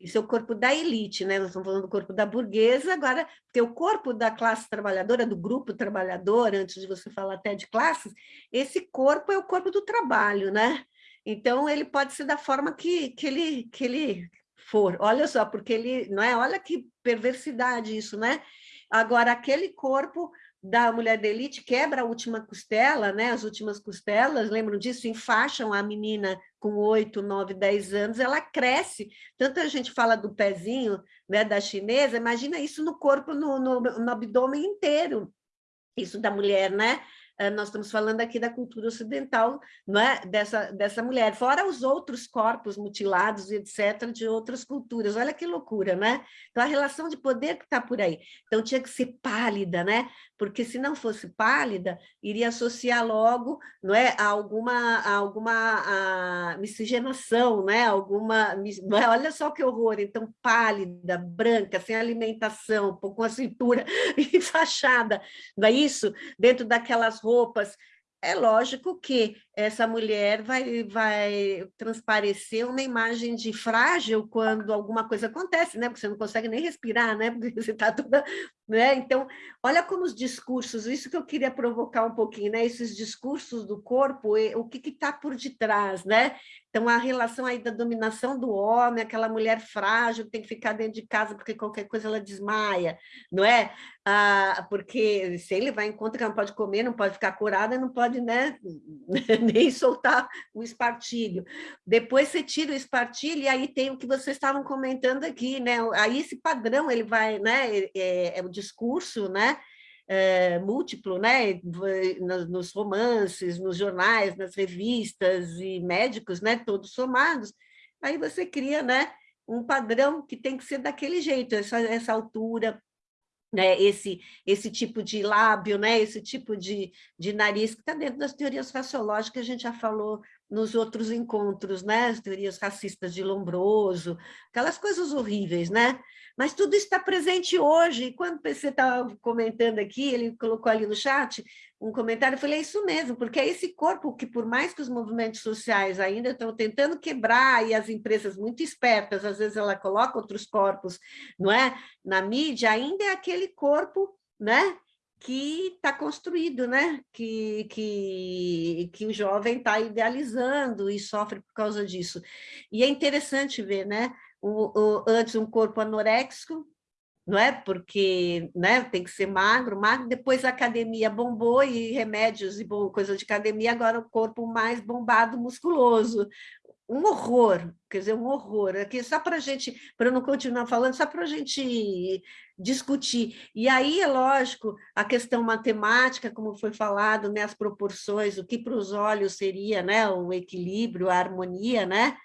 Isso é o corpo da elite, né? Nós estamos falando do corpo da burguesa, agora, porque o corpo da classe trabalhadora, do grupo trabalhador, antes de você falar até de classes, esse corpo é o corpo do trabalho, trabalho, né? Então, ele pode ser da forma que, que, ele, que ele for. Olha só, porque ele, não é? Olha que perversidade isso, né? Agora, aquele corpo da mulher da elite quebra a última costela, né? As últimas costelas, lembram disso? Enfaixam a menina com 8, 9, 10 anos, ela cresce. Tanto a gente fala do pezinho né, da chinesa, imagina isso no corpo, no, no, no abdômen inteiro. Isso da mulher, né? Eh, nós estamos falando aqui da cultura ocidental, não é? dessa, dessa mulher, fora os outros corpos mutilados e etc., de outras culturas. Olha que loucura, né? Então, a relação de poder que está por aí. Então, tinha que ser pálida, né? Porque se não fosse pálida, iria associar logo não é, a alguma, a alguma a miscigenação, né? alguma. É? Olha só que horror! Então, pálida, branca, sem alimentação, com a cintura enfaixada, não é isso? Dentro daquelas roupas é lógico que essa mulher vai, vai transparecer uma imagem de frágil quando alguma coisa acontece, né? Porque você não consegue nem respirar, né? Porque você está toda... Né? Então, olha como os discursos, isso que eu queria provocar um pouquinho, né? Esses discursos do corpo, o que está por detrás, né? Então, a relação aí da dominação do homem, aquela mulher frágil que tem que ficar dentro de casa porque qualquer coisa ela desmaia, não é? Ah, porque se ele vai em conta que não pode comer, não pode ficar curada, não pode né, nem soltar o espartilho. Depois você tira o espartilho e aí tem o que vocês estavam comentando aqui, né? Aí esse padrão ele vai, né? É, é o discurso, né? é, múltiplo, né? nos romances, nos jornais, nas revistas e médicos, né? todos somados, aí você cria né? um padrão que tem que ser daquele jeito, essa, essa altura, né, esse, esse tipo de lábio, né, esse tipo de, de nariz, que está dentro das teorias faciológicas a gente já falou nos outros encontros, né, as teorias racistas de Lombroso, aquelas coisas horríveis, né? Mas tudo está presente hoje, e quando o PC estava comentando aqui, ele colocou ali no chat um comentário, eu falei, é isso mesmo, porque é esse corpo que, por mais que os movimentos sociais ainda estão tentando quebrar, e as empresas muito espertas, às vezes ela coloca outros corpos, não é? Na mídia, ainda é aquele corpo, né? Que está construído, né? que, que, que o jovem está idealizando e sofre por causa disso. E é interessante ver, né? o, o, antes um corpo anoréxico, não é? Porque né, tem que ser magro, magro, depois a academia bombou e remédios e bom, coisa de academia, agora o corpo mais bombado, musculoso. Um horror, quer dizer, um horror. Aqui só para a gente, para não continuar falando, só para a gente discutir. E aí, é lógico, a questão matemática, como foi falado, né, as proporções, o que para os olhos seria né, o equilíbrio, a harmonia, né?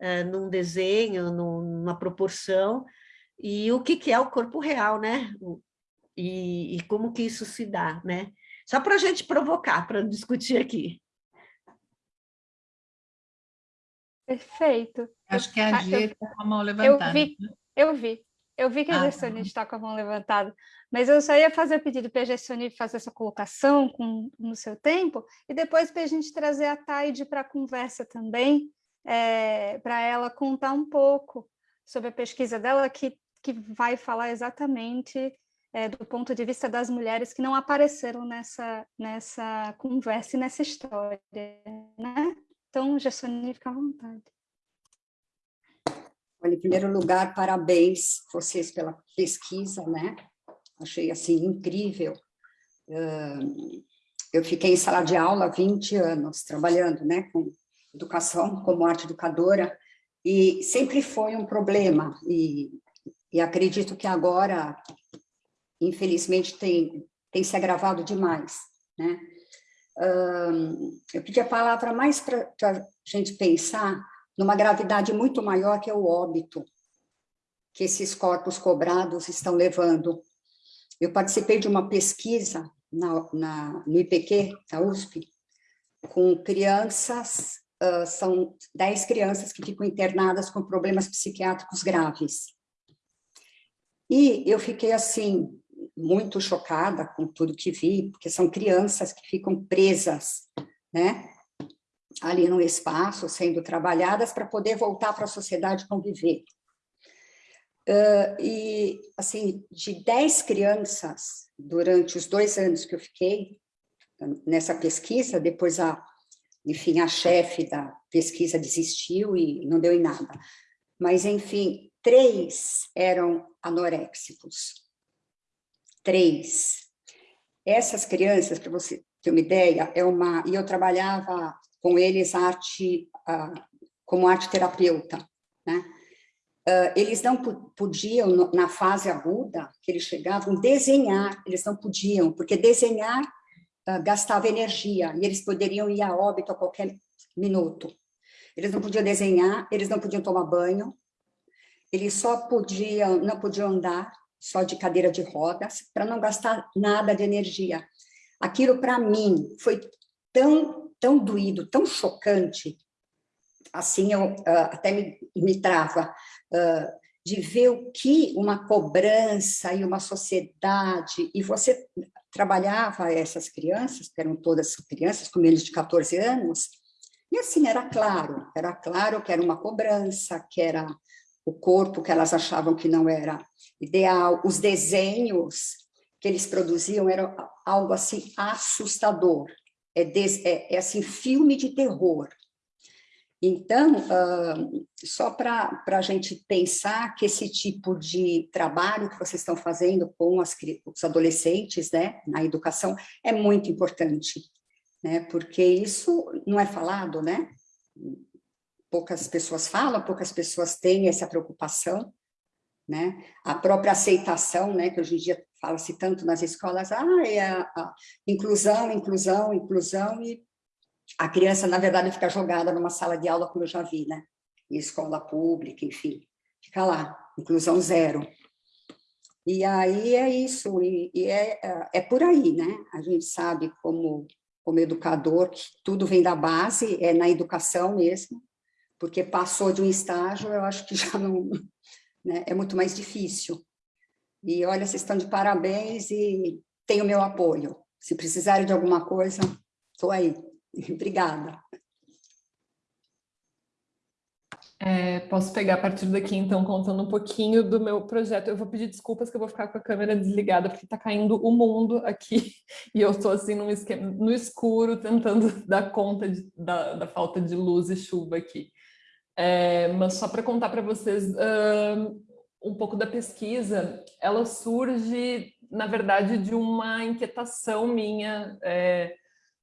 uh, num desenho, numa proporção, e o que, que é o corpo real, né? E, e como que isso se dá, né? Só para a gente provocar, para discutir aqui. Perfeito. Acho que a G está com a mão levantada. Eu vi, né? eu vi. Eu vi que a ah, Gessone está com a mão levantada, mas eu só ia fazer o pedido para a Gessone fazer essa colocação com, no seu tempo, e depois para a gente trazer a Taide para a conversa também, é, para ela contar um pouco sobre a pesquisa dela, que, que vai falar exatamente é, do ponto de vista das mulheres que não apareceram nessa, nessa conversa e nessa história. Né? Então, Gessoni, fica à vontade. Olha, em primeiro lugar, parabéns vocês pela pesquisa, né? Achei, assim, incrível. Eu fiquei em sala de aula há 20 anos, trabalhando, né, com educação como arte educadora, e sempre foi um problema, e, e acredito que agora, infelizmente, tem, tem se agravado demais, né? Eu pedi a palavra mais para a gente pensar numa gravidade muito maior que é o óbito que esses corpos cobrados estão levando. Eu participei de uma pesquisa na, na, no IPQ, da USP, com crianças, uh, são 10 crianças que ficam internadas com problemas psiquiátricos graves. E eu fiquei, assim, muito chocada com tudo que vi, porque são crianças que ficam presas, né? Ali no espaço, sendo trabalhadas para poder voltar para a sociedade conviver. Uh, e, assim, de 10 crianças, durante os dois anos que eu fiquei nessa pesquisa, depois a, enfim, a chefe da pesquisa desistiu e não deu em nada. Mas, enfim, três eram anoréxicos. Três. Essas crianças, para você ter uma ideia, é uma... E eu trabalhava com eles arte, como arte terapeuta, né? Uh, eles não podiam, na fase aguda, que eles chegavam, desenhar, eles não podiam, porque desenhar uh, gastava energia, e eles poderiam ir a óbito a qualquer minuto. Eles não podiam desenhar, eles não podiam tomar banho, eles só podiam, não podiam andar, só de cadeira de rodas, para não gastar nada de energia. Aquilo, para mim, foi tão, tão doído, tão chocante, assim eu uh, até me, me trava, uh, de ver o que uma cobrança e uma sociedade, e você trabalhava essas crianças, que eram todas crianças com menos de 14 anos, e assim, era claro, era claro que era uma cobrança, que era o corpo que elas achavam que não era ideal, os desenhos que eles produziam eram algo assim assustador, é, des, é, é assim, filme de terror, então, uh, só para a gente pensar que esse tipo de trabalho que vocês estão fazendo com as, os adolescentes né, na educação é muito importante, né, porque isso não é falado, né? Poucas pessoas falam, poucas pessoas têm essa preocupação, né? A própria aceitação, né, que hoje em dia fala-se tanto nas escolas, ah, é a, a inclusão, inclusão, inclusão, e a criança, na verdade, fica jogada numa sala de aula, como eu já vi, né? Em escola pública, enfim, fica lá, inclusão zero. E aí é isso, e, e é, é por aí, né? A gente sabe como, como educador que tudo vem da base, é na educação mesmo, porque passou de um estágio, eu acho que já não... Né? É muito mais difícil. E olha, vocês estão de parabéns e tem o meu apoio. Se precisarem de alguma coisa, estou aí. Obrigada. É, posso pegar a partir daqui, então, contando um pouquinho do meu projeto. Eu vou pedir desculpas que eu vou ficar com a câmera desligada, porque está caindo o mundo aqui, e eu estou assim no, esquema, no escuro, tentando dar conta de, da, da, falta de luz e chuva aqui. É, mas só para contar para vocês uh, um pouco da pesquisa, ela surge, na verdade, de uma inquietação minha, é,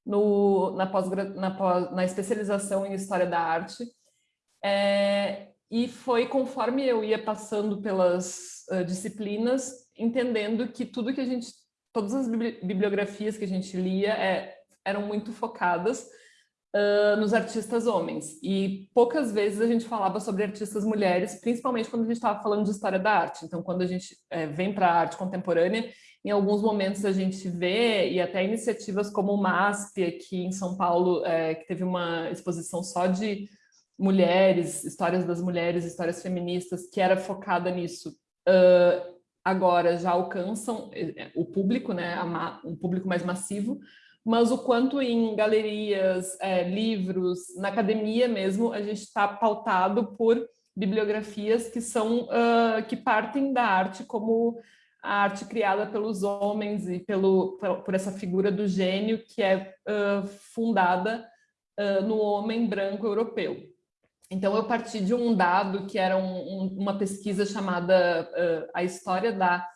no, na, pós, na, pós, na especialização em História da Arte. É, e foi conforme eu ia passando pelas uh, disciplinas, entendendo que tudo que a gente, todas as bibliografias que a gente lia é, eram muito focadas uh, nos artistas homens. E poucas vezes a gente falava sobre artistas mulheres, principalmente quando a gente estava falando de história da arte. Então, quando a gente é, vem para a arte contemporânea, em alguns momentos a gente vê, e até iniciativas como o MASP aqui em São Paulo, é, que teve uma exposição só de mulheres, histórias das mulheres, histórias feministas, que era focada nisso, uh, agora já alcançam é, o público, né, um público mais massivo, mas o quanto em galerias, é, livros, na academia mesmo, a gente está pautado por bibliografias que são uh, que partem da arte como a arte criada pelos homens e pelo, por essa figura do gênio que é uh, fundada uh, no homem branco europeu. Então, eu parti de um dado que era um, um, uma pesquisa chamada A História da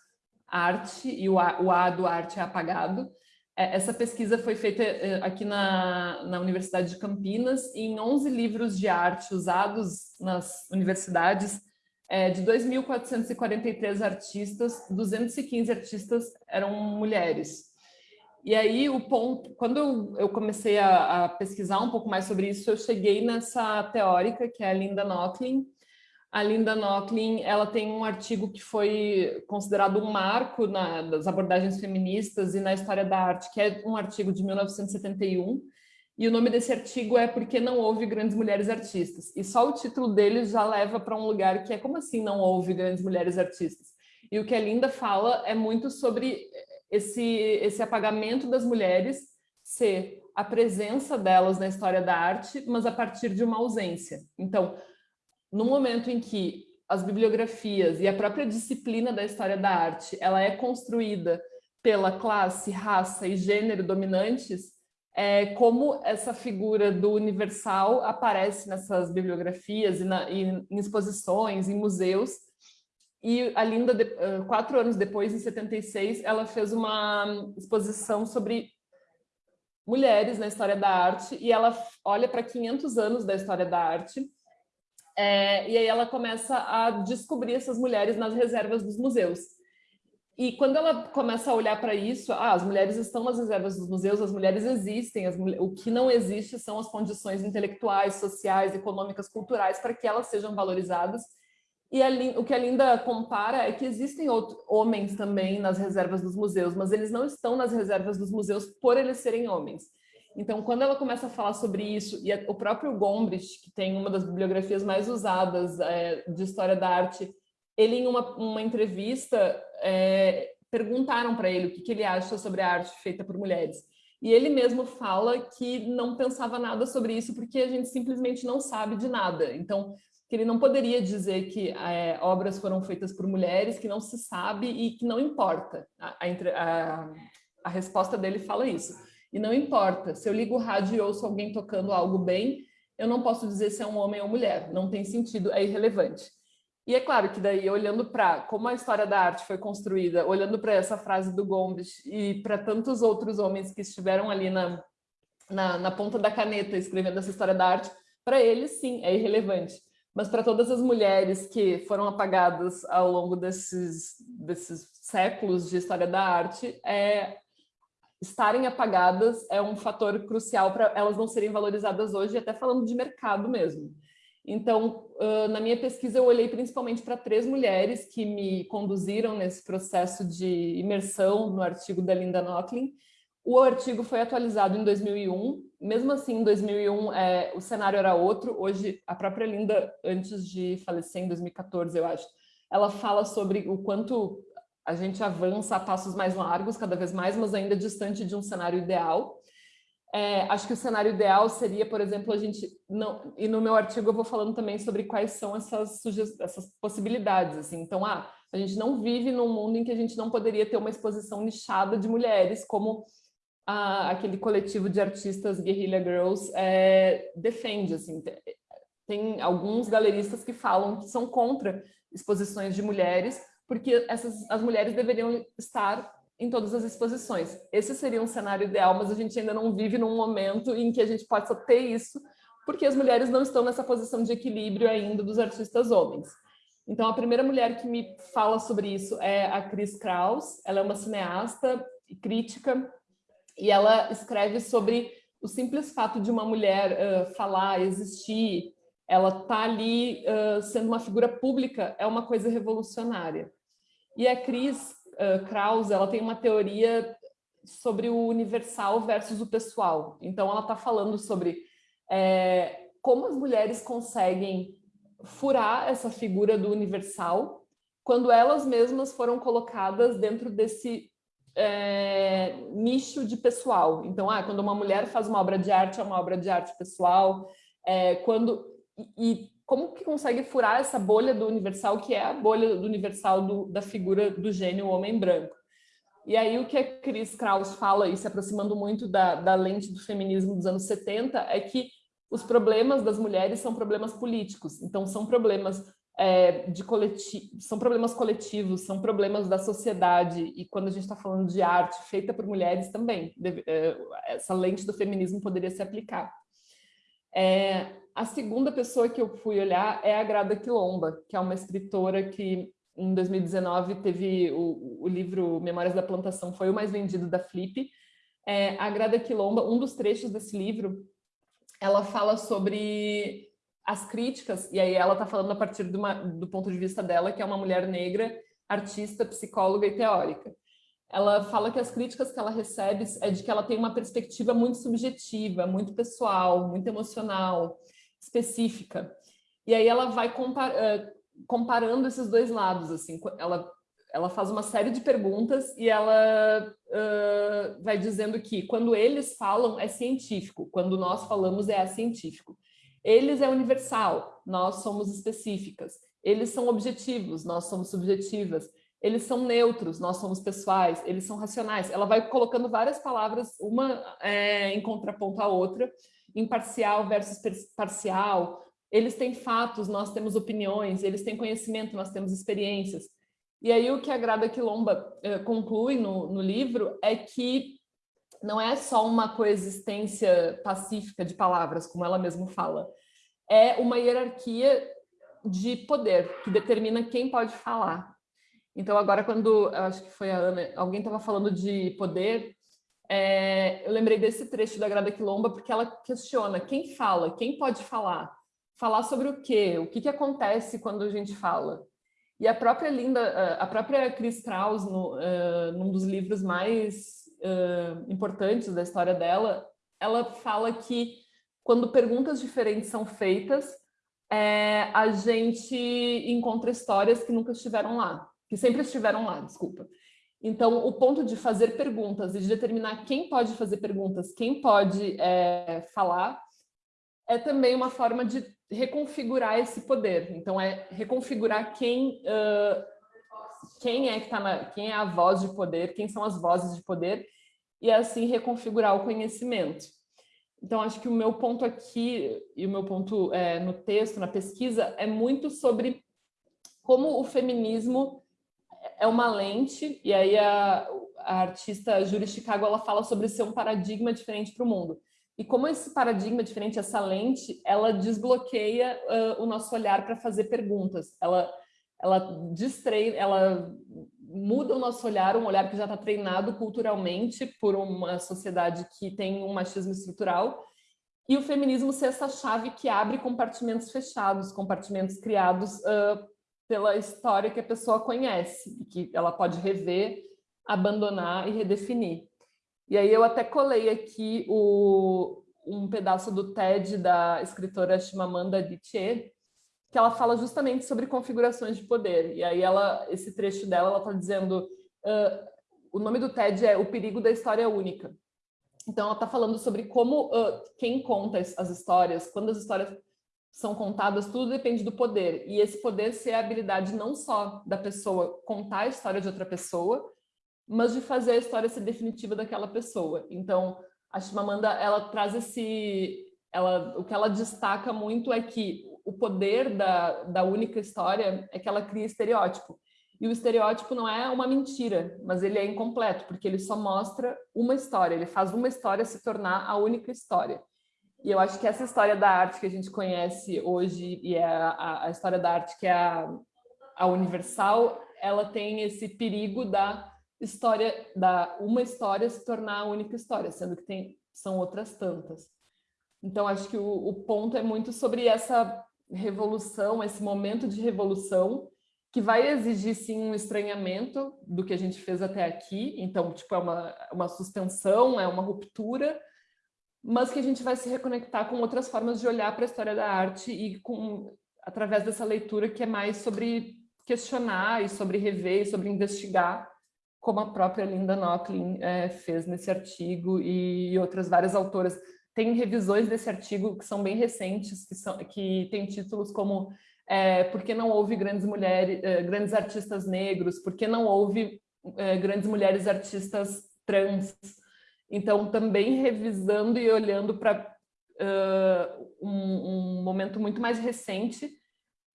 Arte, e o A, o a do arte é apagado. É, essa pesquisa foi feita aqui na, na Universidade de Campinas, em 11 livros de arte usados nas universidades, é, de 2.443 artistas, 215 artistas eram mulheres. E aí, o ponto, quando eu, comecei a, a, pesquisar um pouco mais sobre isso, eu cheguei nessa teórica, que é a Linda Nochlin. A Linda Nochlin, ela tem um artigo que foi considerado um marco na, das abordagens feministas e na história da arte, que é um artigo de 1971, e o nome desse artigo é Porque Não Houve Grandes Mulheres Artistas. E só o título dele já leva para um lugar que é como assim não houve grandes mulheres artistas? E o que a Linda fala é muito sobre esse, esse apagamento das mulheres ser a presença delas na história da arte, mas a partir de uma ausência. Então, no momento em que as bibliografias e a própria disciplina da história da arte, ela é construída pela classe, raça e gênero dominantes, é, como essa figura do universal aparece nessas bibliografias e, na, e em exposições, em museus, e a Linda, quatro anos depois, em 76, ela fez uma exposição sobre mulheres na história da arte, e ela olha para 500 anos da história da arte, é, e aí ela começa a descobrir essas mulheres nas reservas dos museus. E quando ela começa a olhar para isso, ah, as mulheres estão nas reservas dos museus, as mulheres existem, as, o que não existe são as condições intelectuais, sociais, econômicas, culturais para que elas sejam valorizadas e a, o que a Linda compara é que existem outros, homens também nas reservas dos museus, mas eles não estão nas reservas dos museus por eles serem homens. Então, quando ela começa a falar sobre isso, e a, o próprio Gombrich, que tem uma das bibliografias mais usadas é, de história da arte, ele, em uma, uma entrevista, é, perguntaram para ele o que, que ele acha sobre a arte feita por mulheres. E ele mesmo fala que não pensava nada sobre isso porque a gente simplesmente não sabe de nada. Então, que ele não poderia dizer que é, obras foram feitas por mulheres, que não se sabe e que não importa. A, a, a, resposta dele fala isso. E não importa, se eu ligo o rádio e ouço alguém tocando algo bem, eu não posso dizer se é um homem ou mulher, não tem sentido, é irrelevante. E é claro que daí, olhando para como a história da arte foi construída, olhando para essa frase do Gomes e para tantos outros homens que estiveram ali na, na, na ponta da caneta escrevendo essa história da arte, para eles, sim, é irrelevante mas para todas as mulheres que foram apagadas ao longo desses, desses séculos de história da arte, é, estarem apagadas é um fator crucial para elas não serem valorizadas hoje, até falando de mercado mesmo. Então, na minha pesquisa, eu olhei principalmente para três mulheres que me conduziram nesse processo de imersão no artigo da Linda Nochlin, o artigo foi atualizado em 2001, mesmo assim, em 2001 é, o cenário era outro. Hoje, a própria Linda, antes de falecer em 2014, eu acho, ela fala sobre o quanto a gente avança a passos mais largos, cada vez mais, mas ainda distante de um cenário ideal. É, acho que o cenário ideal seria, por exemplo, a gente... não E no meu artigo eu vou falando também sobre quais são essas, essas possibilidades. Assim. Então, ah, a gente não vive num mundo em que a gente não poderia ter uma exposição nichada de mulheres, como a, aquele coletivo de artistas Guerrilla Girls é, defende. Assim, tem alguns galeristas que falam que são contra exposições de mulheres, porque essas, as mulheres deveriam estar em todas as exposições. Esse seria um cenário ideal, mas a gente ainda não vive num momento em que a gente possa ter isso, porque as mulheres não estão nessa posição de equilíbrio ainda dos artistas homens. Então, a primeira mulher que me fala sobre isso é a Chris Kraus. Ela é uma cineasta e crítica e ela escreve sobre o simples fato de uma mulher uh, falar, existir, ela tá ali uh, sendo uma figura pública, é uma coisa revolucionária. E a Cris uh, Krause, ela tem uma teoria sobre o universal versus o pessoal. Então, ela está falando sobre é, como as mulheres conseguem furar essa figura do universal quando elas mesmas foram colocadas dentro desse é, nicho de pessoal. Então, ah, quando uma mulher faz uma obra de arte, é uma obra de arte pessoal. É, quando e, como que consegue furar essa bolha do universal, que é a bolha do universal do, da figura do gênio homem branco. E aí o que a Chris Kraus fala, e se aproximando muito da, da lente do feminismo dos anos 70, é que os problemas das mulheres são problemas políticos. Então, são problemas é, de coletivo, são problemas coletivos, são problemas da sociedade, e quando a gente está falando de arte feita por mulheres também, deve, é, essa lente do feminismo poderia se aplicar. É, a segunda pessoa que eu fui olhar é a Grada Quilomba, que é uma escritora que em 2019 teve o, o livro Memórias da Plantação, foi o mais vendido da Flip, é, a Grada Quilomba, um dos trechos desse livro, ela fala sobre as críticas, e aí ela está falando a partir uma, do ponto de vista dela, que é uma mulher negra, artista, psicóloga e teórica. Ela fala que as críticas que ela recebe é de que ela tem uma perspectiva muito subjetiva, muito pessoal, muito emocional, específica. E aí ela vai compar, uh, comparando esses dois lados, assim, ela ela faz uma série de perguntas e ela uh, vai dizendo que quando eles falam é científico, quando nós falamos é científico. Eles é universal, nós somos específicas. Eles são objetivos, nós somos subjetivas. Eles são neutros, nós somos pessoais. Eles são racionais. Ela vai colocando várias palavras, uma é, em contraponto à outra, imparcial versus parcial. Eles têm fatos, nós temos opiniões. Eles têm conhecimento, nós temos experiências. E aí o que a Grada Quilomba eh, conclui no, no livro é que não é só uma coexistência pacífica de palavras, como ela mesma fala, é uma hierarquia de poder que determina quem pode falar. Então agora quando, acho que foi a Ana, alguém estava falando de poder, é, eu lembrei desse trecho da Grada Quilomba porque ela questiona quem fala, quem pode falar, falar sobre o quê, o que, que acontece quando a gente fala. E a própria Linda, a própria Chris Kraus, no, uh, num dos livros mais uh, importantes da história dela, ela fala que quando perguntas diferentes são feitas, é, a gente encontra histórias que nunca estiveram lá, que sempre estiveram lá, desculpa. Então, o ponto de fazer perguntas e de determinar quem pode fazer perguntas, quem pode é, falar, é também uma forma de reconfigurar esse poder. Então, é reconfigurar quem, uh, quem é que tá na, quem é a voz de poder, quem são as vozes de poder, e assim reconfigurar o conhecimento. Então, acho que o meu ponto aqui, e o meu ponto é, no texto, na pesquisa, é muito sobre como o feminismo é uma lente, e aí a, a artista Julie Chicago ela fala sobre ser um paradigma diferente para o mundo. E como esse paradigma diferente, essa lente, ela desbloqueia uh, o nosso olhar para fazer perguntas. Ela, ela distreina, ela muda o nosso olhar, um olhar que já está treinado culturalmente por uma sociedade que tem um machismo estrutural, e o feminismo ser essa chave que abre compartimentos fechados, compartimentos criados uh, pela história que a pessoa conhece, e que ela pode rever, abandonar e redefinir. E aí eu até colei aqui o, um pedaço do TED da escritora Chimamanda Adichie, que ela fala justamente sobre configurações de poder. E aí ela, esse trecho dela, ela está dizendo, uh, o nome do TED é O Perigo da História Única. Então ela está falando sobre como uh, quem conta as histórias, quando as histórias são contadas, tudo depende do poder. E esse poder ser a habilidade não só da pessoa contar a história de outra pessoa, mas de fazer a história ser definitiva daquela pessoa. Então, a Chimamanda, ela traz esse... Ela, o que ela destaca muito é que o poder da, da única história é que ela cria estereótipo. E o estereótipo não é uma mentira, mas ele é incompleto, porque ele só mostra uma história, ele faz uma história se tornar a única história. E eu acho que essa história da arte que a gente conhece hoje, e é a, a história da arte que é a, a universal, ela tem esse perigo da história da uma história se tornar a única história, sendo que tem são outras tantas. Então acho que o, o ponto é muito sobre essa revolução, esse momento de revolução que vai exigir sim um estranhamento do que a gente fez até aqui, então tipo é uma, uma suspensão, é uma ruptura, mas que a gente vai se reconectar com outras formas de olhar para a história da arte e com através dessa leitura que é mais sobre questionar e sobre rever e sobre investigar como a própria Linda Nochlin é, fez nesse artigo e outras várias autoras. Tem revisões desse artigo que são bem recentes, que, são, que tem títulos como é, Por que não houve grandes mulheres, é, grandes artistas negros? Por que não houve é, grandes mulheres artistas trans? Então, também revisando e olhando para uh, um, um momento muito mais recente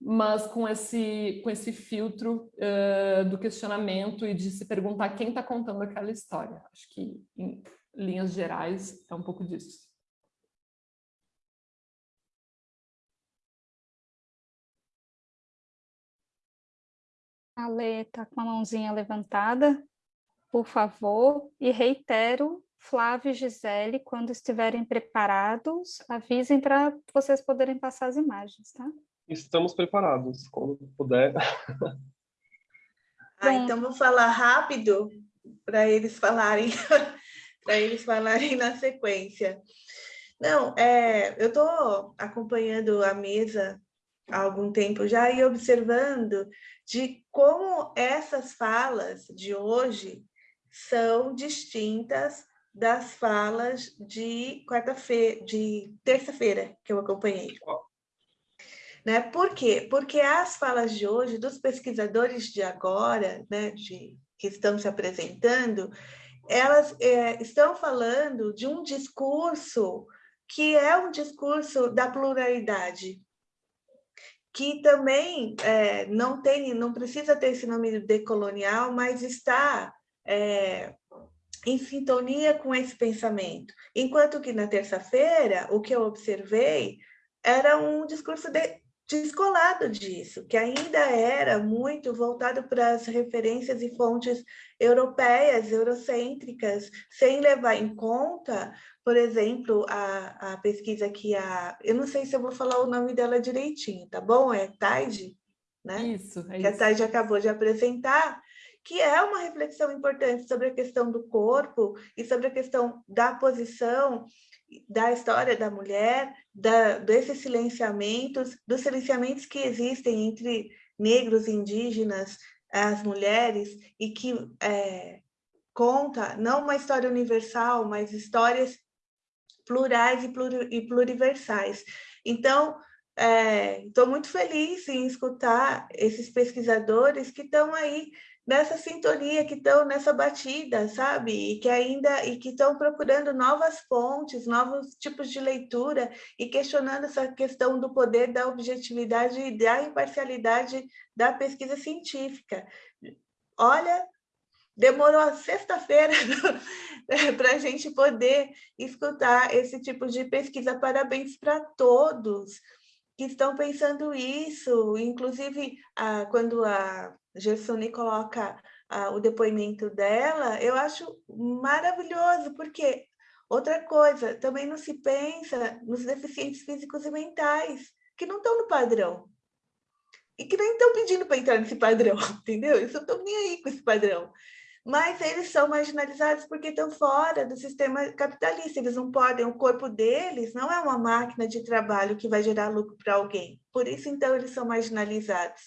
mas com esse, com esse filtro uh, do questionamento e de se perguntar quem está contando aquela história. Acho que, em linhas gerais, é um pouco disso. A Lê está com a mãozinha levantada, por favor, e reitero Flávio e Gisele, quando estiverem preparados, avisem para vocês poderem passar as imagens, tá? Estamos preparados, quando puder. Ah, então vou falar rápido para eles falarem, para eles falarem na sequência. Não, é, eu estou acompanhando a mesa há algum tempo já e observando de como essas falas de hoje são distintas das falas de quarta-feira, de terça-feira que eu acompanhei. Né? Por quê? Porque as falas de hoje, dos pesquisadores de agora, né, de, que estão se apresentando, elas é, estão falando de um discurso que é um discurso da pluralidade, que também é, não tem, não precisa ter esse nome decolonial, mas está é, em sintonia com esse pensamento. Enquanto que na terça-feira, o que eu observei era um discurso de, descolado disso, que ainda era muito voltado para as referências e fontes europeias, eurocêntricas, sem levar em conta, por exemplo, a, a pesquisa que a... Eu não sei se eu vou falar o nome dela direitinho, tá bom? É Tide, né? Isso, é que isso. a Tide acabou de apresentar, que é uma reflexão importante sobre a questão do corpo e sobre a questão da posição da história da mulher, da, desses silenciamentos, dos silenciamentos que existem entre negros, indígenas, as mulheres, e que é, conta não uma história universal, mas histórias plurais e, e pluriversais. Então, estou é, muito feliz em escutar esses pesquisadores que estão aí nessa sintonia, que estão nessa batida, sabe? E que ainda e que estão procurando novas fontes, novos tipos de leitura e questionando essa questão do poder da objetividade e da imparcialidade da pesquisa científica. Olha, demorou a sexta-feira para a gente poder escutar esse tipo de pesquisa. Parabéns para todos que estão pensando isso, inclusive a, quando a Gersoni coloca a, o depoimento dela, eu acho maravilhoso, porque outra coisa, também não se pensa nos deficientes físicos e mentais, que não estão no padrão, e que nem estão pedindo para entrar nesse padrão, entendeu? Eles não estão nem aí com esse padrão mas eles são marginalizados porque estão fora do sistema capitalista, eles não podem, o corpo deles não é uma máquina de trabalho que vai gerar lucro para alguém, por isso então eles são marginalizados.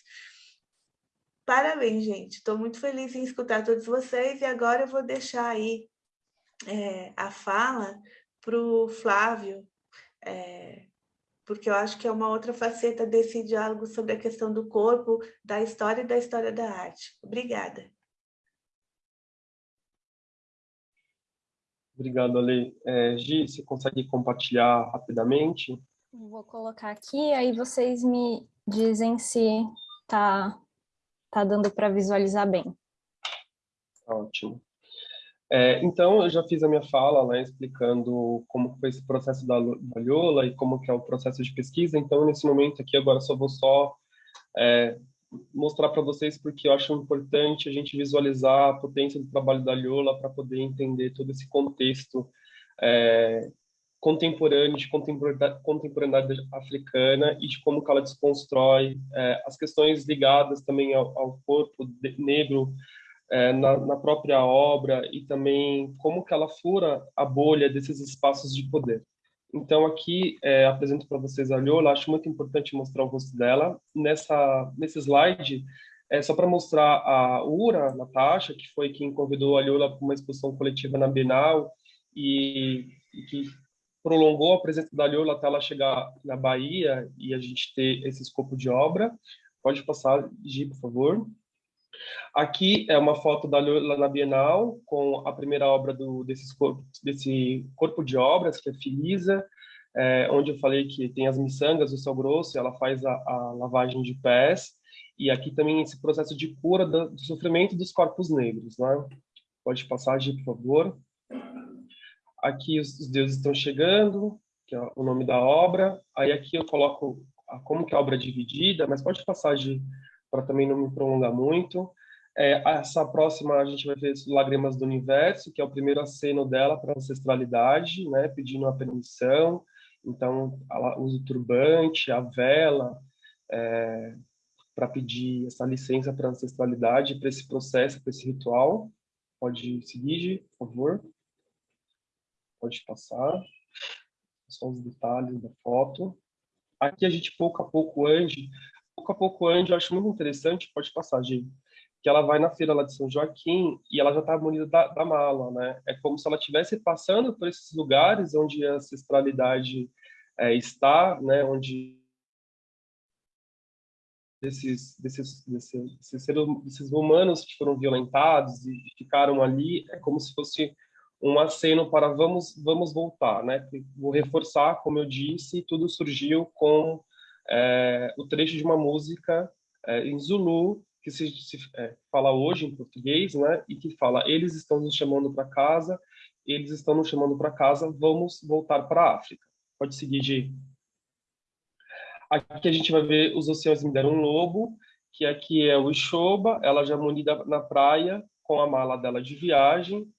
Parabéns, gente, estou muito feliz em escutar todos vocês e agora eu vou deixar aí é, a fala para o Flávio, é, porque eu acho que é uma outra faceta desse diálogo sobre a questão do corpo, da história e da história da arte. Obrigada. Obrigado, Ale. É, Gi, você consegue compartilhar rapidamente? Vou colocar aqui, aí vocês me dizem se tá, tá dando para visualizar bem. Ótimo. É, então, eu já fiz a minha fala né, explicando como foi esse processo da, Lola e como que é o processo de pesquisa. Então, nesse momento aqui, agora só vou só é, mostrar para vocês porque eu acho importante a gente visualizar a potência do trabalho da Liola para poder entender todo esse contexto é, contemporâneo, de contemporaneidade africana e de como que ela desconstrói é, as questões ligadas também ao, ao corpo negro é, na, na, própria obra e também como que ela fura a bolha desses espaços de poder. Então, aqui é, apresento para vocês a Liola, acho muito importante mostrar o rosto dela. Nessa, nesse slide, é só para mostrar a Ura, Natasha, que foi quem convidou a Liola para uma exposição coletiva na Bienal e, e que prolongou a presença da Liola até ela chegar na Bahia e a gente ter esse escopo de obra. Pode passar, Gi, por favor. Aqui é uma foto da Lula na Bienal, com a primeira obra do, desses corpo, desse corpo de obras, que é Filisa, é, onde eu falei que tem as miçangas do sal grosso, ela faz a, a, lavagem de pés, e aqui também esse processo de cura do, do sofrimento dos corpos negros. Né? Pode passar, Gi, por favor. Aqui os, os deuses estão chegando, que é o nome da obra. Aí aqui eu coloco a, como que a obra é dividida, mas pode passar, Gi, para também não me prolongar muito. É, essa próxima a gente vai ver Lágrimas do Universo, que é o primeiro aceno dela para ancestralidade, né, pedindo a permissão. Então, ela usa o turbante, a vela, é, para pedir essa licença para ancestralidade, para esse processo, para esse ritual. Pode seguir, por favor. Pode passar. Só os detalhes da foto. Aqui a gente pouco a pouco ande. Pouco a pouco ande, eu acho muito interessante. Pode passar, Gi que ela vai na feira lá de São Joaquim e ela já está munida da, da, mala, né? É como se ela estivesse passando por esses lugares onde a ancestralidade é, está, né? Onde desses, desses, desses, desses, desses humanos que foram violentados e ficaram ali, é como se fosse um aceno para vamos vamos voltar, né? Vou reforçar, como eu disse, tudo surgiu com é, o trecho de uma música é, em Zulu que se, se é, fala hoje em português, né? E que fala: eles estão nos chamando para casa, eles estão nos chamando para casa, vamos voltar para a África. Pode seguir, Gi. Aqui a gente vai ver os oceanos me deram um lobo, que aqui é o Ixoba, ela já munida na praia com a mala dela de viagem,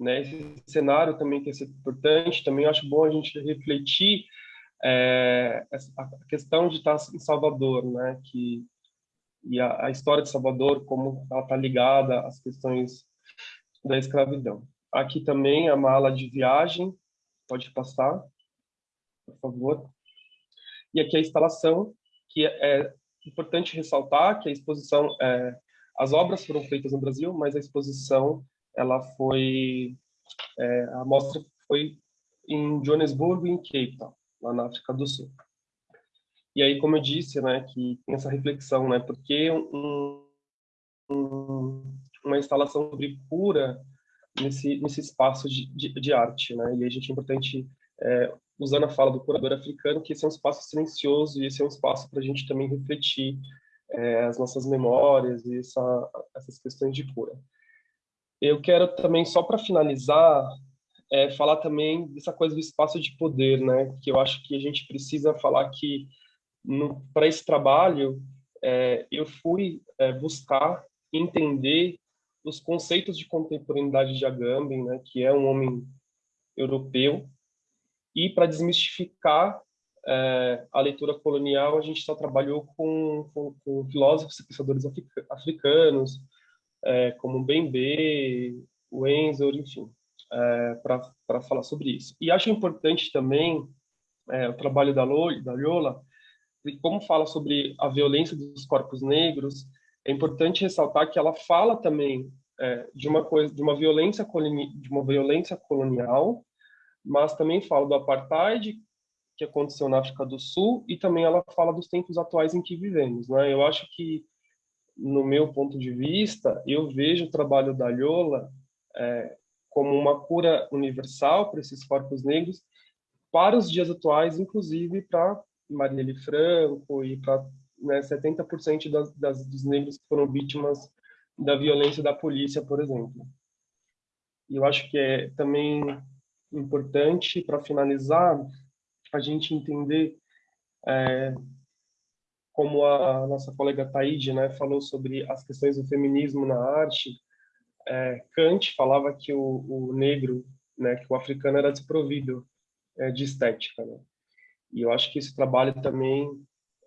né? Esse cenário também que é importante, também acho bom a gente refletir é, a questão de estar em Salvador, né? Que e a, a história de Salvador, como ela está ligada às questões da escravidão. Aqui também a mala de viagem, pode passar, por favor. E aqui a instalação, que é, é importante ressaltar que a exposição, é, as obras foram feitas no Brasil, mas a exposição, ela foi, é, a mostra foi em Joanesburgo e em Cape Town, lá na África do Sul. E aí, como eu disse, né, que tem essa reflexão, né, porque um, um, uma instalação sobre cura nesse nesse espaço de, de, de, arte, né? E a gente é importante é, usando a fala do curador africano que esse é um espaço silencioso e esse é um espaço para a gente também refletir é, as nossas memórias e essa, essas questões de cura. Eu quero também só para finalizar é, falar também dessa coisa do espaço de poder, né? Que eu acho que a gente precisa falar que para esse trabalho, é, eu fui é, buscar entender os conceitos de contemporaneidade de Agamben, né, que é um homem europeu, e para desmistificar é, a leitura colonial, a gente só trabalhou com, com, com filósofos e pensadores africanos, é, como Bembe, Wenzel, enfim, é, para falar sobre isso. E acho importante também é, o trabalho da, Lola, da Lola e como fala sobre a violência dos corpos negros, é importante ressaltar que ela fala também é, de uma coisa, de uma violência de uma violência colonial, mas também fala do apartheid que aconteceu na África do Sul e também ela fala dos tempos atuais em que vivemos, né? Eu acho que no meu ponto de vista, eu vejo o trabalho da Lhola é, como uma cura universal para esses corpos negros para os dias atuais, inclusive para Marielle Franco e para né, 70% das, das, dos negros que foram vítimas da violência da polícia, por exemplo. E eu acho que é também importante, para finalizar, a gente entender é, como a nossa colega Taide né, falou sobre as questões do feminismo na arte, é, Kant falava que o, o, negro, né, que o africano era desprovido é, de estética. Né? E eu acho que esse trabalho também,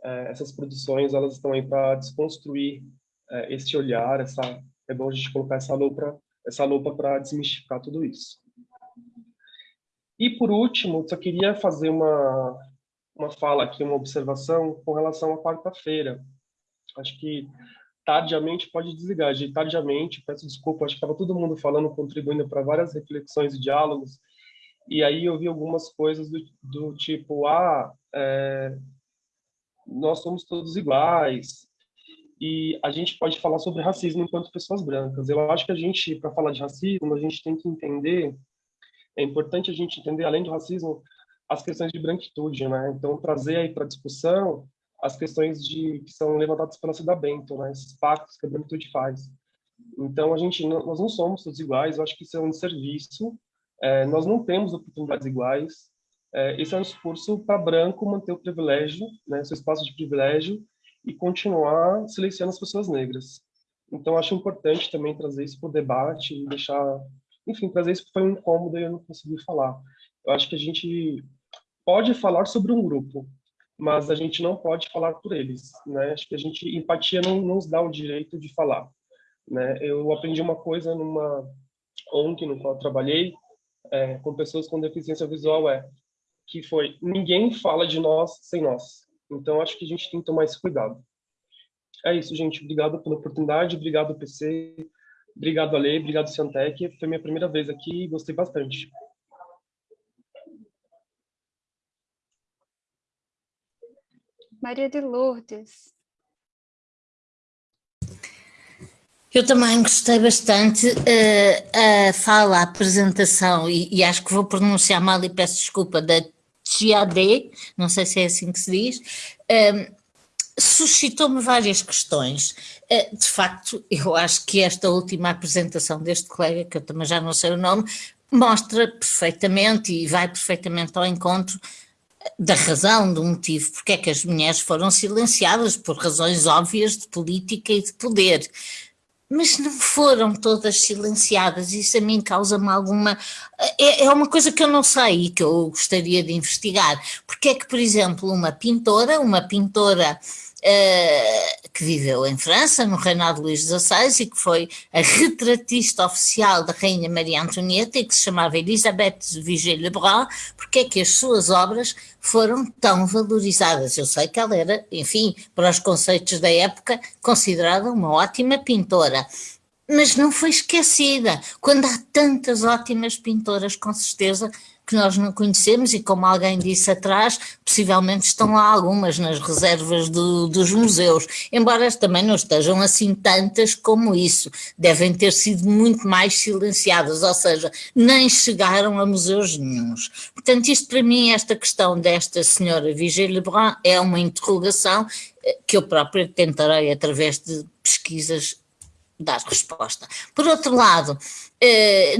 é, essas produções, elas estão aí para desconstruir é, esse olhar, essa é bom a gente colocar essa lupa, essa lupa para desmistificar tudo isso. E por último, só queria fazer uma uma fala aqui, uma observação com relação à quarta-feira. Acho que tardiamente pode desligar, de tardiamente, peço desculpa, acho que estava todo mundo falando, contribuindo para várias reflexões e diálogos, e aí eu vi algumas coisas do, do tipo, ah, é, nós somos todos iguais, e a gente pode falar sobre racismo enquanto pessoas brancas. Eu acho que a gente, para falar de racismo, a gente tem que entender, é importante a gente entender, além do racismo, as questões de branquitude, né? Então, trazer aí para discussão as questões de que são levantadas pela Cida Bento, né? Esses pactos que a branquitude faz. Então, a gente, nós não somos todos iguais, eu acho que isso é um serviço é, nós não temos oportunidades iguais. É, esse é um discurso para branco manter o privilégio, né, seu espaço de privilégio, e continuar silenciando as pessoas negras. Então, acho importante também trazer isso para o debate e deixar... Enfim, trazer isso foi um incômodo e eu não consegui falar. Eu acho que a gente pode falar sobre um grupo, mas a gente não pode falar por eles, né? Acho que a gente empatia não, nos dá o direito de falar, né? Eu aprendi uma coisa numa ONG no qual trabalhei é, com pessoas com deficiência visual é que foi ninguém fala de nós sem nós. Então acho que a gente tem que tomar esse cuidado. É isso, gente. Obrigado pela oportunidade, obrigado PC, obrigado Ale, obrigado Ciantec. Foi minha primeira vez aqui e gostei bastante. Maria de Lourdes. Eu também gostei bastante uh, a fala, a apresentação, e, e, acho que vou pronunciar mal e peço desculpa, da Chiadé, não sei se é assim que se diz, uh, suscitou-me várias questões. Uh, de facto, eu acho que esta última apresentação deste colega, que eu também já não sei o nome, mostra perfeitamente e vai perfeitamente ao encontro da razão, do motivo porque é que as mulheres foram silenciadas por razões óbvias de política e de poder. Mas não foram todas silenciadas, isso a mim causa-me alguma... É, é uma coisa que eu não sei e que eu gostaria de investigar. Porque é que, por exemplo, uma pintora, uma pintora uh, que viveu em França, no reinado de Luís XVI, e que foi a retratista oficial da Rainha Maria Antonieta, e que se chamava Elisabeth Vigée-Lebrun, porque é que as suas obras foram tão valorizadas. Eu sei que ela era, enfim, para os conceitos da época, considerada uma ótima pintora, mas não foi esquecida, quando há tantas ótimas pintoras, com certeza, que nós não conhecemos e como alguém disse atrás, possivelmente estão lá algumas nas reservas do, dos museus, embora também não estejam assim tantas como isso, devem ter sido muito mais silenciadas, ou seja, nem chegaram a museus nenhums. Portanto, isto para mim, esta questão desta senhora Vigée Lebrun é uma interrogação eh, que eu própria tentarei através de pesquisas dar resposta. Por outro lado,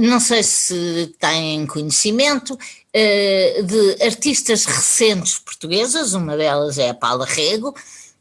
não sei se têm conhecimento eh, de artistas recentes portuguesas, uma delas é a Paula Rego,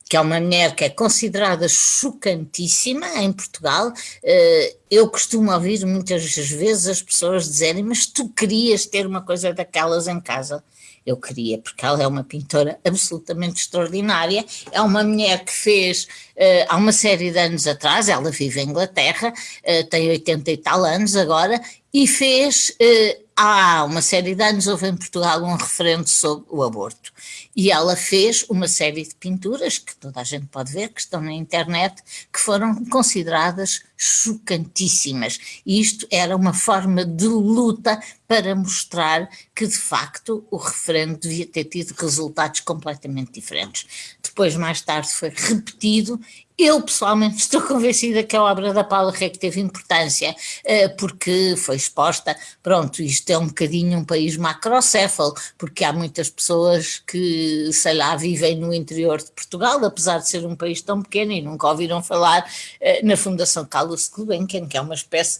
que é uma mulher que é considerada chocantíssima em Portugal. Eh, eu costumo ouvir muitas vezes as pessoas dizerem, mas tu querias ter uma coisa daquelas em casa eu queria, porque ela é uma pintora absolutamente extraordinária, é uma mulher que fez, uh, há uma série de anos atrás, ela vive em Inglaterra, uh, tem 80 e tal anos agora, e fez, uh, há uma série de anos houve em Portugal um referendo sobre o aborto, e ela fez uma série de pinturas, que toda a gente pode ver, que estão na internet, que foram consideradas chocantíssimas. E isto era uma forma de luta para mostrar que, de facto, o referendo devia ter tido resultados completamente diferentes. Depois, mais tarde, foi repetido eu pessoalmente estou convencida que a obra da Paula Rec teve importância, eh, porque foi exposta, pronto, isto é um bocadinho um país macrocéfalo, porque há muitas pessoas que, sei lá, vivem no interior de Portugal, apesar de ser um país tão pequeno e nunca ouviram falar eh, na Fundação Carlos Gulbenkian, que é uma espécie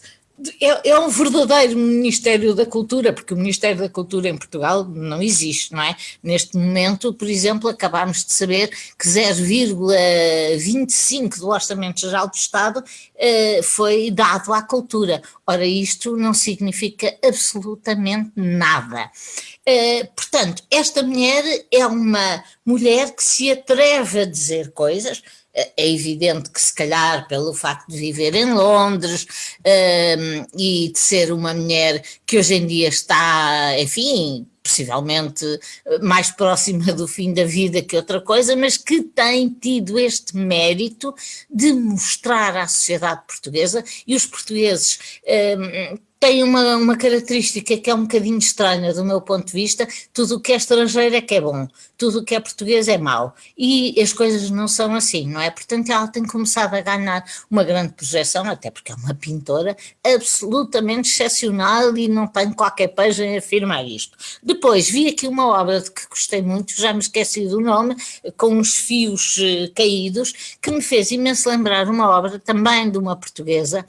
é, é, um verdadeiro Ministério da Cultura, porque o Ministério da Cultura em Portugal não existe, não é? Neste momento, por exemplo, acabámos de saber que 0,25 do Orçamento Geral do Estado eh, foi dado à cultura. Ora, isto não significa absolutamente nada. Uh, portanto, esta mulher é uma mulher que se atreve a dizer coisas, é evidente que se calhar pelo facto de viver em Londres um, e de ser uma mulher que hoje em dia está, enfim, possivelmente mais próxima do fim da vida que outra coisa, mas que tem tido este mérito de mostrar à sociedade portuguesa e os portugueses um, tem uma, uma característica que é um bocadinho estranha do meu ponto de vista, tudo o que é estrangeiro é que é bom, tudo o que é português é mau, e as coisas não são assim, não é? Portanto ela tem começado a ganhar uma grande projeção, até porque é uma pintora absolutamente excepcional e não tenho qualquer pejo em afirmar isto. Depois vi aqui uma obra de que gostei muito, já me esqueci do nome, com uns fios eh, caídos, que me fez imenso lembrar uma obra também de uma portuguesa,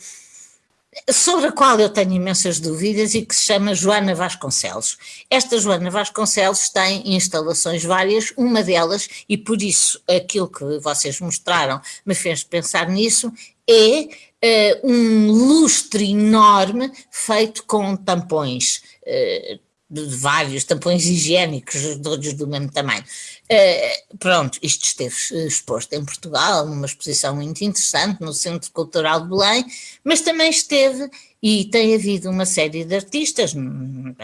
sobre a qual eu tenho imensas dúvidas e que se chama Joana Vasconcelos. Esta Joana Vasconcelos tem instalações várias, uma delas, e por isso aquilo que vocês mostraram me fez pensar nisso, é uh, um lustre enorme feito com tampões, uh, de vários tampões higiênicos, todos do mesmo tamanho. Uh, pronto, isto esteve exposto em Portugal, numa exposição muito interessante no Centro Cultural de Belém, mas também esteve e tem havido uma série de artistas,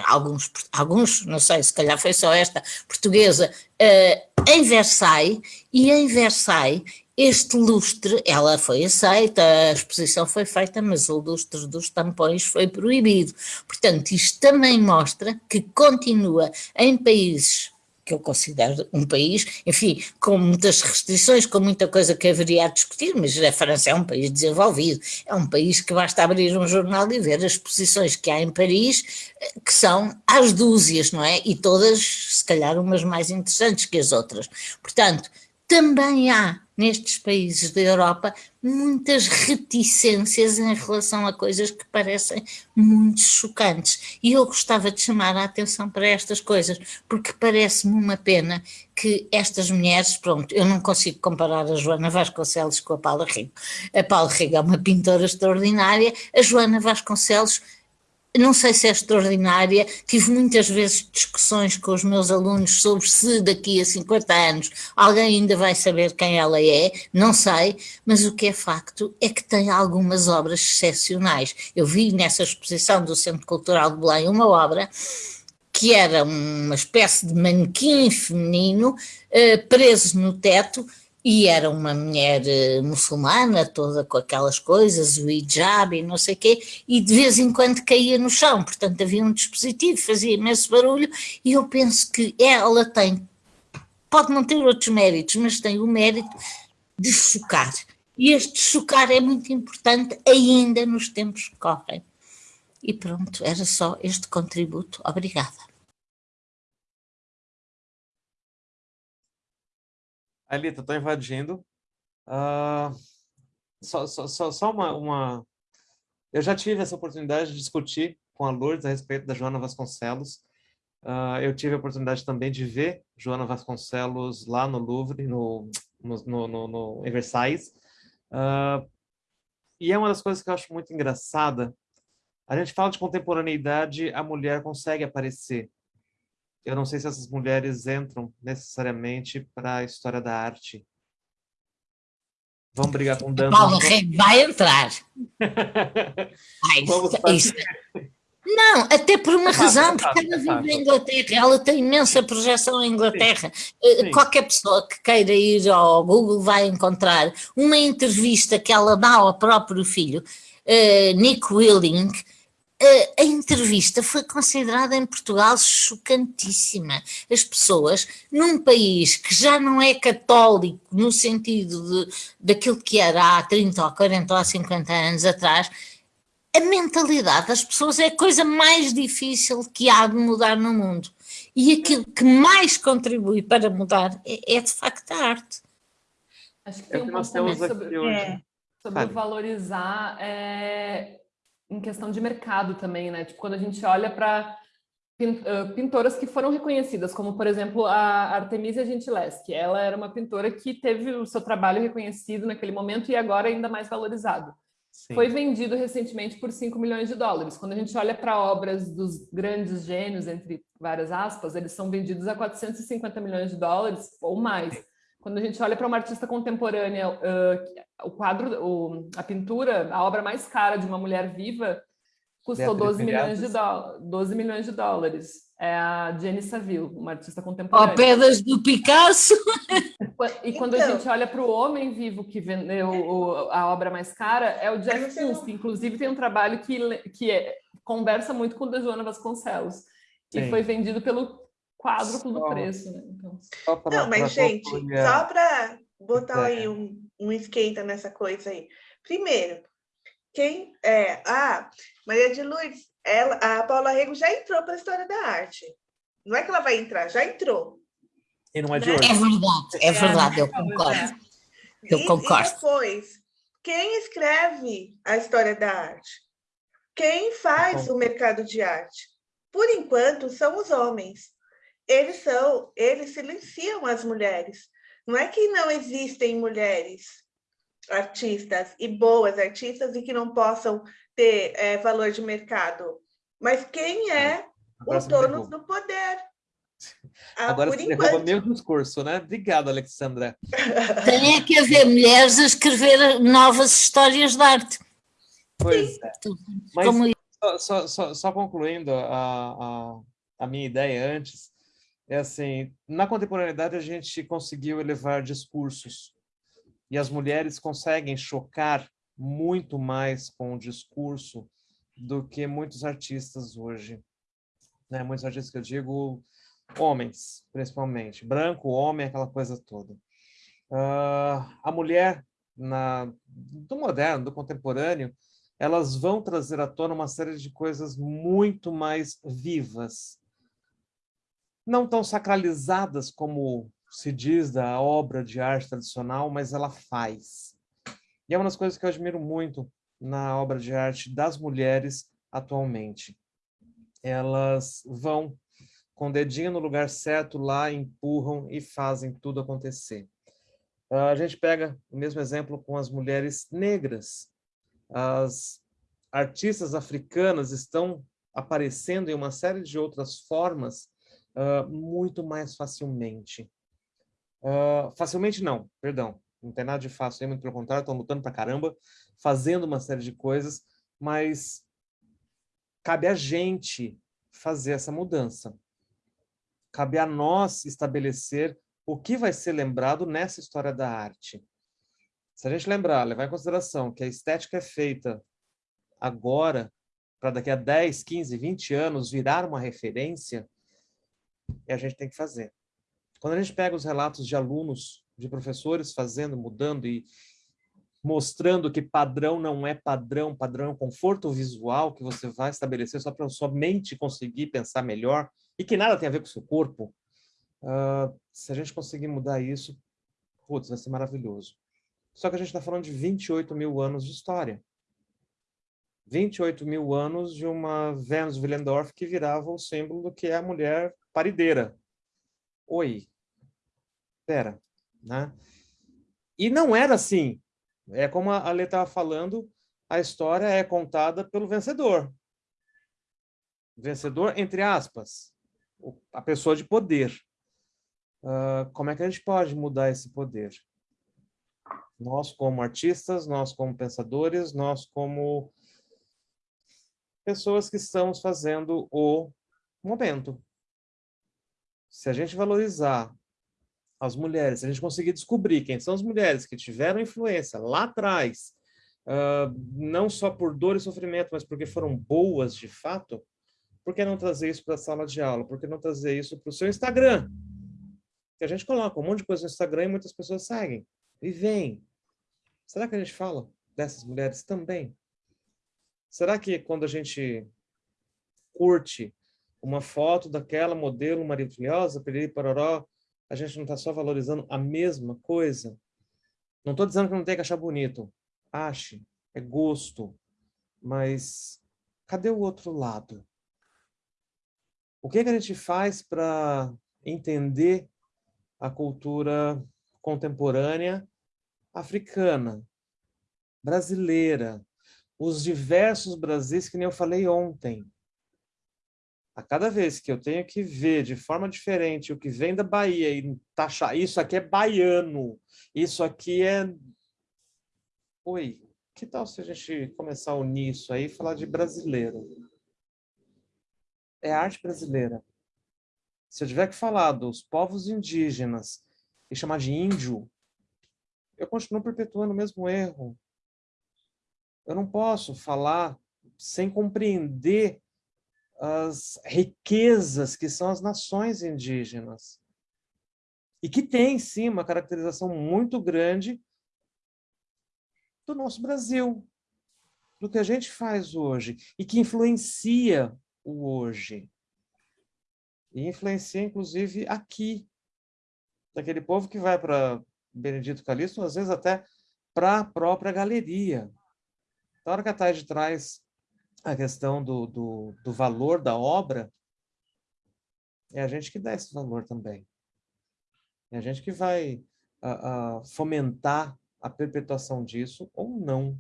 alguns, alguns não sei, se calhar foi só esta, portuguesa, uh, em Versailles, e em Versailles este lustre, ela foi aceita, a exposição foi feita, mas o lustre dos tampões foi proibido. Portanto, isto também mostra que continua em países que eu considero um país, enfim, com muitas restrições, com muita coisa que haveria a discutir, mas a França é um país desenvolvido, é um país que basta abrir um jornal e ver as exposições que há em Paris, eh, que são às dúzias, não é? E todas, se calhar, umas mais interessantes que as outras. Portanto, também há nestes países da Europa muitas reticências em relação a coisas que parecem muito chocantes. E eu gostava de chamar a atenção para estas coisas, porque parece-me uma pena que estas mulheres, pronto, eu não consigo comparar a Joana Vasconcelos com a Paula Rigo. A Paula Rigo é uma pintora extraordinária, a Joana Vasconcelos não sei se é extraordinária, tive muitas vezes discussões com os meus alunos sobre se daqui a 50 anos alguém ainda vai saber quem ela é, não sei, mas o que é facto é que tem algumas obras excepcionais. Eu vi nessa exposição do Centro Cultural de Belém uma obra que era uma espécie de manequim feminino uh, preso no teto, e era uma mulher uh, muçulmana, toda com aquelas coisas, o hijab e não sei o quê, e de vez em quando caía no chão, portanto havia um dispositivo, fazia imenso barulho, e eu penso que ela tem, pode não ter outros méritos, mas tem o mérito de chocar. E este chocar é muito importante ainda nos tempos que correm. E pronto, era só este contributo. Obrigada. Alita, estou invadindo. Uh, só, só, só, só uma, uma, Eu já tive essa oportunidade de discutir com a Lourdes a respeito da Joana Vasconcelos. Uh, eu tive a oportunidade também de ver Joana Vasconcelos lá no Louvre, no, no, no, no, em Versailles. Uh, e é uma das coisas que eu acho muito engraçada. A gente fala de contemporaneidade, a mulher consegue aparecer eu não sei se essas mulheres entram necessariamente para a história da arte. Vamos brigar com dança. Paulo vai entrar. Ai, Vamos isso. Não, até por uma é razão, porque ela vive em Inglaterra, ela tem imensa projeção em Inglaterra. Sim. Eh, Sim. Qualquer pessoa que queira ir ao Google vai encontrar uma entrevista que ela dá ao próprio filho, uh, Nick Willing, a, entrevista foi considerada em Portugal chocantíssima. As pessoas, num país que já não é católico no sentido de, daquilo que era há 30 ou 40 ou 50 anos atrás, a mentalidade das pessoas é a coisa mais difícil que há de mudar no mundo. E aquilo que mais contribui para mudar é, é de facto a arte. Acho que tem é um ponto também sobre, é, sobre valorizar é, em questão de mercado também, né? Tipo, quando a gente olha para pintoras que foram reconhecidas, como, por exemplo, a Artemisia Gentileschi. Ela era uma pintora que teve o seu trabalho reconhecido naquele momento e agora ainda mais valorizado. Sim. Foi vendido recentemente por 5 milhões de dólares. Quando a gente olha para obras dos grandes gênios, entre várias aspas, eles são vendidos a 450 milhões de dólares ou mais. Quando a gente olha para uma artista contemporânea, uh, o quadro, o, a pintura, a obra mais cara de uma mulher viva, custou 12 milhões, de 12 milhões de dólares. É a Jenny Saville, uma artista contemporânea. Ó, pedras do Picasso! E quando então... a gente olha para o homem vivo que vendeu o, a obra mais cara, é o Jeff Koons, que inclusive tem um trabalho que, que é, conversa muito com o da Joana Vasconcelos. Sim. E foi vendido pelo quádruplo do preço, né? Então... Não, mas, gente, só para botar aí um, um esquenta nessa coisa aí. Primeiro, quem é. Ah, Maria de Lourdes, ela, a Paula Rego já entrou para a história da arte. Não é que ela vai entrar, já entrou. E não é de né? hoje. É verdade, é verdade, eu concordo. Eu e, concordo. E depois, quem escreve a história da arte? Quem faz o mercado de arte? Por enquanto, são os homens eles são, eles silenciam as mulheres. Não é que não existem mulheres, artistas e boas artistas e que não possam ter é, valor de mercado. Mas quem é Agora o dono do poder? Ah, Agora você enquanto... derruba meu discurso, né? Obrigado, Alexandra. Tem é que haver mulheres a escrever novas histórias de arte. Pois é. Mas Como... só, só, só, concluindo a, a, a minha ideia antes, é assim, na contemporaneidade a gente conseguiu elevar discursos e as mulheres conseguem chocar muito mais com o discurso do que muitos artistas hoje. Né? Muitos artistas que eu digo, homens, principalmente. Branco, homem, aquela coisa toda. Uh, a mulher, na, do moderno, do contemporâneo, elas vão trazer à tona uma série de coisas muito mais vivas. Não tão sacralizadas como se diz da obra de arte tradicional, mas ela faz. E é uma das coisas que eu admiro muito na obra de arte das mulheres atualmente. Elas vão com o dedinho no lugar certo lá, empurram e fazem tudo acontecer. A gente pega o mesmo exemplo com as mulheres negras. As artistas africanas estão aparecendo em uma série de outras formas uh, muito mais facilmente. Uh, facilmente não, perdão. Não tem nada de fácil, muito pelo contrário, estão lutando pra caramba, fazendo uma série de coisas, mas cabe a gente fazer essa mudança. Cabe a nós estabelecer o que vai ser lembrado nessa história da arte. Se a gente lembrar, levar em consideração que a estética é feita agora, para daqui a 10, 15, 20 anos virar uma referência, e a gente tem que fazer. Quando a gente pega os relatos de alunos, de professores fazendo, mudando e mostrando que padrão não é padrão, padrão é um conforto visual que você vai estabelecer só para sua mente conseguir pensar melhor e que nada tem a ver com o seu corpo, uh, se a gente conseguir mudar isso, putz, vai ser maravilhoso. Só que a gente está falando de 28 mil anos de história. 28 mil anos de uma Venus Willendorf que virava o símbolo do que é a mulher parideira. Oi, pera, né? E não era assim. É como a Lê estava falando, a história é contada pelo vencedor. Vencedor, entre aspas, a pessoa de poder. Uh, como é que a gente pode mudar esse poder? Nós como artistas, nós como pensadores, nós como pessoas que estamos fazendo o momento. Se a gente valorizar as mulheres, se a gente conseguir descobrir quem são as mulheres que tiveram influência lá atrás, uh, não só por dor e sofrimento, mas porque foram boas de fato, por que não trazer isso para a sala de aula? Por que não trazer isso para o seu Instagram? Que a gente coloca um monte de coisa no Instagram e muitas pessoas seguem e vêm. Será que a gente fala dessas mulheres também? Será que quando a gente curte uma foto daquela modelo maravilhosa, periri paroró, a gente não está só valorizando a mesma coisa? Não estou dizendo que não tem que achar bonito. Ache, é gosto. Mas cadê o outro lado? O que, que a gente faz para entender a cultura contemporânea africana, brasileira, os diversos Brasis que nem eu falei ontem a cada vez que eu tenho que ver de forma diferente o que vem da Bahia e taxar, isso aqui é baiano, isso aqui é... Oi, que tal se a gente começar a unir isso aí e falar de brasileiro? É arte brasileira. Se eu tiver que falar dos povos indígenas e chamar de índio, eu continuo perpetuando o mesmo erro. Eu não posso falar sem compreender as riquezas que são as nações indígenas. E que tem, sim, uma caracterização muito grande do nosso Brasil, do que a gente faz hoje, e que influencia o hoje. E influencia, inclusive, aqui, daquele povo que vai para Benedito Calixto, às vezes até para a própria galeria. Na hora que a Tade traz a questão do, do, do valor da obra, é a gente que dá esse valor também. É a gente que vai fomentar a perpetuação disso ou não.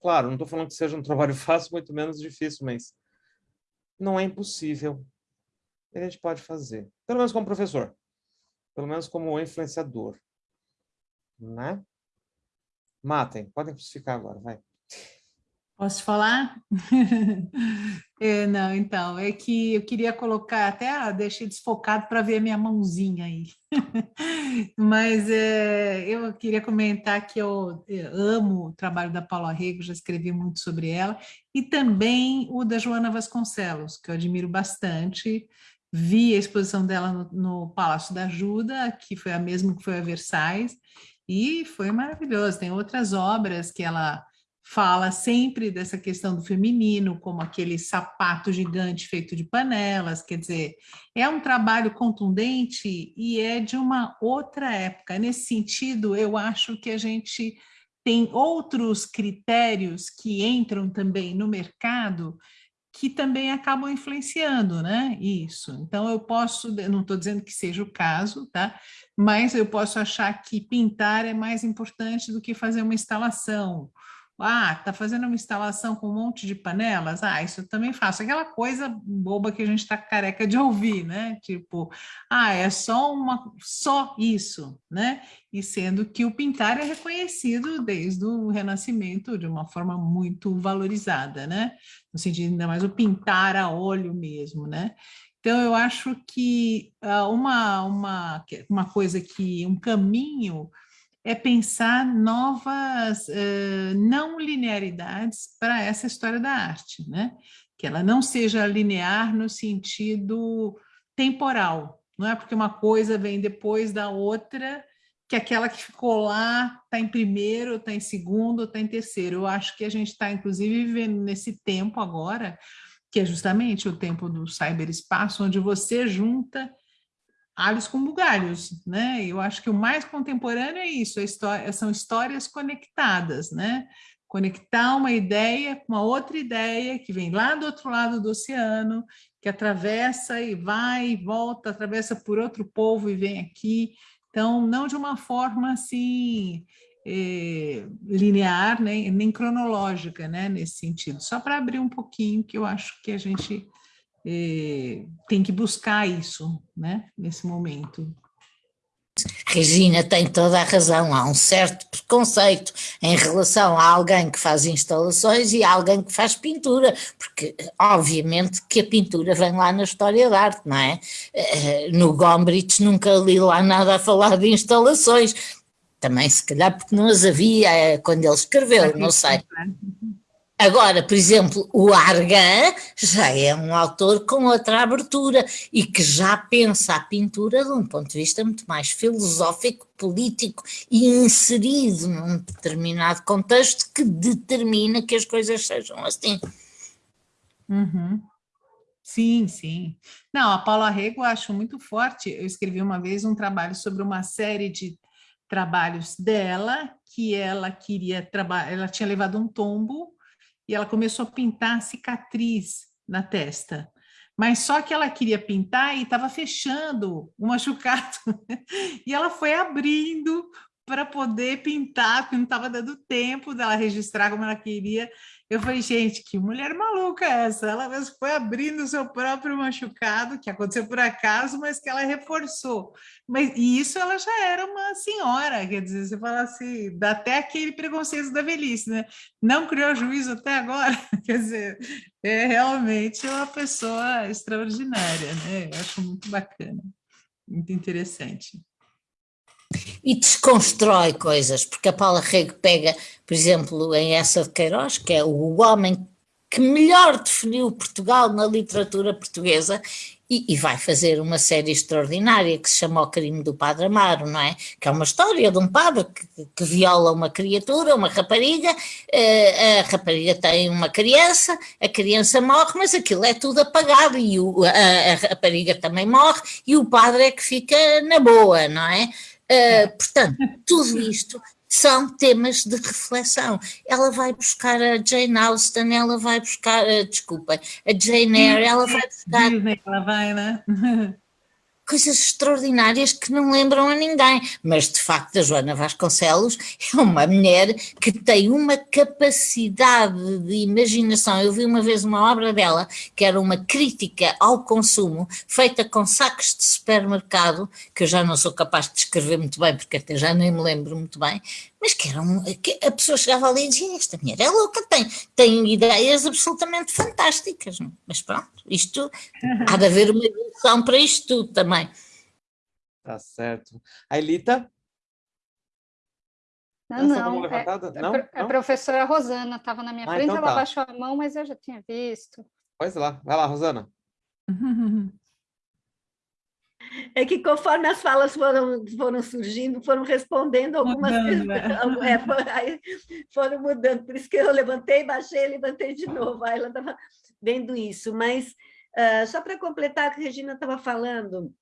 Claro, não estou falando que seja um trabalho fácil, muito menos difícil, mas não é impossível. A gente pode fazer. Pelo menos como professor. Pelo menos como influenciador. Né? Matem. Podem ficar agora, vai. Posso falar? é, não, então, é que eu queria colocar, até ah, deixei desfocado para ver minha mãozinha aí. Mas é, eu queria comentar que eu, eu amo o trabalho da Paula Rego, já escrevi muito sobre ela, e também o da Joana Vasconcelos, que eu admiro bastante. Vi a exposição dela no, no Palácio da Ajuda, que foi a mesma que foi a Versailles, e foi maravilhoso. Tem outras obras que ela fala sempre dessa questão do feminino, como aquele sapato gigante feito de panelas, quer dizer, é um trabalho contundente e é de uma outra época. Nesse sentido, eu acho que a gente tem outros critérios que entram também no mercado que também acabam influenciando, né? Isso. Então, eu posso, não estou dizendo que seja o caso, tá? Mas eu posso achar que pintar é mais importante do que fazer uma instalação, ah, tá fazendo uma instalação com um monte de panelas? Ah, isso eu também faço. Aquela coisa boba que a gente está careca de ouvir, né? Tipo, ah, é só uma só isso, né? E sendo que o pintar é reconhecido desde o Renascimento de uma forma muito valorizada, né? No sentido ainda mais o pintar a óleo mesmo, né? Então, eu acho que uh, uma, uma, uma coisa que, um caminho é pensar novas uh, não linearidades para essa história da arte, né? Que ela não seja linear no sentido temporal, não é porque uma coisa vem depois da outra, que aquela que ficou lá está em primeiro, está em segundo, está em terceiro. Eu acho que a gente está, inclusive, vivendo nesse tempo agora, que é justamente o tempo do cyberespaço, onde você junta alhos com bugalhos, né? Eu acho que o mais contemporâneo é isso, história, são histórias conectadas, né? Conectar uma ideia com uma outra ideia que vem lá do outro lado do oceano, que atravessa e vai e volta, atravessa por outro povo e vem aqui. Então, não de uma forma assim eh, linear, né? nem cronológica, né? Nesse sentido. Só para abrir um pouquinho, que eu acho que a gente é, tem que buscar isso, né, nesse momento. Regina tem toda a razão, há um certo preconceito em relação a alguém que faz instalações e a alguém que faz pintura, porque obviamente que a pintura vem lá na história da arte, não é? Eh, no Gombrich nunca li lá nada a falar de instalações, também se calhar porque não as havia eh, quando ele escreveu, não sei. Agora, por exemplo, o Argan já é um autor com outra abertura e que já pensa a pintura de um ponto de vista muito mais filosófico, político e inserido num determinado contexto que determina que as coisas sejam assim. Uhum. Sim, sim. Não, a Paula Rego eu acho muito forte. Eu escrevi uma vez um trabalho sobre uma série de trabalhos dela que ela queria trabalhar, ela tinha levado um tombo e ela começou a pintar cicatriz na testa. Mas só que ela queria pintar e estava fechando o machucado. e ela foi abrindo para poder pintar, porque não estava dando tempo dela registrar como ela queria. Eu falei, gente, que mulher maluca é essa? Ela mesmo foi abrindo o seu próprio machucado, que aconteceu por acaso, mas que ela reforçou. Mas, e isso ela já era uma senhora, quer dizer, você fala assim, dá até aquele preconceito da velhice, né? Não criou juízo até agora, quer dizer, é realmente uma pessoa extraordinária, né? Eu acho muito bacana, muito interessante e desconstrói coisas, porque a Paula Rego pega, por exemplo, em essa de Queiroz, que é o homem que melhor definiu Portugal na literatura portuguesa e, e, vai fazer uma série extraordinária que se chama O Crime do Padre Amaro, não é? Que é uma história de um padre que, que viola uma criatura, uma rapariga, uh, a rapariga tem uma criança, a criança morre, mas aquilo é tudo apagado e o, a, a rapariga também morre e o padre é que fica na boa, não é? Uh, portanto, tudo isto são temas de reflexão. Ela vai buscar a Jane Austen, ela vai buscar, uh, desculpem, a Jane Eyre, ela vai buscar... ela vai, né? coisas extraordinárias que não lembram a ninguém. Mas, de facto, a Joana Vasconcelos é uma mulher que tem uma capacidade de imaginação. Eu vi uma vez uma obra dela que era uma crítica ao consumo, feita com sacos de supermercado, que eu já não sou capaz de descrever muito bem, porque até já nem me lembro muito bem, mas que, era um, que a pessoa chegava ali e dizia, esta mulher é louca, tem, tem ideias absolutamente fantásticas. Não? Mas pronto, isto, há de haver uma evolução para isto tudo também. Tá certo. A Elita? Não, não, é, não, é, a professora Rosana estava na minha ah, frente, então ela tá. baixou a mão, mas eu já tinha visto. Pois lá, vai lá, Rosana. É que conforme as falas foram, foram surgindo, foram respondendo algumas mudando, né? é, foram, foram mudando, por isso que eu levantei, baixei, levantei de novo, aí ela estava vendo isso, mas uh, só para completar o que a Regina estava falando,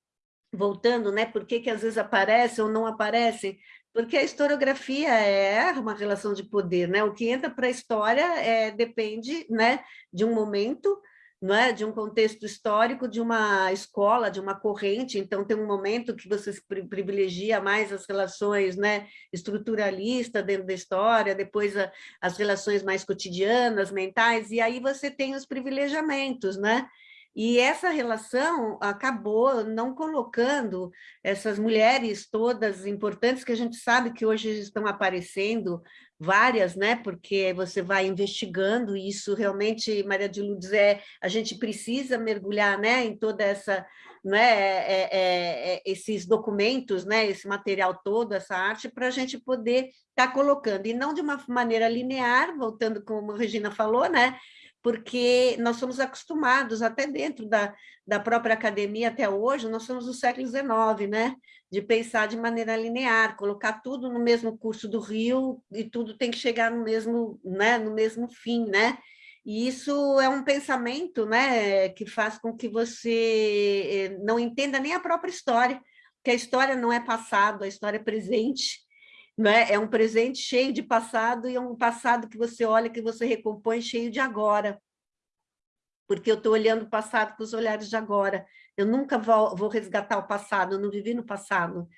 voltando, né, por que, que às vezes aparece ou não aparece, porque a historiografia é uma relação de poder, né? O que entra para a história é, depende né, de um momento, não é? de um contexto histórico, de uma escola, de uma corrente, então tem um momento que você privilegia mais as relações né, estruturalistas dentro da história, depois a, as relações mais cotidianas, mentais, e aí você tem os privilegiamentos, né? E essa relação acabou não colocando essas mulheres todas importantes, que a gente sabe que hoje estão aparecendo várias, né? Porque você vai investigando isso realmente, Maria de Lourdes, é, a gente precisa mergulhar, né, em toda essa, né, é, é, é esses documentos, né, esse material todo, essa arte, para a gente poder estar tá colocando, e não de uma maneira linear, voltando como a Regina falou, né, porque nós somos acostumados, até dentro da, da própria academia até hoje, nós somos do século XIX, né? de pensar de maneira linear, colocar tudo no mesmo curso do rio e tudo tem que chegar no mesmo, né? no mesmo fim, né? E isso é um pensamento né, que faz com que você eh, não entenda nem a própria história, que a história não é passado, a história é presente, né? É um presente cheio de passado e é um passado que você olha, que você recompõe cheio de agora. Porque eu estou olhando o passado com os olhares de agora. Eu nunca vou, vou resgatar o passado, eu não vivi no passado.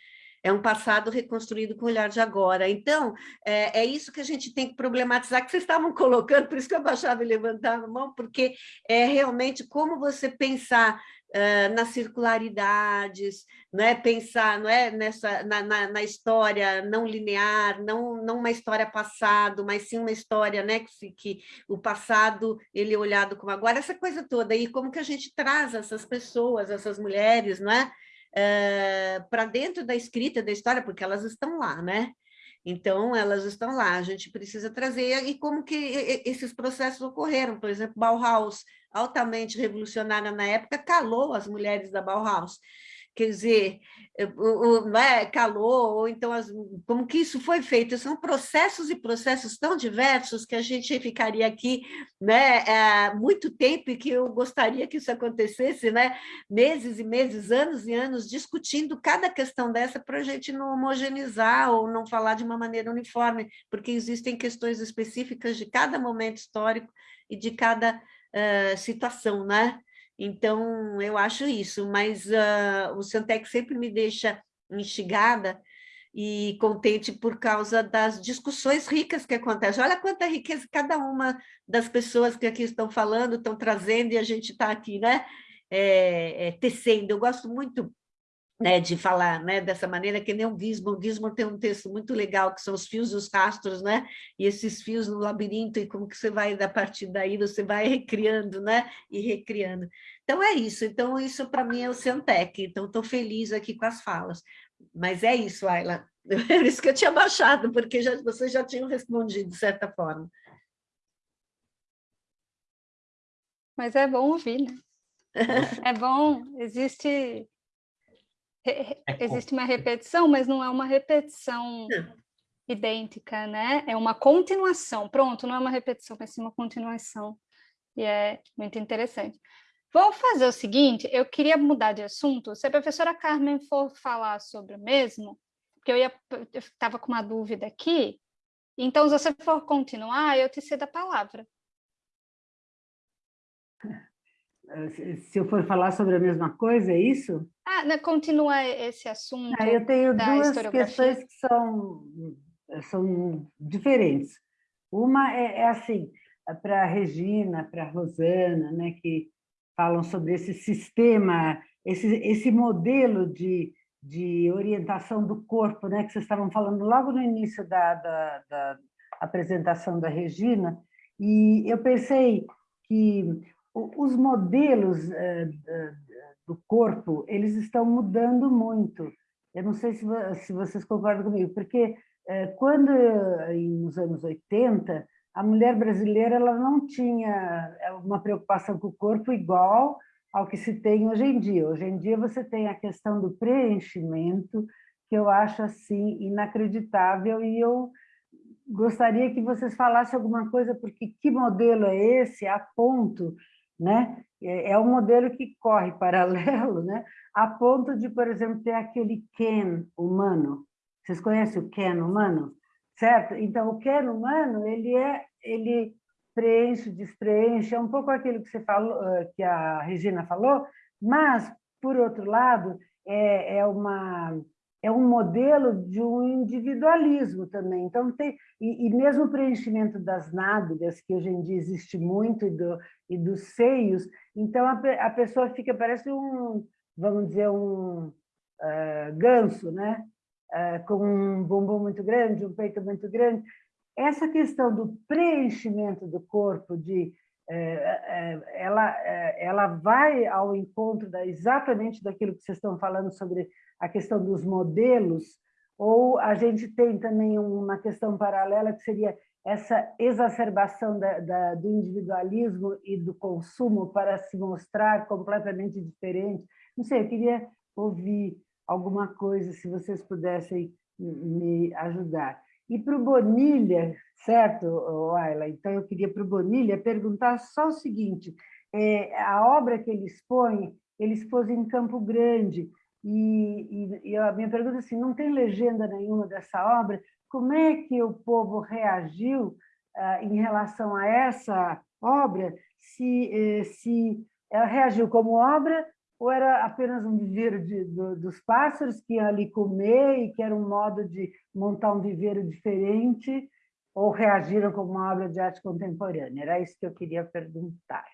É um passado reconstruído com o olhar de agora. Então, é, é, isso que a gente tem que problematizar, que vocês estavam colocando, por isso que eu baixava e levantava a mão, porque é realmente como você pensar uh, nas circularidades, não é pensar não é nessa na, na, na, história não linear, não não uma história passado, mas sim uma história né que, que o passado ele é olhado como agora essa coisa toda e como que a gente traz essas pessoas, essas mulheres, não é? Uh, para dentro da escrita da história, porque elas estão lá, né? Então, elas estão lá, a gente precisa trazer, e como que esses processos ocorreram, por exemplo, Bauhaus, altamente revolucionária na época, calou as mulheres da Bauhaus. Quer dizer, o, é, calou, ou então as, como que isso foi feito? São processos e processos tão diversos que a gente ficaria aqui né, é, muito tempo e que eu gostaria que isso acontecesse, né, meses e meses, anos e anos, discutindo cada questão dessa para a gente não homogeneizar ou não falar de uma maneira uniforme, porque existem questões específicas de cada momento histórico e de cada uh, situação, né? Então, eu acho isso, mas uh, o Santec sempre me deixa instigada e contente por causa das discussões ricas que acontecem. Olha quanta riqueza cada uma das pessoas que aqui estão falando, estão trazendo, e a gente está aqui, né? É, é, tecendo. Eu gosto muito né, de falar né, dessa maneira, que nem o Gisborne. O Gisborne tem um texto muito legal, que são os fios e os rastros, né? e esses fios no labirinto, e como que você vai, a partir daí, você vai recriando né? e recriando. Então, é isso. Então, isso para mim é o Centec. Então, estou feliz aqui com as falas. Mas é isso, Ayla. É isso que eu tinha baixado, porque já, vocês já tinham respondido, de certa forma. Mas é bom ouvir, né? É bom, existe é existe uma repetição, mas não é uma repetição idêntica, né? É uma continuação. Pronto, não é uma repetição, mas sim uma continuação. E é muito interessante. Vou fazer o seguinte, eu queria mudar de assunto. Se a professora Carmen for falar sobre o mesmo, porque eu estava com uma dúvida aqui, então se você for continuar, eu te cedo a palavra. Se eu for falar sobre a mesma coisa, é isso? Ah, na, continua esse assunto. Ah, eu tenho duas questões que são, são diferentes. Uma é, é assim, para a Regina, para a Rosana, né, que falam sobre esse sistema, esse, esse modelo de, de orientação do corpo, né, que vocês estavam falando logo no início da, da, da apresentação da Regina, e eu pensei que os modelos eh, do corpo, eles estão mudando muito. Eu não sei se, se vocês concordam comigo, porque eh, quando, nos anos 80, a mulher brasileira ela não tinha uma preocupação com o corpo igual ao que se tem hoje em dia. Hoje em dia você tem a questão do preenchimento, que eu acho assim inacreditável, e eu gostaria que vocês falassem alguma coisa, porque que modelo é esse, a ponto, né? É, é um modelo que corre paralelo, né? a ponto de, por exemplo, ter aquele Ken humano. Vocês conhecem o Ken humano? certo? Então, o Ken humano, ele é, ele preenche, despreenche, é um pouco aquilo que você falou, eh, que a Regina falou, mas, por outro lado, é, é uma é um modelo de um individualismo também. Então, tem, e, e, mesmo o preenchimento das nádegas, que hoje em dia existe muito, e, do, e dos seios, então a, a pessoa fica, parece um, vamos dizer, um uh, ganso, né? Uh, com um bumbum muito grande, um peito muito grande. Essa questão do preenchimento do corpo, de ela, ela vai ao encontro da, exatamente daquilo que vocês estão falando sobre a questão dos modelos, ou a gente tem também uma questão paralela que seria essa exacerbação da, da, do individualismo e do consumo para se mostrar completamente diferente. Não sei, eu queria ouvir alguma coisa, se vocês pudessem me ajudar. E para o Bonilha, certo, Ayla? Então, eu queria para o Bonilha perguntar só o seguinte, é, a obra que ele expõe, ele expôs em Campo Grande, e, e, e, a minha pergunta é assim, não tem legenda nenhuma dessa obra, como é que o povo reagiu ah, em relação a essa obra, se, eh, se ela reagiu como obra ou era apenas um viveiro de, do, dos pássaros que iam ali comer e que era um modo de montar um viveiro diferente, ou reagiram como uma obra de arte contemporânea? Era isso que eu queria perguntar.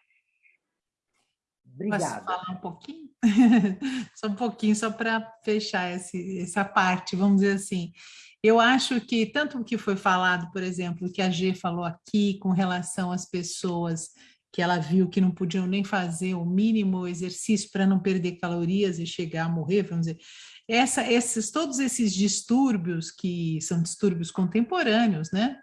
Obrigada. Posso falar um pouquinho? só um pouquinho, só para fechar esse, essa parte, vamos dizer assim. Eu acho que, tanto o que foi falado, por exemplo, que a G falou aqui com relação às pessoas que ela viu que não podiam nem fazer o mínimo exercício para não perder calorias e chegar a morrer, vamos dizer, essa, esses, todos esses distúrbios que são distúrbios contemporâneos, né?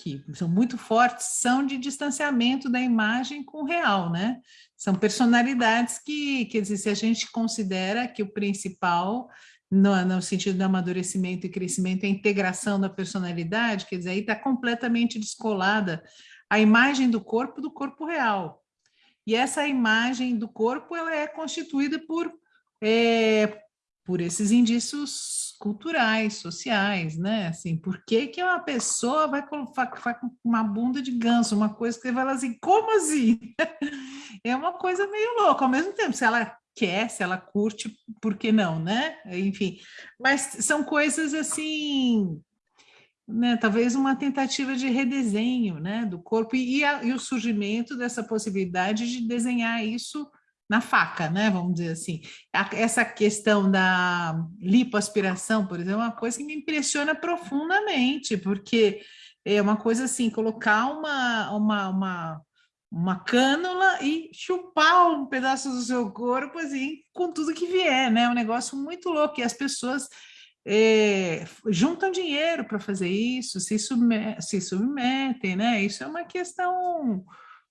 que são muito fortes, são de distanciamento da imagem com o real, né? São personalidades que, quer dizer, se a gente considera que o principal, no, no sentido do amadurecimento e crescimento, é a integração da personalidade, quer dizer, aí está completamente descolada a imagem do corpo do corpo real. E essa imagem do corpo ela é constituída por é, por esses indícios culturais, sociais, né? Assim, por que, que uma pessoa vai com uma bunda de ganso, uma coisa que você fala assim, como assim? É uma coisa meio louca, ao mesmo tempo, se ela quer, se ela curte, por que não, né? Enfim, mas são coisas assim, né? Talvez uma tentativa de redesenho, né? Do corpo e, a, e o surgimento dessa possibilidade de desenhar isso na faca, né? Vamos dizer assim. Essa questão da lipoaspiração, por exemplo, é uma coisa que me impressiona profundamente, porque é uma coisa assim, colocar uma, uma, uma, uma cânula e chupar um pedaço do seu corpo, assim, com tudo que vier, né? É um negócio muito louco, e as pessoas é, juntam dinheiro para fazer isso, se, submet se submetem, né? Isso é uma questão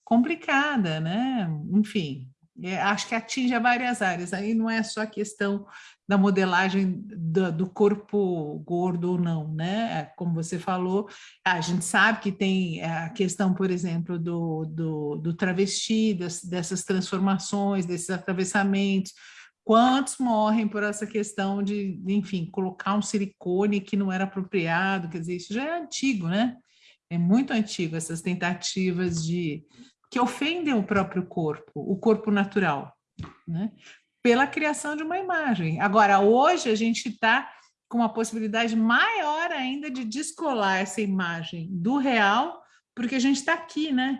complicada, né? Enfim, é, acho que atinge várias áreas, aí não é só a questão da modelagem do, do, corpo gordo ou não, né? É, como você falou, a gente sabe que tem a questão, por exemplo, do, do, do travesti, das, dessas transformações, desses atravessamentos, quantos morrem por essa questão de, enfim, colocar um silicone que não era apropriado, quer dizer, isso já é antigo, né? É muito antigo, essas tentativas de que ofendem o próprio corpo, o corpo natural. Né? pela criação de uma imagem. Agora, hoje a gente está com uma possibilidade maior ainda de descolar essa imagem do real, porque a gente está aqui, né?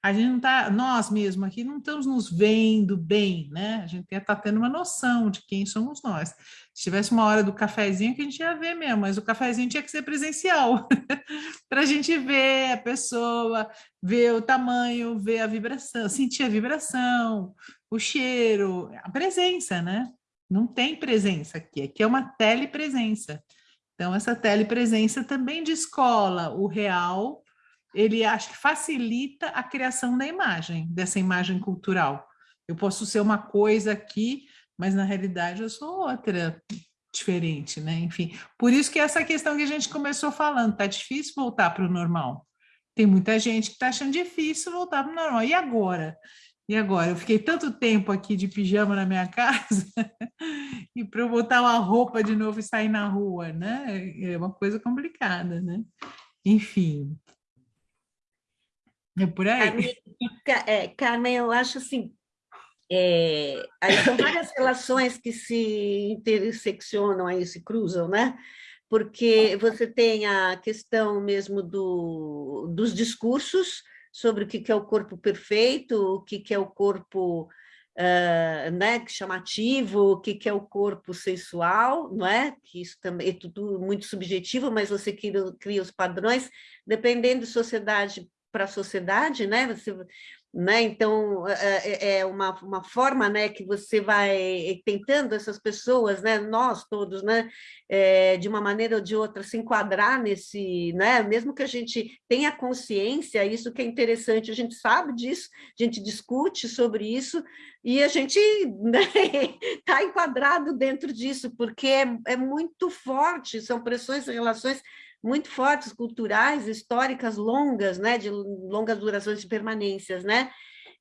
A gente não está, nós mesmos aqui não estamos nos vendo bem, né? A gente está tendo uma noção de quem somos nós. Se tivesse uma hora do cafezinho, que a gente ia ver mesmo, mas o cafezinho tinha que ser presencial, para a gente ver a pessoa, ver o tamanho, ver a vibração, sentir a vibração, o cheiro, a presença, né? Não tem presença aqui, aqui é uma telepresença. Então, essa telepresença também descola o real, ele acho que facilita a criação da imagem, dessa imagem cultural. Eu posso ser uma coisa aqui, mas na realidade eu sou outra, diferente, né? Enfim, por isso que essa questão que a gente começou falando, tá difícil voltar para o normal. Tem muita gente que está achando difícil voltar para o normal. E agora? E agora? Eu fiquei tanto tempo aqui de pijama na minha casa e para eu botar uma roupa de novo e sair na rua, né? É uma coisa complicada, né? Enfim. É por aí. Carmen, é, Carmen eu acho assim, é, aí são várias relações que se interseccionam aí, se cruzam, né? Porque você tem a questão mesmo do, dos discursos, sobre o que é o corpo perfeito, o que é o corpo uh, né, chamativo, o que é o corpo sensual, não é? Que isso também é tudo muito subjetivo, mas você cria, cria os padrões, dependendo de sociedade para sociedade, né? Você né? Então, é, é, uma, uma forma né, que você vai tentando essas pessoas, né, nós todos, né, é, de uma maneira ou de outra, se enquadrar nesse, né, mesmo que a gente tenha consciência, isso que é interessante, a gente sabe disso, a gente discute sobre isso, e a gente está né, enquadrado dentro disso, porque é, é muito forte, são pressões e relações muito fortes, culturais, históricas, longas, né, de longas durações de permanências, né?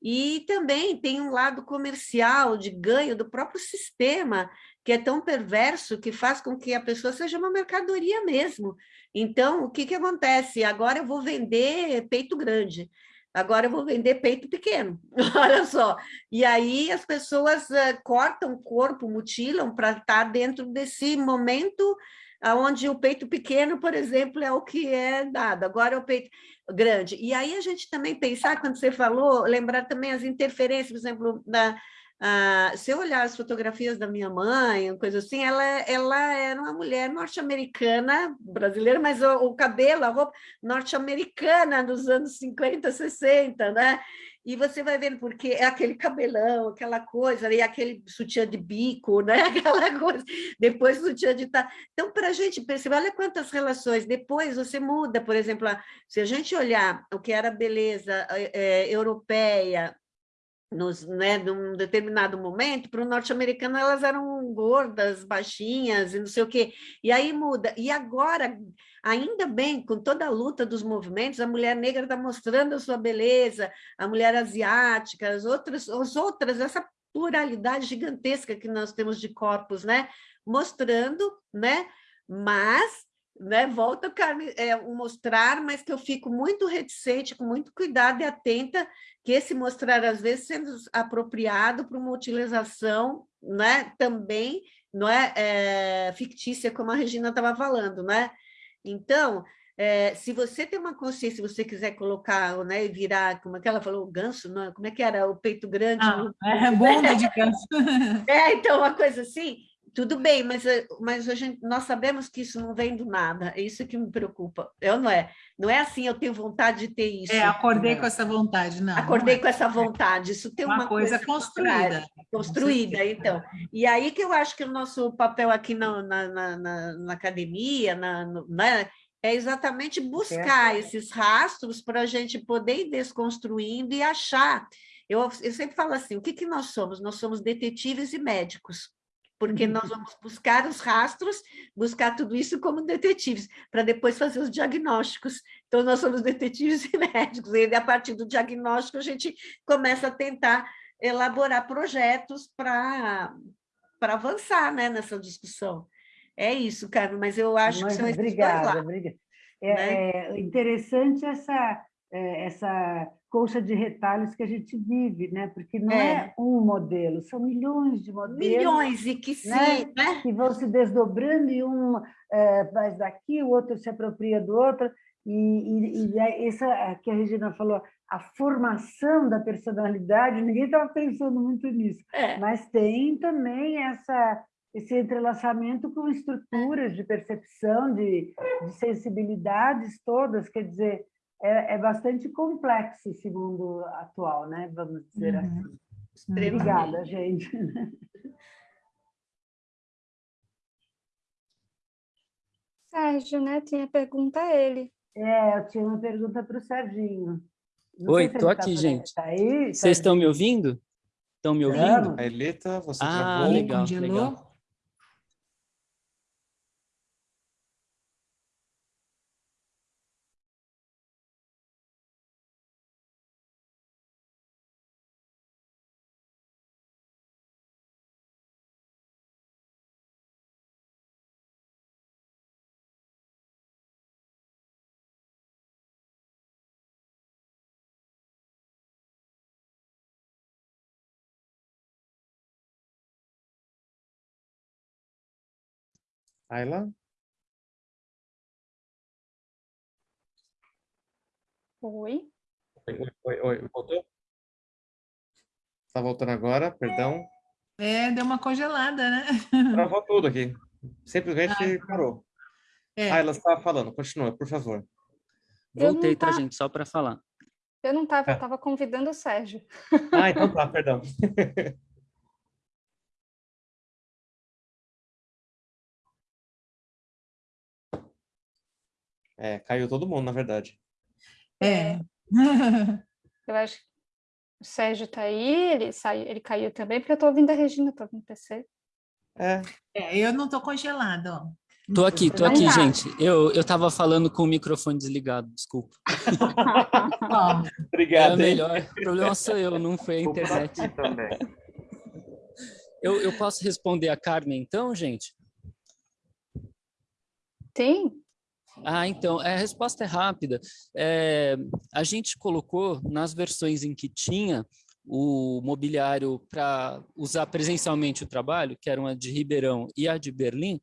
E também tem um lado comercial, de ganho do próprio sistema, que é tão perverso que faz com que a pessoa seja uma mercadoria mesmo. Então, o que, que acontece? Agora eu vou vender peito grande, agora eu vou vender peito pequeno, olha só. E aí as pessoas uh, cortam o corpo, mutilam para estar dentro desse momento onde o peito pequeno, por exemplo, é o que é dado, agora é o peito grande. E aí a gente também pensar, quando você falou, lembrar também as interferências, por exemplo, da, uh, se eu olhar as fotografias da minha mãe, coisa assim, ela, ela era uma mulher norte-americana, brasileira, mas o, o cabelo, a roupa norte-americana dos anos 50, 60, né? e você vai vendo porque é aquele cabelão, aquela coisa, e aquele sutiã de bico, né? aquela coisa, depois sutiã de tá. Então, para a gente perceber, olha quantas relações, depois você muda, por exemplo, se a gente olhar o que era beleza é, europeia, nos, né, num determinado momento, para o norte-americano elas eram gordas, baixinhas e não sei o quê. E aí muda. E agora, ainda bem, com toda a luta dos movimentos, a mulher negra está mostrando a sua beleza, a mulher asiática, as outras, as outras, essa pluralidade gigantesca que nós temos de corpos, né? Mostrando, né? Mas né, volta a é, mostrar, mas que eu fico muito reticente, com muito cuidado e atenta, que esse mostrar, às vezes, sendo apropriado para uma utilização né, também não é, é fictícia, como a Regina estava falando, né? Então, é, se você tem uma consciência, se você quiser colocar, né, e virar, como é que ela falou, ganso, não, como é que era, o peito grande? Ah, é, bunda de ganso. é, então, uma coisa assim, tudo bem, mas, eh, mas a gente, nós sabemos que isso não vem do nada, é isso que me preocupa. Eu não é, não é assim, eu tenho vontade de ter isso. É, acordei não. com essa vontade, não. Acordei não é. com essa vontade, isso tem uma, uma coisa, coisa construída. Construída, então. E aí que eu acho que o nosso papel aqui na, na, na, na academia, na, né, é exatamente buscar é. esses rastros para a gente poder ir desconstruindo e achar. Eu, eu sempre falo assim, o que, que nós somos? Nós somos detetives e médicos porque uhum. nós vamos buscar os rastros, buscar tudo isso como detetives, para depois fazer os diagnósticos. Então, nós somos detetives e médicos, e a partir do diagnóstico a gente começa a tentar elaborar projetos para avançar né, nessa discussão. É isso, Carmen, mas eu acho mas, que são obrigada, obrigada. É, né? é interessante essa, é, essa colcha de retalhos que a gente vive, né? Porque não é, é um modelo, são milhões de modelos. Milhões, e que sim, né? né? Que vão se desdobrando e um é, faz daqui, o outro se apropria do outro. E, e, e essa que a Regina falou, a formação da personalidade, ninguém estava pensando muito nisso, é. mas tem também essa esse entrelaçamento com estruturas de percepção, de, de sensibilidades todas, quer dizer, é, é, bastante complexo esse mundo atual, né? Vamos dizer uhum. assim. Obrigada, gente. Sérgio, né? Tinha pergunta a ele. É, eu tinha uma pergunta para o Serginho. Não Oi, estou tá aqui, gente. Tá aí, Vocês estão me ouvindo? Estão me ouvindo? A Eleta, você ah, travou. legal, legal. Ayla? Oi. Oi, oi, oi. Voltou? Está voltando agora, perdão. É, deu uma congelada, né? Travou tudo aqui. Simplesmente ah, parou. É. Ayla, você estava falando. Continua, por favor. Voltei, tá, gente? Só para falar. Eu não estava, estava é. convidando o Sérgio. Ah, então tá, perdão. É, caiu todo mundo, na verdade. É. eu acho que o Sérgio está aí, ele, saiu, ele caiu também, porque eu estou ouvindo a Regina, estou ouvindo o PC. É. é. eu não estou congelado, ó. Tô aqui, tô aqui, gente. Eu, eu tava falando com o microfone desligado, desculpa. Obrigado. É melhor. O problema sou eu, não foi a internet. Eu, eu posso responder a Carmen, então, gente? Sim. Ah, então, a resposta é rápida. É, a gente colocou nas versões em que tinha o mobiliário para usar presencialmente o trabalho, que eram a de Ribeirão e a de Berlim,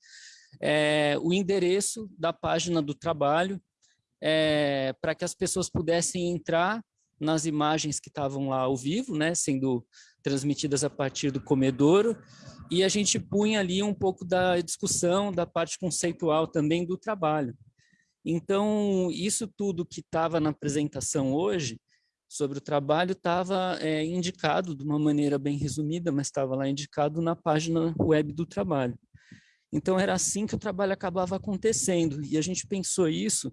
é, o endereço da página do trabalho é, para que as pessoas pudessem entrar nas imagens que estavam lá ao vivo, né, sendo transmitidas a partir do comedouro, e a gente punha ali um pouco da discussão da parte conceitual também do trabalho. Então, isso tudo que estava na apresentação hoje, sobre o trabalho, estava é, indicado de uma maneira bem resumida, mas estava lá indicado na página web do trabalho. Então, era assim que o trabalho acabava acontecendo, e a gente pensou isso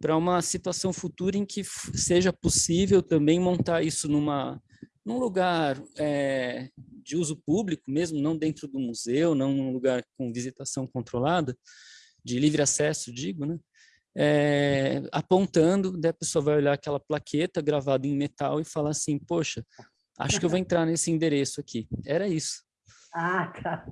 para uma situação futura em que seja possível também montar isso numa, num lugar é, de uso público mesmo, não dentro do museu, não num lugar com visitação controlada, de livre acesso, digo, né? É, apontando, daí a pessoa vai olhar aquela plaqueta gravada em metal e falar assim, poxa, acho que eu vou entrar nesse endereço aqui. Era isso. Ah, tá.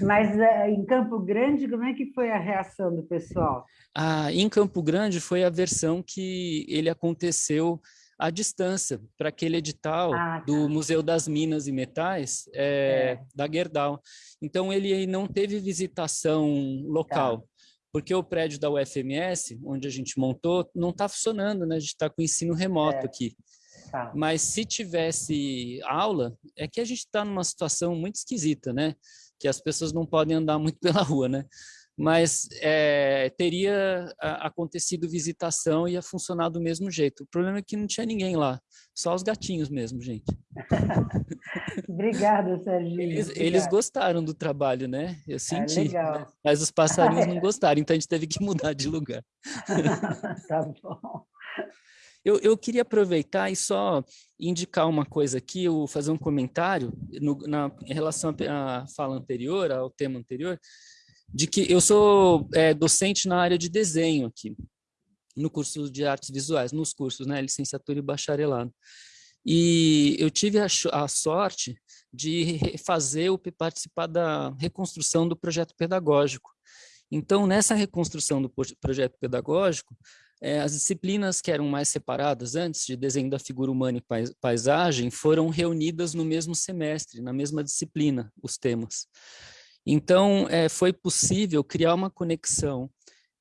Mas uh, em Campo Grande, como é que foi a reação do pessoal? Ah, em Campo Grande foi a versão que ele aconteceu à distância, para aquele edital ah, tá. do Museu das Minas e Metais, é, é. da Gerdau. Então, ele não teve visitação local. Tá porque o prédio da UFMS, onde a gente montou, não está funcionando, né? A gente está com ensino remoto é. aqui. Tá. Mas se tivesse aula, é que a gente está numa situação muito esquisita, né? Que as pessoas não podem andar muito pela rua, né? Mas é, teria acontecido visitação e ia funcionar do mesmo jeito. O problema é que não tinha ninguém lá, só os gatinhos mesmo, gente. Obrigada, Serginho. Eles, eles, gostaram do trabalho, né? Eu é senti. Né? Mas os passarinhos não gostaram, então a gente teve que mudar de lugar. tá bom. Eu, eu, queria aproveitar e só indicar uma coisa aqui, eu fazer um comentário no, na, em relação à fala anterior, ao tema anterior, de que eu sou é, docente na área de desenho aqui, no curso de artes visuais, nos cursos, né, licenciatura e bacharelado. E eu tive a, a sorte de fazer o participar da reconstrução do projeto pedagógico. Então, nessa reconstrução do projeto pedagógico, é, as disciplinas que eram mais separadas antes, de desenho da figura humana e paisagem, foram reunidas no mesmo semestre, na mesma disciplina, os temas. Então, é, foi possível criar uma conexão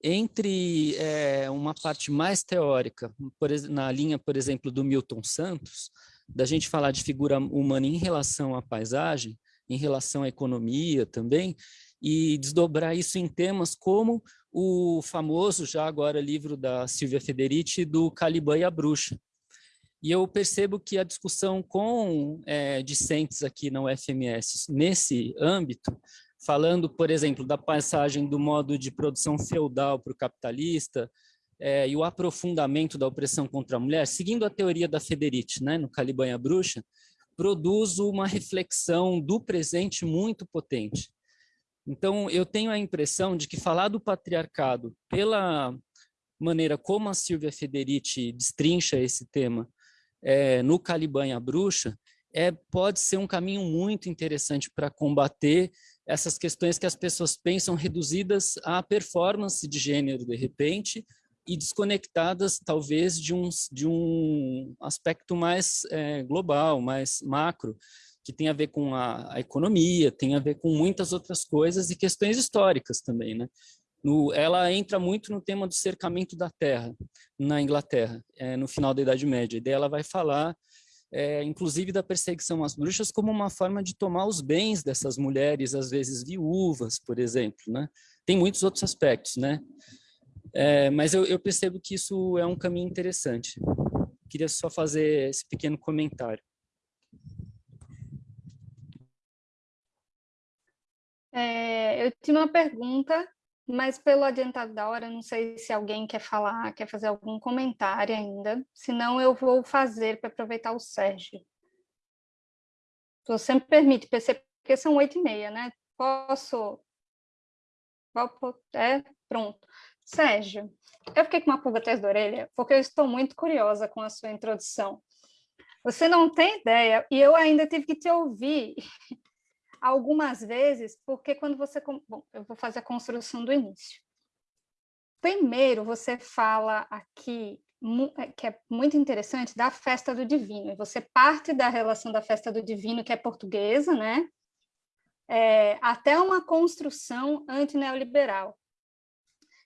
entre é, uma parte mais teórica, por, na linha, por exemplo, do Milton Santos, da gente falar de figura humana em relação à paisagem, em relação à economia também, e desdobrar isso em temas como o famoso, já agora, livro da Silvia Federici, do Caliban e a Bruxa. E eu percebo que a discussão com é, discentes aqui na UFMS, nesse âmbito, falando, por exemplo, da passagem do modo de produção feudal para o capitalista, é, e o aprofundamento da opressão contra a mulher, seguindo a teoria da Federici, né, no Caliban Bruxa, produz uma reflexão do presente muito potente. Então, eu tenho a impressão de que falar do patriarcado pela maneira como a Silvia Federici destrincha esse tema é, no Caliban e a Bruxa, é, pode ser um caminho muito interessante para combater essas questões que as pessoas pensam reduzidas à performance de gênero, de repente, e desconectadas, talvez, de um, de um aspecto mais é, global, mais macro, que tem a ver com a, a, economia, tem a ver com muitas outras coisas e questões históricas também, né? No, ela entra muito no tema do cercamento da terra na Inglaterra, é, no final da Idade Média. E daí ela vai falar, é, inclusive, da perseguição às bruxas como uma forma de tomar os bens dessas mulheres, às vezes viúvas, por exemplo. Né? Tem muitos outros aspectos, né? É, mas eu, eu percebo que isso é um caminho interessante. Queria só fazer esse pequeno comentário. É, eu tinha uma pergunta, mas pelo adiantado da hora, não sei se alguém quer falar, quer fazer algum comentário ainda. Senão eu vou fazer para aproveitar o Sérgio. Se você me permite, porque são oito e meia, né? Posso? É, pronto. Sérgio, eu fiquei com uma pulga atrás da orelha, porque eu estou muito curiosa com a sua introdução. Você não tem ideia, e eu ainda tive que te ouvir algumas vezes, porque quando você... Bom, eu vou fazer a construção do início. Primeiro, você fala aqui, é, que é muito interessante, da festa do divino. E você parte da relação da festa do divino, que é portuguesa, né? É, até uma construção antineoliberal.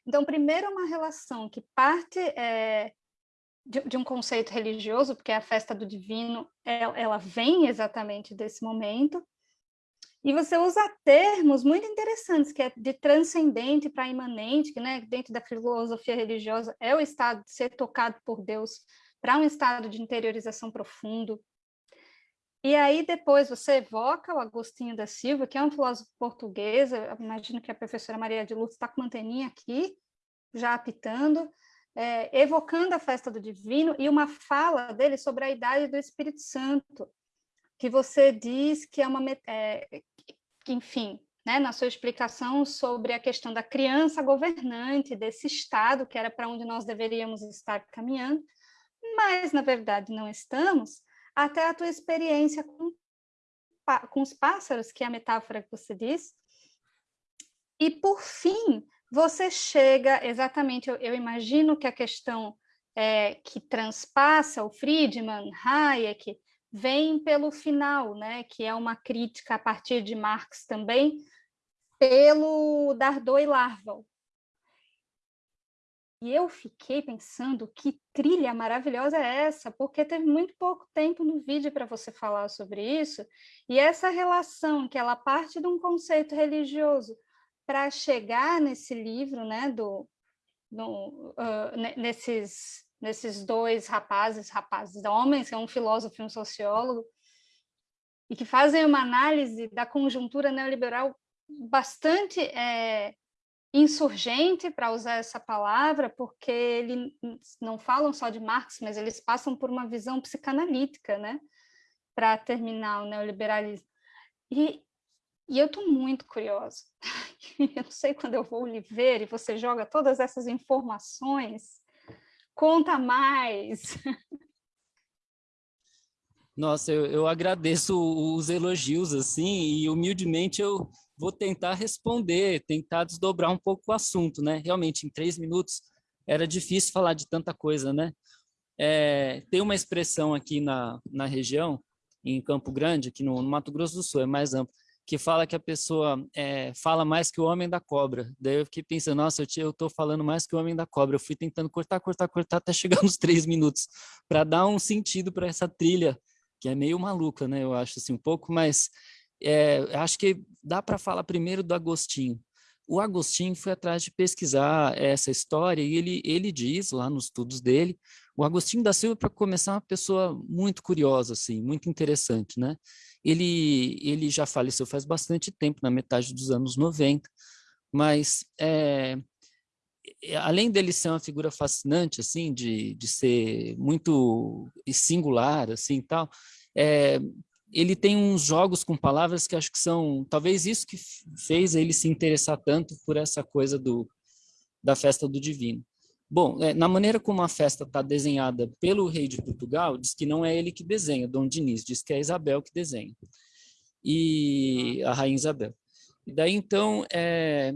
Então, primeiro, é uma relação que parte é, de, de, um conceito religioso, porque a festa do divino, ela, ela vem exatamente desse momento, e você usa termos muito interessantes, que é de transcendente para imanente, que né, dentro da filosofia religiosa é o estado de ser tocado por Deus para um estado de interiorização profundo. E aí depois você evoca o Agostinho da Silva, que é um filósofo português, eu imagino que a professora Maria de Luz está com uma anteninha aqui, já apitando, é, evocando a festa do divino, e uma fala dele sobre a idade do Espírito Santo, que você diz que é uma... É, enfim, né, na sua explicação sobre a questão da criança governante, desse Estado, que era para onde nós deveríamos estar caminhando, mas, na verdade, não estamos, até a tua experiência com, com os pássaros, que é a metáfora que você diz, e, por fim, você chega, exatamente, eu, eu imagino que a questão é, que transpassa o Friedman, Hayek, vem pelo final, né, que é uma crítica a partir de Marx também, pelo Dardot e Larval. E eu fiquei pensando que trilha maravilhosa é essa, porque teve muito pouco tempo no vídeo para você falar sobre isso, e essa relação que ela parte de um conceito religioso para chegar nesse livro, né, do, do uh, nesses nesses dois rapazes, rapazes homens, que é um filósofo e um sociólogo, e que fazem uma análise da conjuntura neoliberal bastante é, insurgente, para usar essa palavra, porque eles não falam só de Marx, mas eles passam por uma visão psicanalítica, né, para terminar o neoliberalismo. E, e eu estou muito curiosa. eu não sei quando eu vou lhe ver e você joga todas essas informações Conta mais! Nossa, eu, eu agradeço os elogios, assim, e humildemente eu vou tentar responder, tentar desdobrar um pouco o assunto, né? Realmente, em três minutos era difícil falar de tanta coisa, né? É, tem uma expressão aqui na, na região, em Campo Grande, aqui no, no Mato Grosso do Sul, é mais amplo, que fala que a pessoa é, fala mais que o homem da cobra. Daí eu fiquei pensando, nossa, eu estou falando mais que o homem da cobra. Eu fui tentando cortar, cortar, cortar até chegar nos três minutos, para dar um sentido para essa trilha, que é meio maluca, né? Eu acho assim um pouco, mas é, acho que dá para falar primeiro do Agostinho. O Agostinho foi atrás de pesquisar essa história e ele, ele diz lá nos estudos dele, o Agostinho da Silva, para começar, é uma pessoa muito curiosa, assim, muito interessante, né? Ele, ele já faleceu faz bastante tempo, na metade dos anos 90, mas é, além dele ser uma figura fascinante, assim, de, de ser muito singular, assim, tal, é, ele tem uns jogos com palavras que acho que são, talvez isso que fez ele se interessar tanto por essa coisa do, da festa do divino. Bom, é, na maneira como a festa está desenhada pelo rei de Portugal, diz que não é ele que desenha, Dom Diniz, diz que é Isabel que desenha, e a rainha Isabel. E daí, então, é,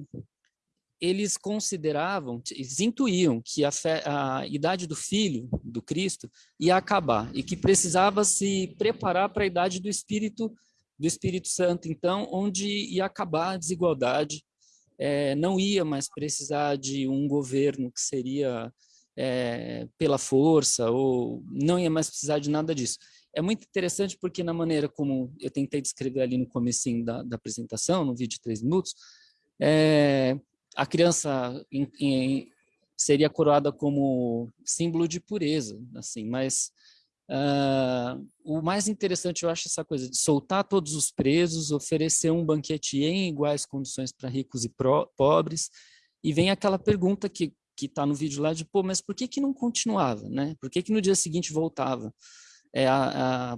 eles consideravam, eles intuíam que a, fé, a, idade do filho, do Cristo, ia acabar e que precisava se preparar para a idade do Espírito, do Espírito Santo, então, onde ia acabar a desigualdade, é, não ia mais precisar de um governo que seria é, pela força, ou não ia mais precisar de nada disso. É muito interessante porque na maneira como eu tentei descrever ali no comecinho da, da apresentação, no vídeo de três minutos, é, a criança em, em, seria coroada como símbolo de pureza, assim, mas uh, o mais interessante eu acho essa coisa de soltar todos os presos, oferecer um banquete em iguais condições para ricos e pro, pobres, e vem aquela pergunta que que está no vídeo lá de, pô, mas por que que não continuava, né? Por que que no dia seguinte voltava é,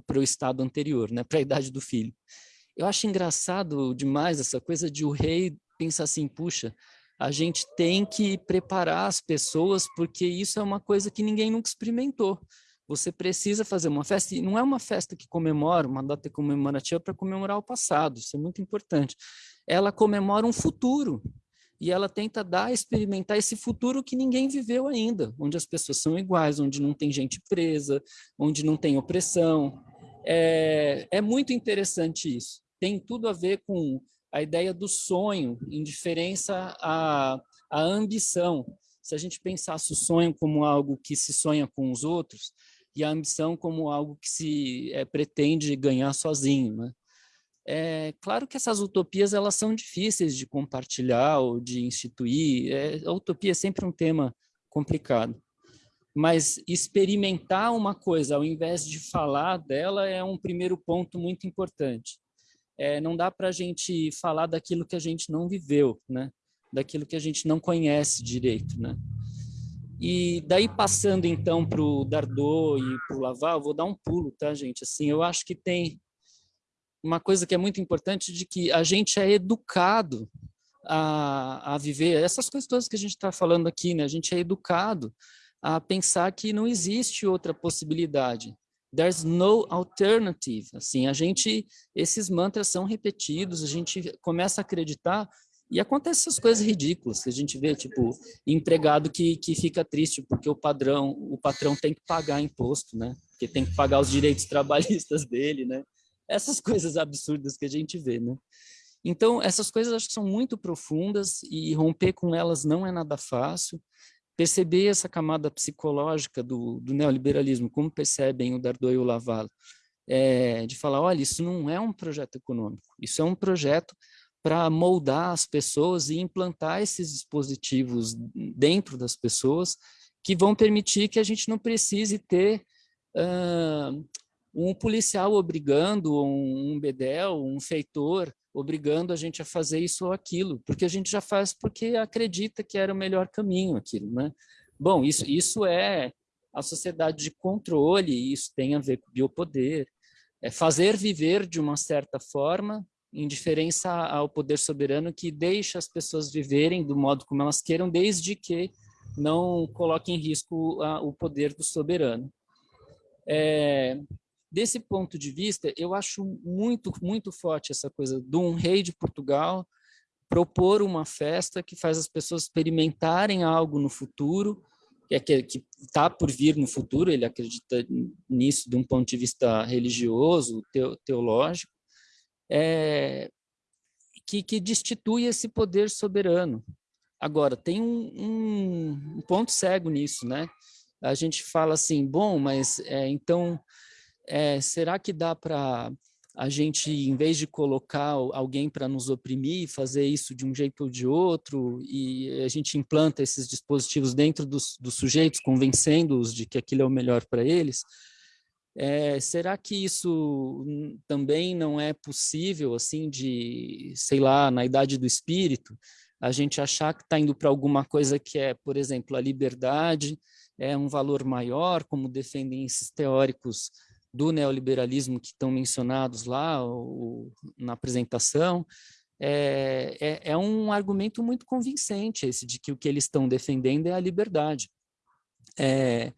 para o estado anterior, né? Para a idade do filho. Eu acho engraçado demais essa coisa de o rei pensar assim, puxa, a gente tem que preparar as pessoas, porque isso é uma coisa que ninguém nunca experimentou. Você precisa fazer uma festa, e não é uma festa que comemora, uma data comemorativa para comemorar o passado, isso é muito importante. Ela comemora um futuro, e ela tenta dar, experimentar esse futuro que ninguém viveu ainda, onde as pessoas são iguais, onde não tem gente presa, onde não tem opressão. É, é muito interessante isso. Tem tudo a ver com a ideia do sonho, em diferença à, à ambição. Se a gente pensasse o sonho como algo que se sonha com os outros, e a ambição como algo que se é, pretende ganhar sozinho, né? É claro que essas utopias elas são difíceis de compartilhar ou de instituir. É, a utopia é sempre um tema complicado. Mas experimentar uma coisa ao invés de falar dela é um primeiro ponto muito importante é, não dá para a gente falar daquilo que a gente não viveu, né? daquilo que a gente não conhece direito. Né? E daí passando então para o Dardot e para o Laval, vou dar um pulo, tá gente? Assim, eu acho que tem uma coisa que é muito importante de que a gente é educado a, a viver essas coisas todas que a gente está falando aqui, né? A gente é educado a pensar que não existe outra possibilidade. There's no alternative. Assim, a gente, esses mantras são repetidos, a gente começa a acreditar e acontecem essas coisas ridículas que a gente vê, tipo, empregado que, que fica triste porque o padrão, o patrão tem que pagar imposto, né? Porque tem que pagar os direitos trabalhistas dele, né? Essas coisas absurdas que a gente vê, né? Então, essas coisas acho que são muito profundas e romper com elas não é nada fácil perceber essa camada psicológica do, do neoliberalismo, como percebem o Dardot e o Laval, é, de falar, olha, isso não é um projeto econômico, isso é um projeto para moldar as pessoas e implantar esses dispositivos dentro das pessoas que vão permitir que a gente não precise ter uh, um policial obrigando, um, bedel, um feitor, obrigando a gente a fazer isso ou aquilo, porque a gente já faz porque acredita que era o melhor caminho aquilo, né? Bom, isso, isso é a sociedade de controle, isso tem a ver com biopoder, é fazer viver de uma certa forma, em diferença ao poder soberano que deixa as pessoas viverem do modo como elas queiram, desde que não coloque em risco a, o poder do soberano. É, Desse ponto de vista, eu acho muito, muito forte essa coisa de um rei de Portugal propor uma festa que faz as pessoas experimentarem algo no futuro que é que está por vir no futuro, ele acredita nisso de um ponto de vista religioso, teológico, é, que, que destitui esse poder soberano. Agora, tem um, um, ponto cego nisso, né? A gente fala assim, bom, mas é, então, é, será que dá para a gente, em vez de colocar alguém para nos oprimir, fazer isso de um jeito ou de outro, e a gente implanta esses dispositivos dentro dos, dos sujeitos, convencendo-os de que aquilo é o melhor para eles, é, será que isso também não é possível, assim, de, sei lá, na idade do espírito, a gente achar que está indo para alguma coisa que é, por exemplo, a liberdade, é um valor maior, como defendem esses teóricos do neoliberalismo que estão mencionados lá o, na apresentação, é, é, é, um argumento muito convincente esse de que o que eles estão defendendo é a liberdade. É,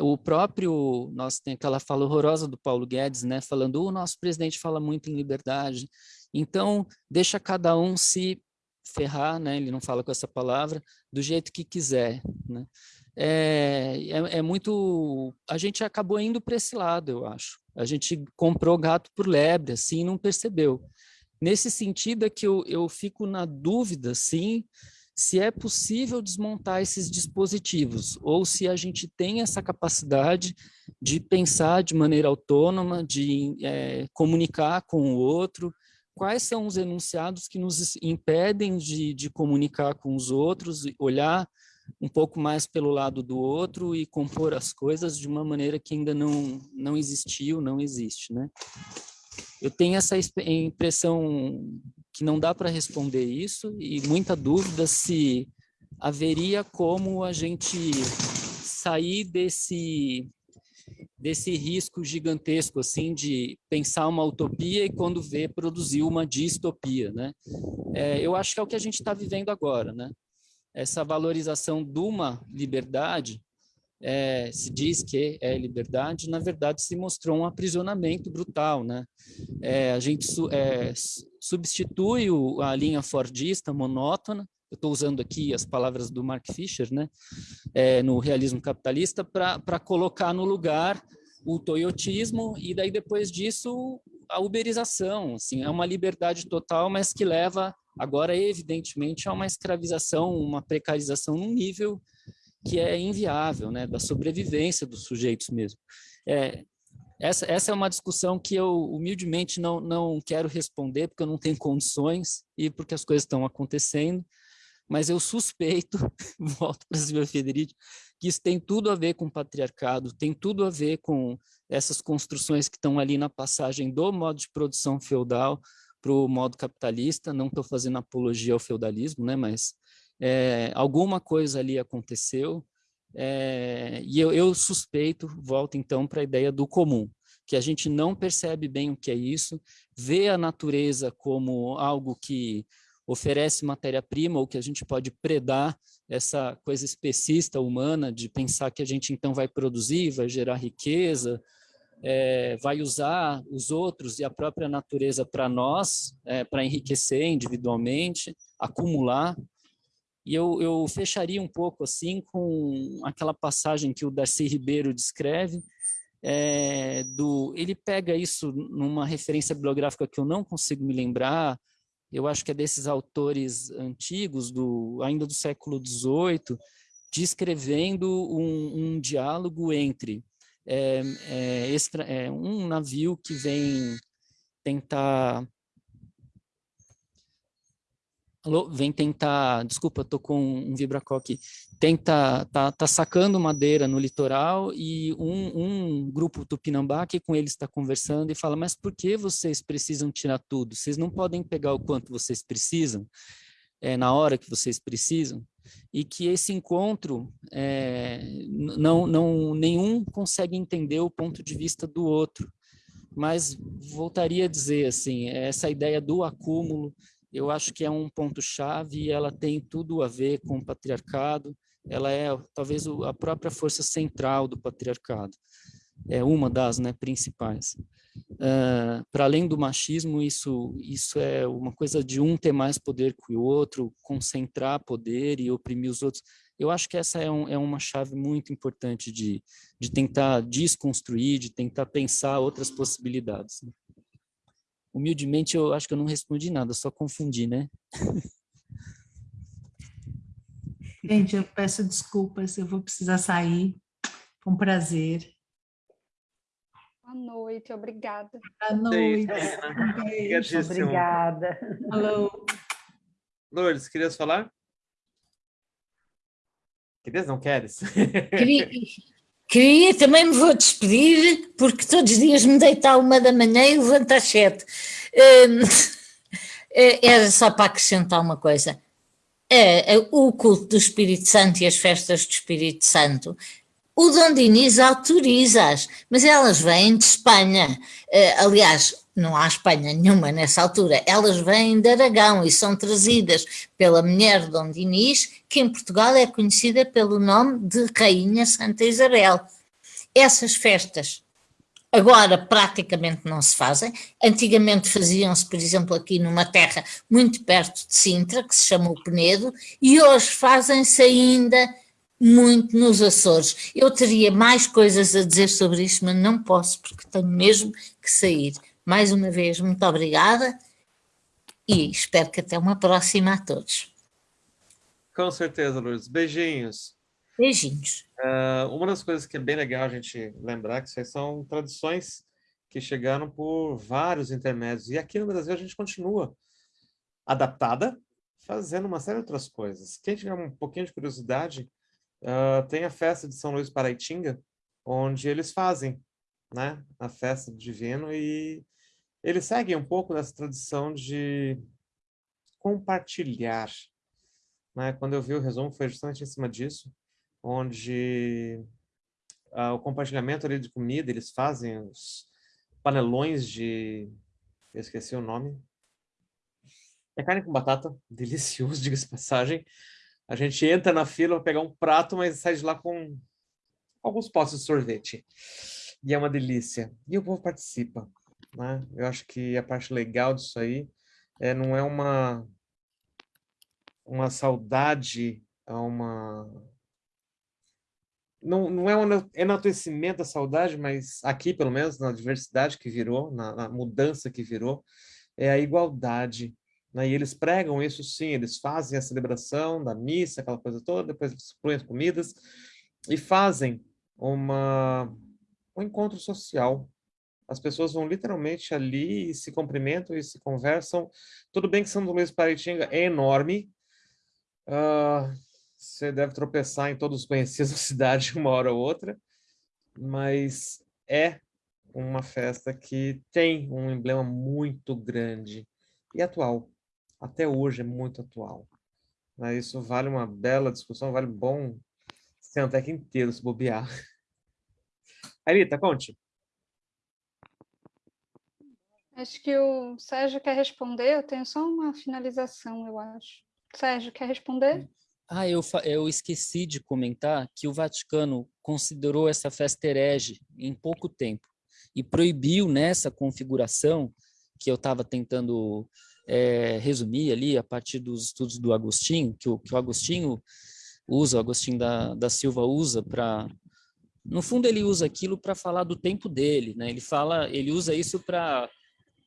o próprio, nós tem aquela fala horrorosa do Paulo Guedes, né, falando, o nosso presidente fala muito em liberdade, então deixa cada um se ferrar, né, ele não fala com essa palavra, do jeito que quiser, né é, é, é, muito... A gente acabou indo para esse lado, eu acho. A gente comprou gato por lebre, assim, não percebeu. Nesse sentido é que eu, eu fico na dúvida, sim, se é possível desmontar esses dispositivos, ou se a gente tem essa capacidade de pensar de maneira autônoma, de é, comunicar com o outro, quais são os enunciados que nos impedem de, de comunicar com os outros, olhar um pouco mais pelo lado do outro e compor as coisas de uma maneira que ainda não, não existiu, não existe, né? Eu tenho essa impressão que não dá para responder isso e muita dúvida se haveria como a gente sair desse desse risco gigantesco assim de pensar uma utopia e quando vê produzir uma distopia, né? É, eu acho que é o que a gente está vivendo agora, né? essa valorização de uma liberdade, é, se diz que é liberdade, na verdade se mostrou um aprisionamento brutal, né? É, a gente é, substitui o, a linha fordista monótona, eu estou usando aqui as palavras do Mark Fisher, né? É, no realismo capitalista, para colocar no lugar o toyotismo e daí depois disso a uberização, assim, é uma liberdade total, mas que leva Agora, evidentemente, há uma escravização, uma precarização num nível que é inviável, né, da sobrevivência dos sujeitos mesmo. É, essa, essa é uma discussão que eu humildemente não, não quero responder, porque eu não tenho condições e porque as coisas estão acontecendo, mas eu suspeito, volto para Silvia Federici, que isso tem tudo a ver com o patriarcado, tem tudo a ver com essas construções que estão ali na passagem do modo de produção feudal para o modo capitalista, não estou fazendo apologia ao feudalismo, né, mas é, alguma coisa ali aconteceu, é, e eu, eu suspeito, volto então para a ideia do comum, que a gente não percebe bem o que é isso, vê a natureza como algo que oferece matéria-prima ou que a gente pode predar essa coisa especista humana de pensar que a gente então vai produzir, vai gerar riqueza, é, vai usar os outros e a própria natureza para nós, é, para enriquecer individualmente, acumular. E eu, eu fecharia um pouco assim com aquela passagem que o Darcy Ribeiro descreve, é, do, ele pega isso numa referência bibliográfica que eu não consigo me lembrar, eu acho que é desses autores antigos, do, ainda do século XVIII, descrevendo um, um diálogo entre é, é, extra, é um navio que vem tentar Alô, vem tentar, desculpa, tô com um vibracol aqui, tenta, tá, tá sacando madeira no litoral e um, um grupo tupinambá que com eles está conversando e fala, mas por que vocês precisam tirar tudo? Vocês não podem pegar o quanto vocês precisam é, na hora que vocês precisam? e que esse encontro é, não, não nenhum consegue entender o ponto de vista do outro. Mas voltaria a dizer assim, essa ideia do acúmulo, eu acho que é um ponto chave e ela tem tudo a ver com o patriarcado. Ela é talvez a própria força central do patriarcado. É uma das né, principais. Uh, para além do machismo, isso, isso é uma coisa de um ter mais poder que o outro, concentrar poder e oprimir os outros. Eu acho que essa é, um, é uma chave muito importante de, de tentar desconstruir, de tentar pensar outras possibilidades. Né? Humildemente, eu acho que eu não respondi nada, só confundi, né? Gente, eu peço desculpas, eu vou precisar sair. Foi um prazer. Boa noite, obrigada. Boa noite. Obrigada. Alô. Lourdes, querias falar? Querias, não queres? Queria, queria, também me vou despedir, porque todos os dias me deito à uma da manhã e levanto às sete. Hum, é, era só para acrescentar uma coisa. É, é, o culto do Espírito Santo e as festas do Espírito Santo o Dom Dinis autoriza-as, mas elas vêm de Espanha. Uh, aliás, não há Espanha nenhuma nessa altura, elas vêm de Aragão e são trazidas pela mulher de Dom Dinis, que em Portugal é conhecida pelo nome de Rainha Santa Isabel. Essas festas agora praticamente não se fazem, antigamente faziam-se, por exemplo, aqui numa terra muito perto de Sintra, que se chama o Penedo, e hoje fazem-se ainda muito nos Açores. Eu teria mais coisas a dizer sobre isso, mas não posso, porque tenho mesmo que sair. Mais uma vez, muito obrigada e espero que até uma próxima a todos. Com certeza, Lourdes. Beijinhos. Beijinhos. Uh, uma das coisas que é bem legal a gente lembrar que isso são tradições que chegaram por vários intermédios. E aqui no Brasil a gente continua adaptada, fazendo uma série de outras coisas. Quem tiver um pouquinho de curiosidade, uh, tem a festa de São Luís Paraitinga, onde eles fazem né, a festa do divino e eles seguem um pouco dessa tradição de compartilhar. Né? Quando eu vi o resumo, foi justamente em cima disso, onde uh, o compartilhamento ali de comida, eles fazem os panelões de... Eu esqueci o nome. É carne com batata, delicioso, diga-se passagem. A gente entra na fila para pegar um prato, mas sai de lá com alguns potes de sorvete. E é uma delícia. E o povo participa. Né? Eu acho que a parte legal disso aí é, não é uma, uma saudade, é uma... Não, não é um enaltecimento da saudade, mas aqui, pelo menos, na diversidade que virou, na, na mudança que virou, é a igualdade né? E eles pregam isso sim, eles fazem a celebração da missa, aquela coisa toda, depois excluem as comidas e fazem uma, um encontro social. As pessoas vão literalmente ali e se cumprimentam e se conversam. Tudo bem que São Luís Paraitinga é enorme, uh, você deve tropeçar em todos os conhecidos da cidade uma hora ou outra, mas é uma festa que tem um emblema muito grande e atual até hoje é muito atual. Né? Isso vale uma bela discussão, vale bom sentar aqui inteiro se bobear. Ailita, conte. Acho que o Sérgio quer responder, eu tenho só uma finalização, eu acho. Sérgio, quer responder? Ah, eu, eu esqueci de comentar que o Vaticano considerou essa festa herege em pouco tempo e proibiu nessa configuração que eu estava tentando é, resumir ali a partir dos estudos do Agostinho, que o, que o Agostinho usa, o Agostinho da, da Silva usa para... No fundo, ele usa aquilo para falar do tempo dele, né? Ele fala, ele usa isso para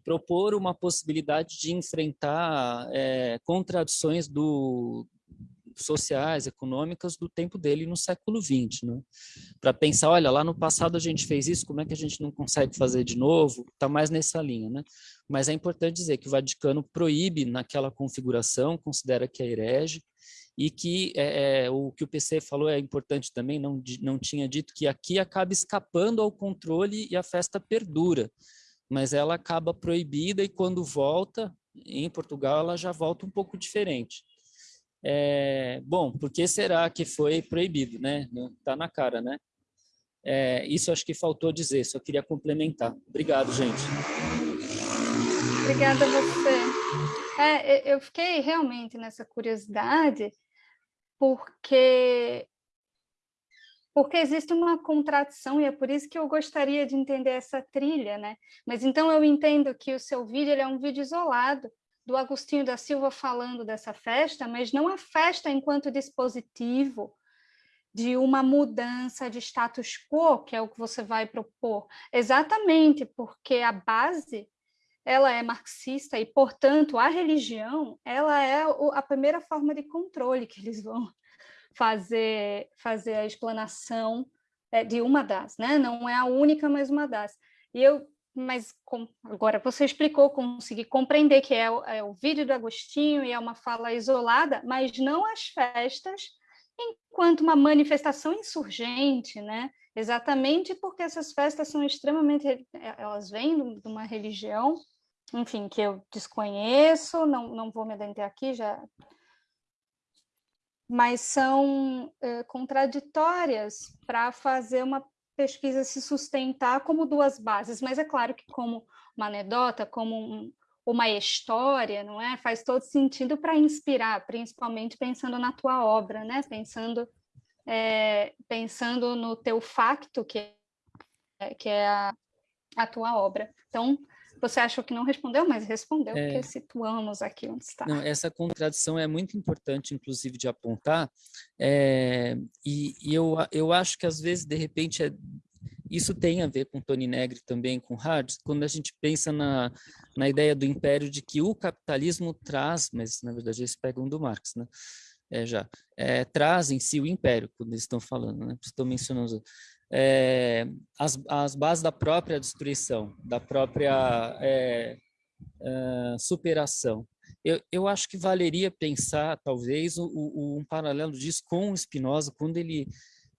propor uma possibilidade de enfrentar é, contradições do, sociais, econômicas do tempo dele no século XX, né? Para pensar, olha, lá no passado a gente fez isso, como é que a gente não consegue fazer de novo? Está mais nessa linha, né? Mas é importante dizer que o Vaticano proíbe naquela configuração, considera que é herege, e que é, é, o que o PC falou é importante também, não, não tinha dito que aqui acaba escapando ao controle e a festa perdura, mas ela acaba proibida e quando volta, em Portugal, ela já volta um pouco diferente. É, bom, por que será que foi proibido, né? Está na cara, né? É, isso acho que faltou dizer, só queria complementar. Obrigado, gente. Obrigada a você. É, eu fiquei realmente nessa curiosidade, porque porque existe uma contradição e é por isso que eu gostaria de entender essa trilha, né? Mas então eu entendo que o seu vídeo é um vídeo isolado, do Agostinho da Silva falando dessa festa, mas não a festa enquanto dispositivo, de uma mudança de status quo, que é o que você vai propor. Exatamente, porque a base ela é marxista e, portanto, a religião ela é a primeira forma de controle que eles vão fazer, fazer a explanação é, de uma das, né? Não é a única, mas uma das. E eu, mas com, agora você explicou, consegui compreender que é, é o vídeo do Agostinho e é uma fala isolada, mas não as festas enquanto uma manifestação insurgente, né? Exatamente porque essas festas são extremamente, é, elas vêm de uma religião, enfim, que eu desconheço, não, não vou me adentrar aqui, já mas são é, contraditórias para fazer uma pesquisa se sustentar como duas bases. Mas é claro que como uma anedota, como um, uma história, não é? Faz todo sentido para inspirar, principalmente pensando na tua obra, né? Pensando é, pensando no teu facto que é, que é a, a tua obra. Então, você achou que não respondeu, mas respondeu, é... porque situamos aqui onde está. Não, essa contradição é muito importante, inclusive, de apontar, é... e, e eu, eu acho que, às vezes, de repente, é isso tem a ver com Tony Negri também, com Hard, quando a gente pensa na, na ideia do império de que o capitalismo traz, mas na verdade eles pegam do Marx, né? É, já, é, traz em si o império, quando eles estão falando, né? Estão mencionando é, as, as bases da própria destruição, da própria é, é, superação. Eu, eu acho que valeria pensar, talvez, o, o, um paralelo disso com o Spinoza, quando ele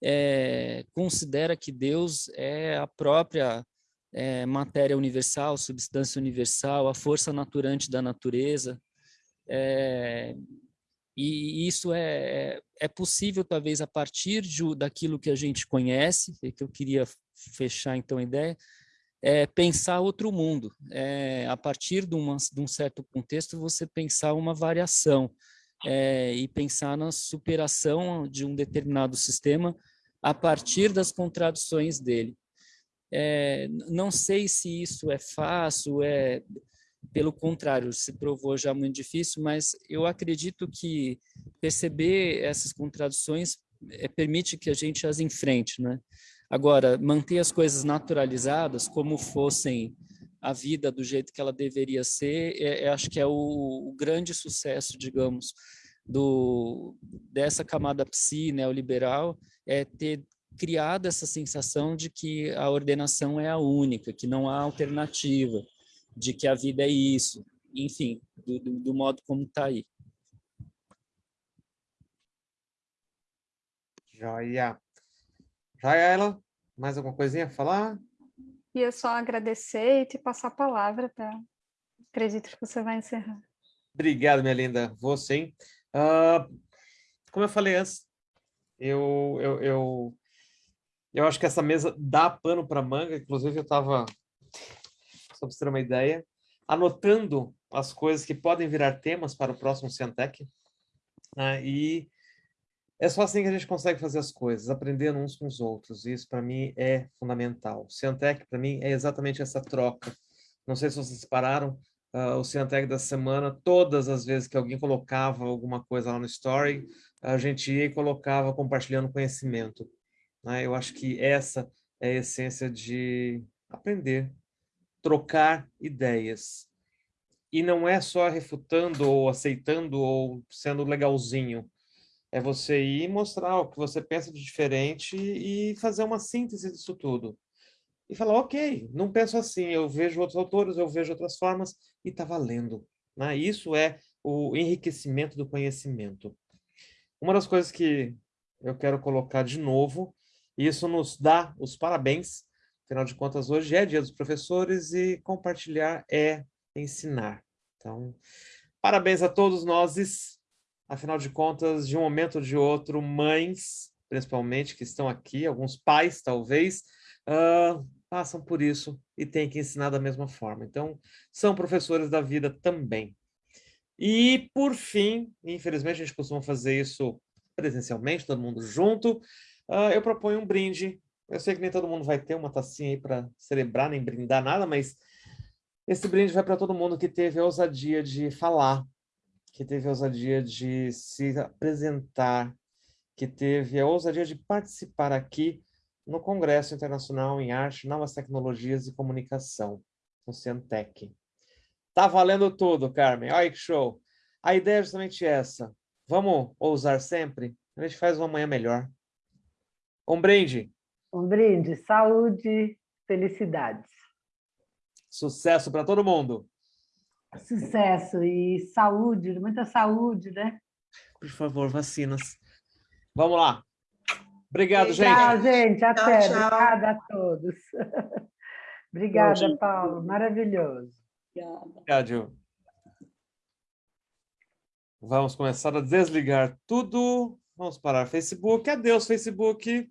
é, considera que Deus é a própria é, matéria universal, substância universal, a força naturante da natureza. É, e isso é, é possível, talvez, a partir de, daquilo que a gente conhece, que eu queria fechar, então, a ideia, é pensar outro mundo. É, a partir de, uma, de um certo contexto, você pensar uma variação é, e pensar na superação de um determinado sistema a partir das contradições dele. É, não sei se isso é fácil, é pelo contrário, se provou já muito difícil, mas eu acredito que perceber essas contradições é, permite que a gente as enfrente, né? Agora, manter as coisas naturalizadas como fossem a vida do jeito que ela deveria ser, é, é, acho que é o, o grande sucesso, digamos, do, dessa camada psi neoliberal é ter criado essa sensação de que a ordenação é a única, que não há alternativa, de que a vida é isso, enfim, do, do, do modo como está aí. Joia. Joia, ela? Mais alguma coisinha a falar? Ia só agradecer e te passar a palavra, tá? Acredito que você vai encerrar. Obrigado, minha linda. Você, hein? Uh, como eu falei antes, eu, eu, eu, eu acho que essa mesa dá pano para manga. Inclusive, eu estava, só para você ter uma ideia, anotando as coisas que podem virar temas para o próximo Cientec. Né? E é só assim que a gente consegue fazer as coisas, aprendendo uns com os outros. E isso, para mim, é fundamental. O Cientec, para mim, é exatamente essa troca. Não sei se vocês pararam, uh, o Cientec da semana, todas as vezes que alguém colocava alguma coisa lá no Story, a gente ia e colocava compartilhando conhecimento. Né? Eu acho que essa é a essência de aprender, trocar ideias. E não é só refutando ou aceitando ou sendo legalzinho. É você ir mostrar o que você pensa de diferente e fazer uma síntese disso tudo e falar, ok, não penso assim, eu vejo outros autores, eu vejo outras formas e está valendo. Né? Isso é o enriquecimento do conhecimento. Uma das coisas que eu quero colocar de novo, e isso nos dá os parabéns, afinal de contas, hoje é dia dos professores e compartilhar é ensinar. Então, parabéns a todos nós, afinal de contas, de um momento ou de outro, mães, principalmente, que estão aqui, alguns pais, talvez, uh, passam por isso e têm que ensinar da mesma forma. Então, são professores da vida também. E, por fim, infelizmente a gente costuma fazer isso presencialmente, todo mundo junto, uh, eu proponho um brinde. Eu sei que nem todo mundo vai ter uma tacinha aí para celebrar, nem brindar nada, mas esse brinde vai para todo mundo que teve a ousadia de falar, que teve a ousadia de se apresentar, que teve a ousadia de participar aqui no Congresso Internacional em Arte, Novas Tecnologias e Comunicação, o Cientec. Tá valendo tudo, Carmen. Olha que show. A ideia é justamente essa. Vamos ousar sempre? A gente faz uma manhã melhor. Um brinde. Um brinde. Saúde, felicidades. Sucesso para todo mundo. Sucesso e saúde, muita saúde, né? Por favor, vacinas. Vamos lá. Obrigado, gente. Tchau, gente. Até. Tchau, tchau. Obrigada a todos. Obrigada, Paulo. Maravilhoso. Obrigado. Vamos começar a desligar tudo. Vamos parar Facebook. Adeus, Facebook.